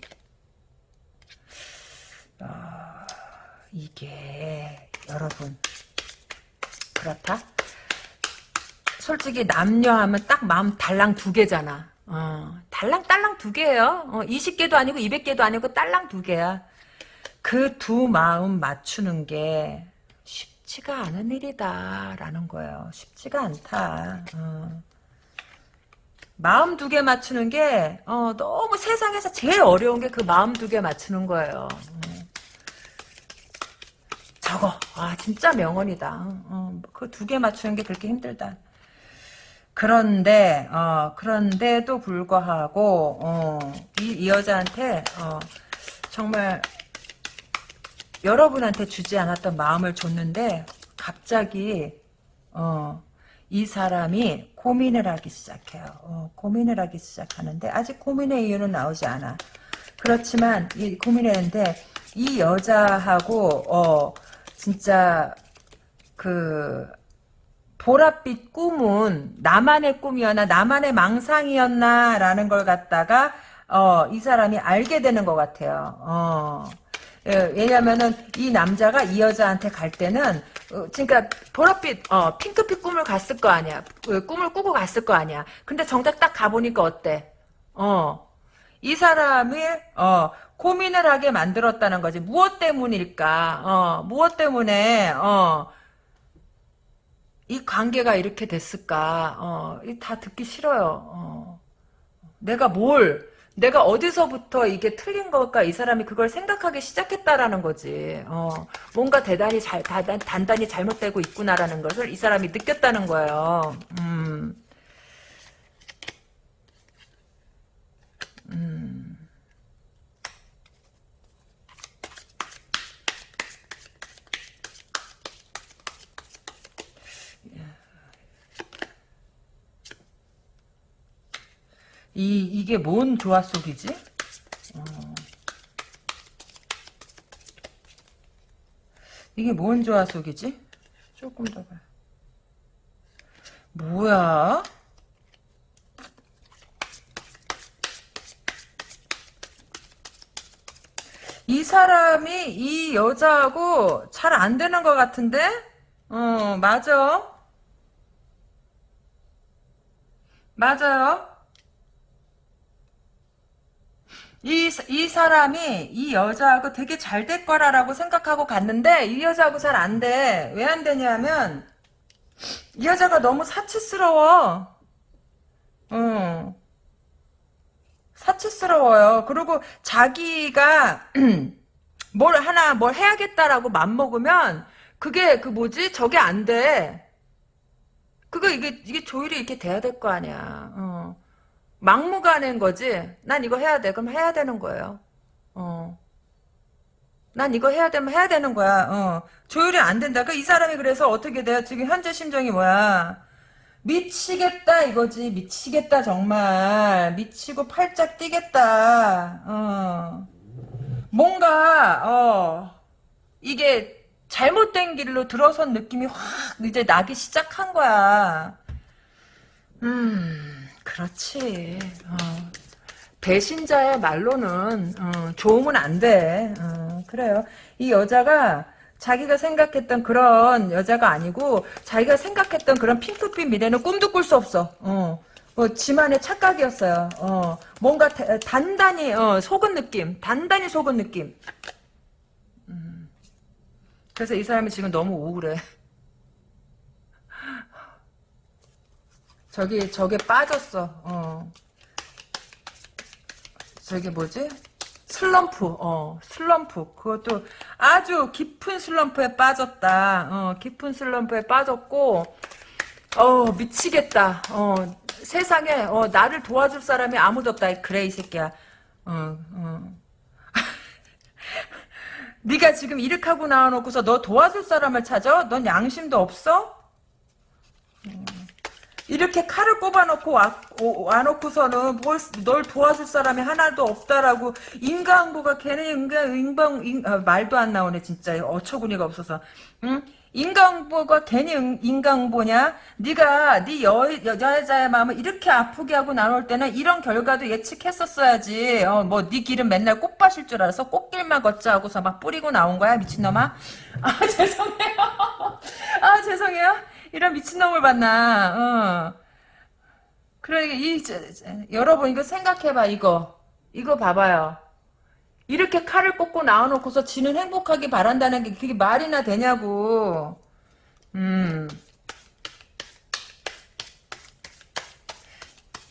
어, 이게 여러분 그렇다? 솔직히 남녀 하면 딱 마음 달랑 두 개잖아. 어, 달랑 딸랑 두 개예요. 어, 20개도 아니고 200개도 아니고 딸랑 두 개야. 그 두 마음 맞추는 게 쉽지가 않은 일이다라는 거예요. 쉽지가 않다. 어. 마음 두 개 맞추는 게 어, 너무 세상에서 제일 어려운 게 그 마음 두 개 맞추는 거예요. 어. 저거 아 진짜 명언이다. 어, 그두 개 맞추는 게 그렇게 힘들다. 그런데 어, 그런데도 불구하고 어, 이, 이, 여자한테 어, 정말 여러분한테 주지 않았던 마음을 줬는데 갑자기 어, 이 사람이 고민을 하기 시작해요. 어, 고민을 하기 시작하는데 아직 고민의 이유는 나오지 않아. 그렇지만 이 고민했는데 이 여자하고 어, 진짜 그 보랏빛 꿈은 나만의 꿈이었나 나만의 망상이었나 라는 걸 갖다가 어, 이 사람이 알게 되는 것 같아요. 어. 예, 왜냐면은 이 남자가 이 여자한테 갈 때는 어, 그러니까 보랏빛 어, 핑크빛 꿈을 갔을 거 아니야. 그 꿈을 꾸고 갔을 거 아니야. 근데 정작 딱 가보니까 어때? 어. 이 사람이 어, 고민을 하게 만들었다는 거지. 무엇 때문일까? 어, 무엇 때문에, 어, 이 관계가 이렇게 됐을까? 어, 다 듣기 싫어요. 어. 내가 뭘, 내가 어디서부터 이게 틀린 걸까? 이 사람이 그걸 생각하기 시작했다라는 거지. 어, 뭔가 대단히 잘, 단단, 단단히 잘못되고 있구나라는 것을 이 사람이 느꼈다는 거예요. 음. 음. 이, 이게 뭔 조화 속이지? 어. 이게 뭔 조화 속이지? 조금 더 봐. 뭐야? 이 사람이 이 여자하고 잘 안 되는 것 같은데? 어, 맞아. 맞아요. 이, 이 사람이 이 여자하고 되게 잘 될 거라라고 생각하고 갔는데 이 여자하고 잘 안 돼. 왜 안 되냐면 이 여자가 너무 사치스러워. 응. 사치스러워요. 그리고 자기가 (clears throat) 뭘 하나 뭘 해야겠다라고 맘먹으면 그게 그 뭐지? 저게 안 돼. 그거 이게 이게 조율이 이렇게 돼야 될 거 아니야. 어. 막무가내인 거지. 난 이거 해야 돼. 그럼 해야 되는 거예요. 어. 난 이거 해야 되면 해야 되는 거야. 어. 조율이 안 된다. 그 이 사람이 그래서 어떻게 돼요? 지금 현재 심정이 뭐야? 미치겠다 이거지. 미치겠다 정말. 미치고 팔짝 뛰겠다. 어. 뭔가 어 이게 잘못된 길로 들어선 느낌이 확 이제 나기 시작한 거야. 음, 그렇지. 어. 배신자의 말로는 어, 좋으면 안 돼. 어, 그래요. 이 여자가 자기가 생각했던 그런 여자가 아니고 자기가 생각했던 그런 핑크빛 미래는 꿈도 꿀 수 없어. 어. 뭐 지만의 착각이었어요. 어. 뭔가 다- 단단히 어, 속은 느낌, 단단히 속은 느낌. 음. 그래서 이 사람이 지금 너무 우울해. 저기 저게 빠졌어. 어. 저게 뭐지? 슬럼프, 어, 슬럼프. 그것도 아주 깊은 슬럼프에 빠졌다. 어, 깊은 슬럼프에 빠졌고, 어, 미치겠다. 어, 세상에, 어, 나를 도와줄 사람이 아무도 없다. 그래, 이 새끼야. 어, 어. (laughs) 네가 지금 이렇게 하고 나와놓고서 너 도와줄 사람을 찾아? 넌 양심도 없어? 이렇게 칼을 꼽아놓고 와, 오- 와놓고서는 뭘, 널 도와줄 사람이 하나도 없다라고 인간보가 걔네 인간 인방 인, 아, 말도 안 나오네 진짜 어처구니가 없어서 응? 인간보가 괜히 인- 인간보냐? 네가 네 여, 여자의 마음을 이렇게 아프게 하고 나올 때는 이런 결과도 예측했었어야지. 어, 뭐네 길은 맨날 꽃밭일 줄 알아서 꽃길만 걷자 하고서 막 뿌리고 나온 거야 미친놈아. 아 (laughs) 죄송해요. 아 죄송해요. 이런 미친놈을 봤나. 어. 그래 이 저, 저, 여러분 이거 생각해봐 이거 이거 봐봐요. 이렇게 칼을 꽂고 나와놓고서 지는 행복하게 바란다는 게 그게 말이나 되냐고. 음.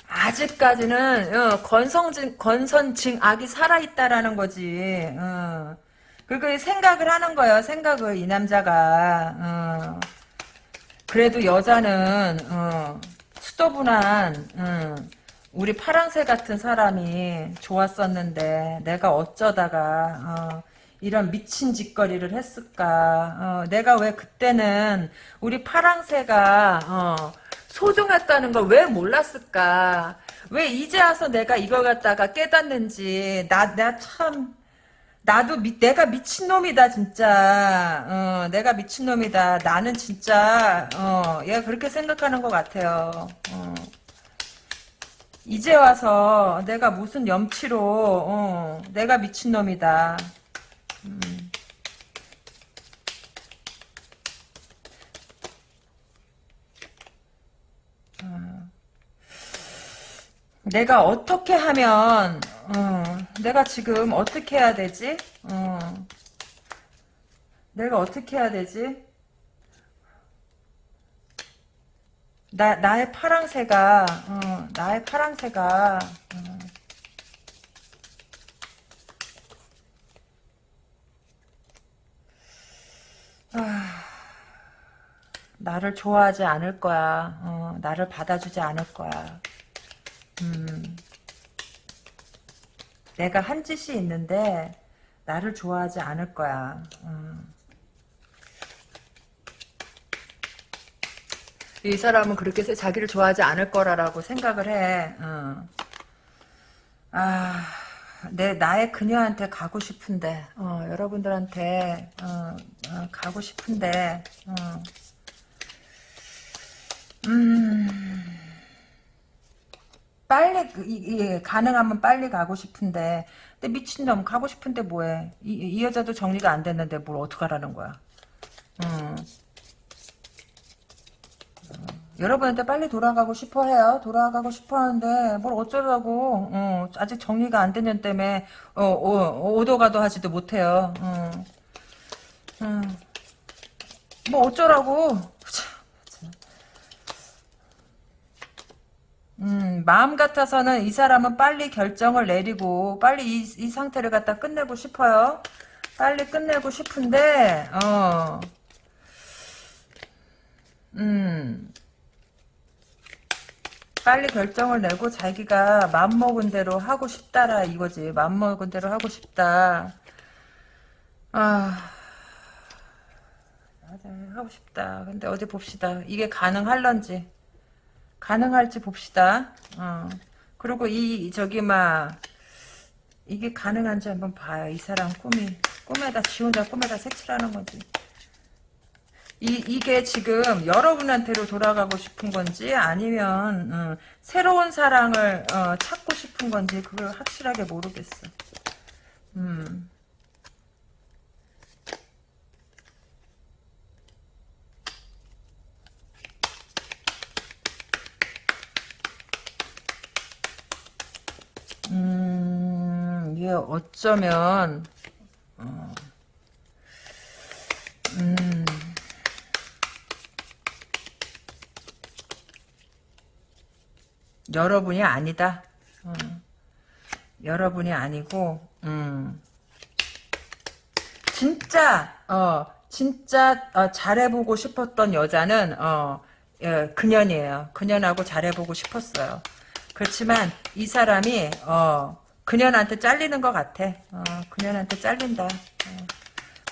아직까지는 어, 건성진 건선징악이 살아있다라는 거지. 어. 그리고 생각을 하는 거예요. 생각을 이 남자가. 어. 그래도 여자는 어, 수도분한 어, 우리 파랑새 같은 사람이 좋았었는데 내가 어쩌다가 어, 이런 미친 짓거리를 했을까? 어, 내가 왜 그때는 우리 파랑새가 어, 소중했다는 걸 왜 몰랐을까? 왜 이제 와서 내가 이걸 갖다가 깨닫는지 나 내가 참 나도 미, 내가 미친놈이다 진짜 어, 내가 미친놈이다 나는 진짜 어, 얘가 그렇게 생각하는 것 같아요 어. 이제 와서 내가 무슨 염치로 어, 내가 미친놈이다 음. 내가 어떻게 하면 어, 내가 지금 어떻게 해야 되지? 어, 내가 어떻게 해야 되지? 나 나의 파랑새가 어, 나의 파랑새가 어, 아, 나를 좋아하지 않을 거야. 어, 나를 받아주지 않을 거야. 음. 내가 한 짓이 있는데 나를 좋아하지 않을 거야. 음. 이 사람은 그렇게 자기를 좋아하지 않을 거라고 생각을 해. 어. 아, 내 나의 그녀한테 가고 싶은데, 어, 여러분들한테 어, 어, 가고 싶은데, 어. 음. 빨리 이, 가능하면 빨리 가고 싶은데 근데 미친놈 가고 싶은데 뭐해 이, 이 여자도 정리가 안 됐는데 뭘 어떡하라는 거야 음. 여러분한테 빨리 돌아가고 싶어 해요. 돌아가고 싶어 하는데, 뭘 어쩌라고, 어, 아직 정리가 안 되는 때문에, 어, 어, 오도가도 하지도 못해요. 어. 음. 뭐 어쩌라고. 참, 음, 마음 같아서는 이 사람은 빨리 결정을 내리고 빨리 이, 이 상태를 갖다 끝내고 싶어요. 빨리 끝내고 싶은데 어. 음. 빨리 결정을 내고 자기가 맘먹은 대로 하고 싶다라 이거지. 맘먹은 대로 하고 싶다. 아. 하고 싶다. 근데 어디 봅시다. 이게 가능할런지 가능할지 봅시다. 어. 그리고 이 저기 막 이게 가능한지 한번 봐요. 이 사람 꿈이 꿈에다 지 혼자 꿈에다 색칠하는 거지. 이, 이게 지금 여러분한테로 돌아가고 싶은 건지 아니면 음, 새로운 사랑을 어, 찾고 싶은 건지 그걸 확실하게 모르겠어. 음. 어쩌면, 어, 음, 여러분이 아니다. 어, 여러분이 아니고, 음, 진짜, 어, 진짜, 어, 잘해보고 싶었던 여자는, 어, 예, 그년이에요. 그년하고 잘해보고 싶었어요. 그렇지만 이 사람이 어 그년한테 잘리는 것 같아. 어, 그년한테 잘린다. 어,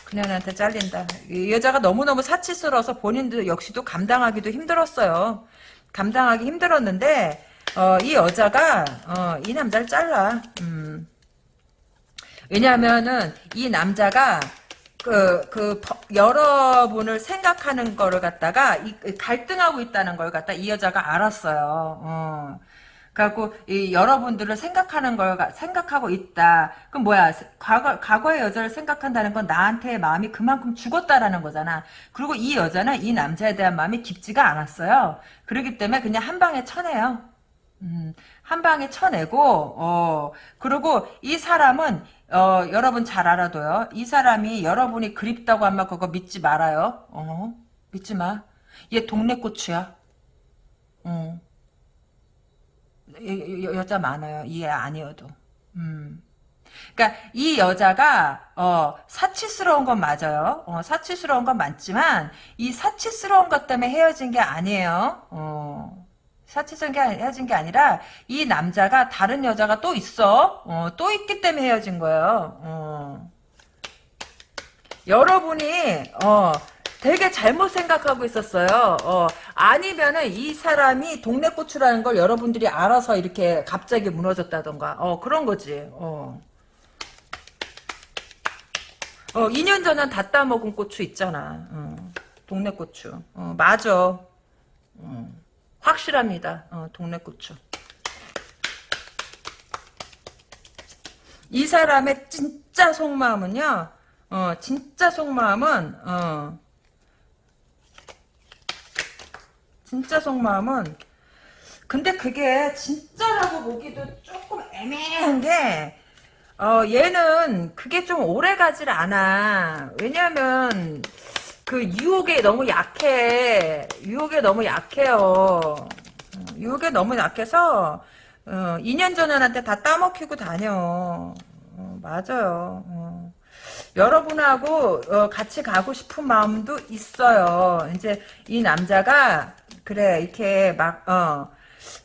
그년한테 잘린다. 이 여자가 너무너무 사치스러워서 본인도 역시도 감당하기도 힘들었어요. 감당하기 힘들었는데 어, 이 여자가 어, 이 남자를 잘라. 음. 왜냐하면은 이 남자가 그, 그, 여러분을 생각하는 거를 갖다가, 이, 갈등하고 있다는 걸 갖다 이 여자가 알았어요. 어. 그래갖고 이 여러분들을 생각하는 걸 생각하고 있다. 그럼 뭐야? 과거 과거의 여자를 생각한다는 건 나한테의 마음이 그만큼 죽었다라는 거잖아. 그리고 이 여자는 이 남자에 대한 마음이 깊지가 않았어요. 그렇기 때문에 그냥 한 방에 쳐내요. 음, 한 방에 쳐내고 어 그리고 이 사람은 어 여러분 잘 알아둬요. 이 사람이 여러분이 그립다고 하면 그거 믿지 말아요. 어 믿지 마. 얘 동네 고추야. 어. 여, 자 많아요. 이해 아니어도. 음. 그러니까 이 여자가 어, 사치스러운 건 맞아요. 어, 사치스러운 건 맞지만 이 사치스러운 것 때문에 헤어진 게 아니에요. 어, 사치스러운 게 헤어진 게 아니라 이 남자가 다른 여자가 또 있어. 어, 또 있기 때문에 헤어진 거예요. 어. 여러분이 어, 되게 잘못 생각하고 있었어요. 어, 아니면은 이 사람이 동네 고추라는 걸 여러분들이 알아서 이렇게 갑자기 무너졌다던가. 어, 그런 거지. 어. 어, 2년 전엔 다 따먹은 고추 있잖아. 어, 동네 고추. 어, 맞아. 어, 확실합니다. 어, 동네 고추. 이 사람의 진짜 속마음은요. 어, 진짜 속마음은 어, 진짜 속마음은 근데 그게 진짜라고 보기도 조금 애매한 게 어, 얘는 그게 좀 오래 가질 않아. 왜냐면 그 유혹에 너무 약해. 유혹에 너무 약해요. 어, 유혹에 너무 약해서 어, 2년 전한테 다 따먹히고 다녀. 어, 맞아요. 어. 여러분하고 어, 같이 가고 싶은 마음도 있어요. 이제 이 남자가 그래 이렇게 막 어.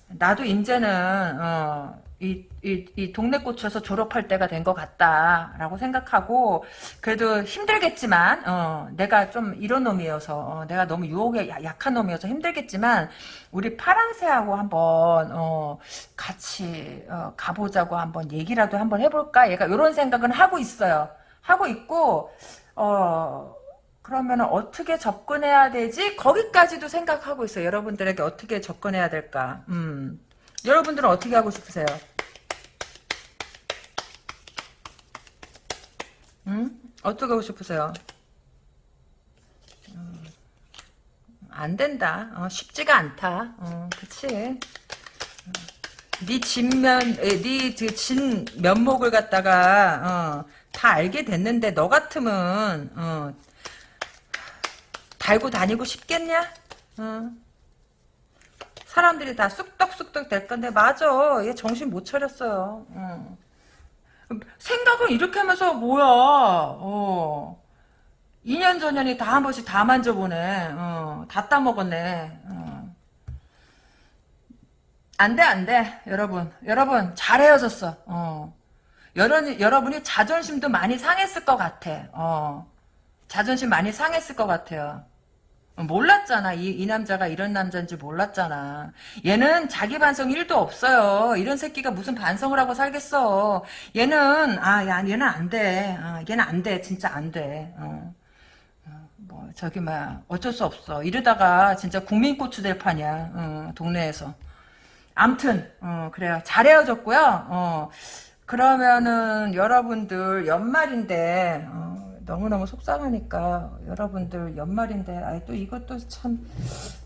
나도 이제는 어 이 이, 이 동네 꽂혀서 졸업할 때가 된 것 같다라고 생각하고 그래도 힘들겠지만 어, 내가 좀 이런 놈이어서 어, 내가 너무 유혹에 약한 놈이어서 힘들겠지만 우리 파랑새하고 한번 어, 같이 어, 가보자고 한번 얘기라도 한번 해볼까? 얘가 이런 생각은 하고 있어요. 하고 있고 어 그러면 어떻게 접근해야 되지? 거기까지도 생각하고 있어요. 여러분들에게 어떻게 접근해야 될까? 음. 여러분들은 어떻게 하고 싶으세요? 음? 어떻게 하고 싶으세요? 음. 안 된다. 어, 쉽지가 않다. 어, 그치. 네 진면, 네진 면목을 갖다가 어, 다 알게 됐는데 너 같으면 어, 달고 다니고 싶겠냐? 어. 사람들이 다 쑥떡쑥떡 될 건데 맞아. 얘 정신 못 차렸어요. 어. 생각은 이렇게 하면서 뭐야? 어. 2년 전년이 다 한 번씩 다 만져보네. 어. 다 따먹었네. 어. 안 돼, 안 돼. 여러분. 여러분, 잘 헤어졌어. 어. 여러, 여러분이 자존심도 많이 상했을 것 같아. 어. 자존심 많이 상했을 것 같아요. 몰랐잖아. 이, 이 남자가 이런 남자인지 몰랐잖아. 얘는 자기 반성 1도 없어요. 이런 새끼가 무슨 반성을 하고 살겠어. 얘는, 아, 야, 얘는 안 돼. 아, 얘는 안 돼. 진짜 안 돼. 어. 어, 뭐, 저기, 막, 어쩔 수 없어. 이러다가 진짜 국민고추 될 판이야. 어, 동네에서. 암튼, 어, 그래요. 잘 헤어졌고요. 어, 그러면은, 여러분들, 연말인데, 어, 너무너무 속상하니까 여러분들 연말인데 아이 또 이것도 참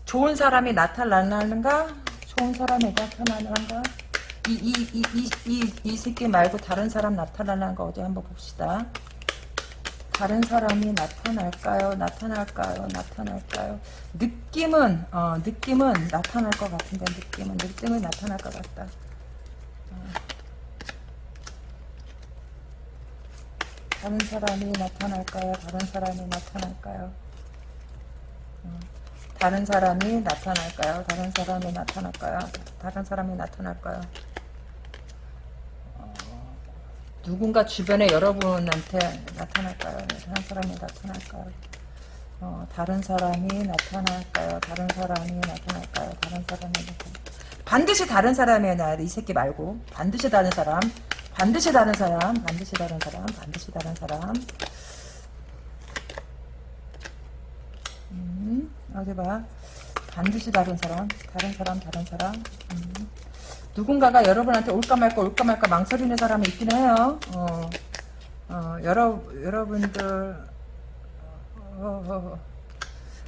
좋은 사람이 나타나는가? 좋은 사람이 나타나는가? 이이이이 새끼 말고 다른 사람 나타나는 거 어디 한번 봅시다. 다른 사람이 나타날까요? 나타날까요? 나타날까요? 느낌은 어 느낌은 나타날 것 같은데 느낌은 느낌은 나타날 것 같다. 다른 사람이 나타날까요? 다른 사람이 나타날까요? 음, 다른 사람이 나타날까요? 다른 사람이 나타날까요? 다른 사람이 나타날까요? 어, 누군가 주변에 여러분한테 나타날까요? 다른 사람이 나타날까요? 어, 다른 사람이 나타날까요? 다른 사람이 나타날까요? 다른 사람이 나타날까요? 반드시 다른 사람이어야 돼. 이 새끼 말고. 반드시 다른 사람. 반드시 다른 사람, 반드시 다른 사람, 반드시 다른 사람. 음, 어디 봐. 반드시 다른 사람, 다른 사람, 다른 사람. 음. 누군가가 여러분한테 올까 말까, 올까 말까 망설이는 사람이 있긴 해요. 어, 어, 여러, 여러분들, 어, 어, 어.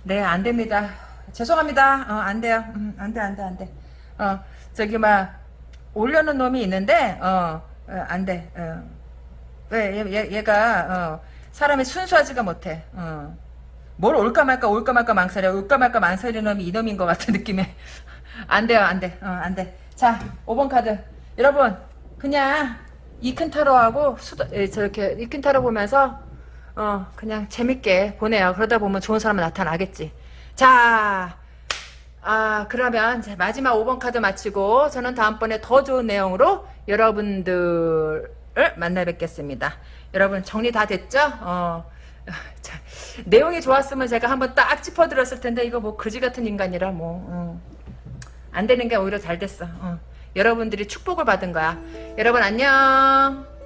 네, 안 됩니다. 죄송합니다. 어, 안 돼요. 음, 안 돼, 안 돼, 안 돼. 어, 저기, 막, 올려놓은 놈이 있는데, 어, 어, 안 돼. 어. 왜, 얘, 얘, 가 어, 사람이 순수하지가 못해. 어. 뭘 올까 말까, 올까 말까 망설여. 올까 말까 망설이는 놈이 이놈인 것 같은 느낌에. (laughs) 안 돼요, 안 돼. 어, 안 돼. 자, 5번 카드. 여러분, 그냥, 이큰 타로하고, 예, 저렇게, 이큰 타로 보면서, 어, 그냥 재밌게 보내요. 그러다 보면 좋은 사람은 나타나겠지. 자, 아, 그러면 마지막 5번 카드 마치고 저는 다음번에 더 좋은 내용으로 여러분들을 만나 뵙겠습니다. 여러분 정리 다 됐죠? 어, (laughs) 자, 내용이 좋았으면 제가 한번 딱 짚어드렸을 텐데 이거 뭐 그지 같은 인간이라 뭐. 어. 안 되는 게 오히려 잘 됐어. 어. 여러분들이 축복을 받은 거야. 여러분 안녕.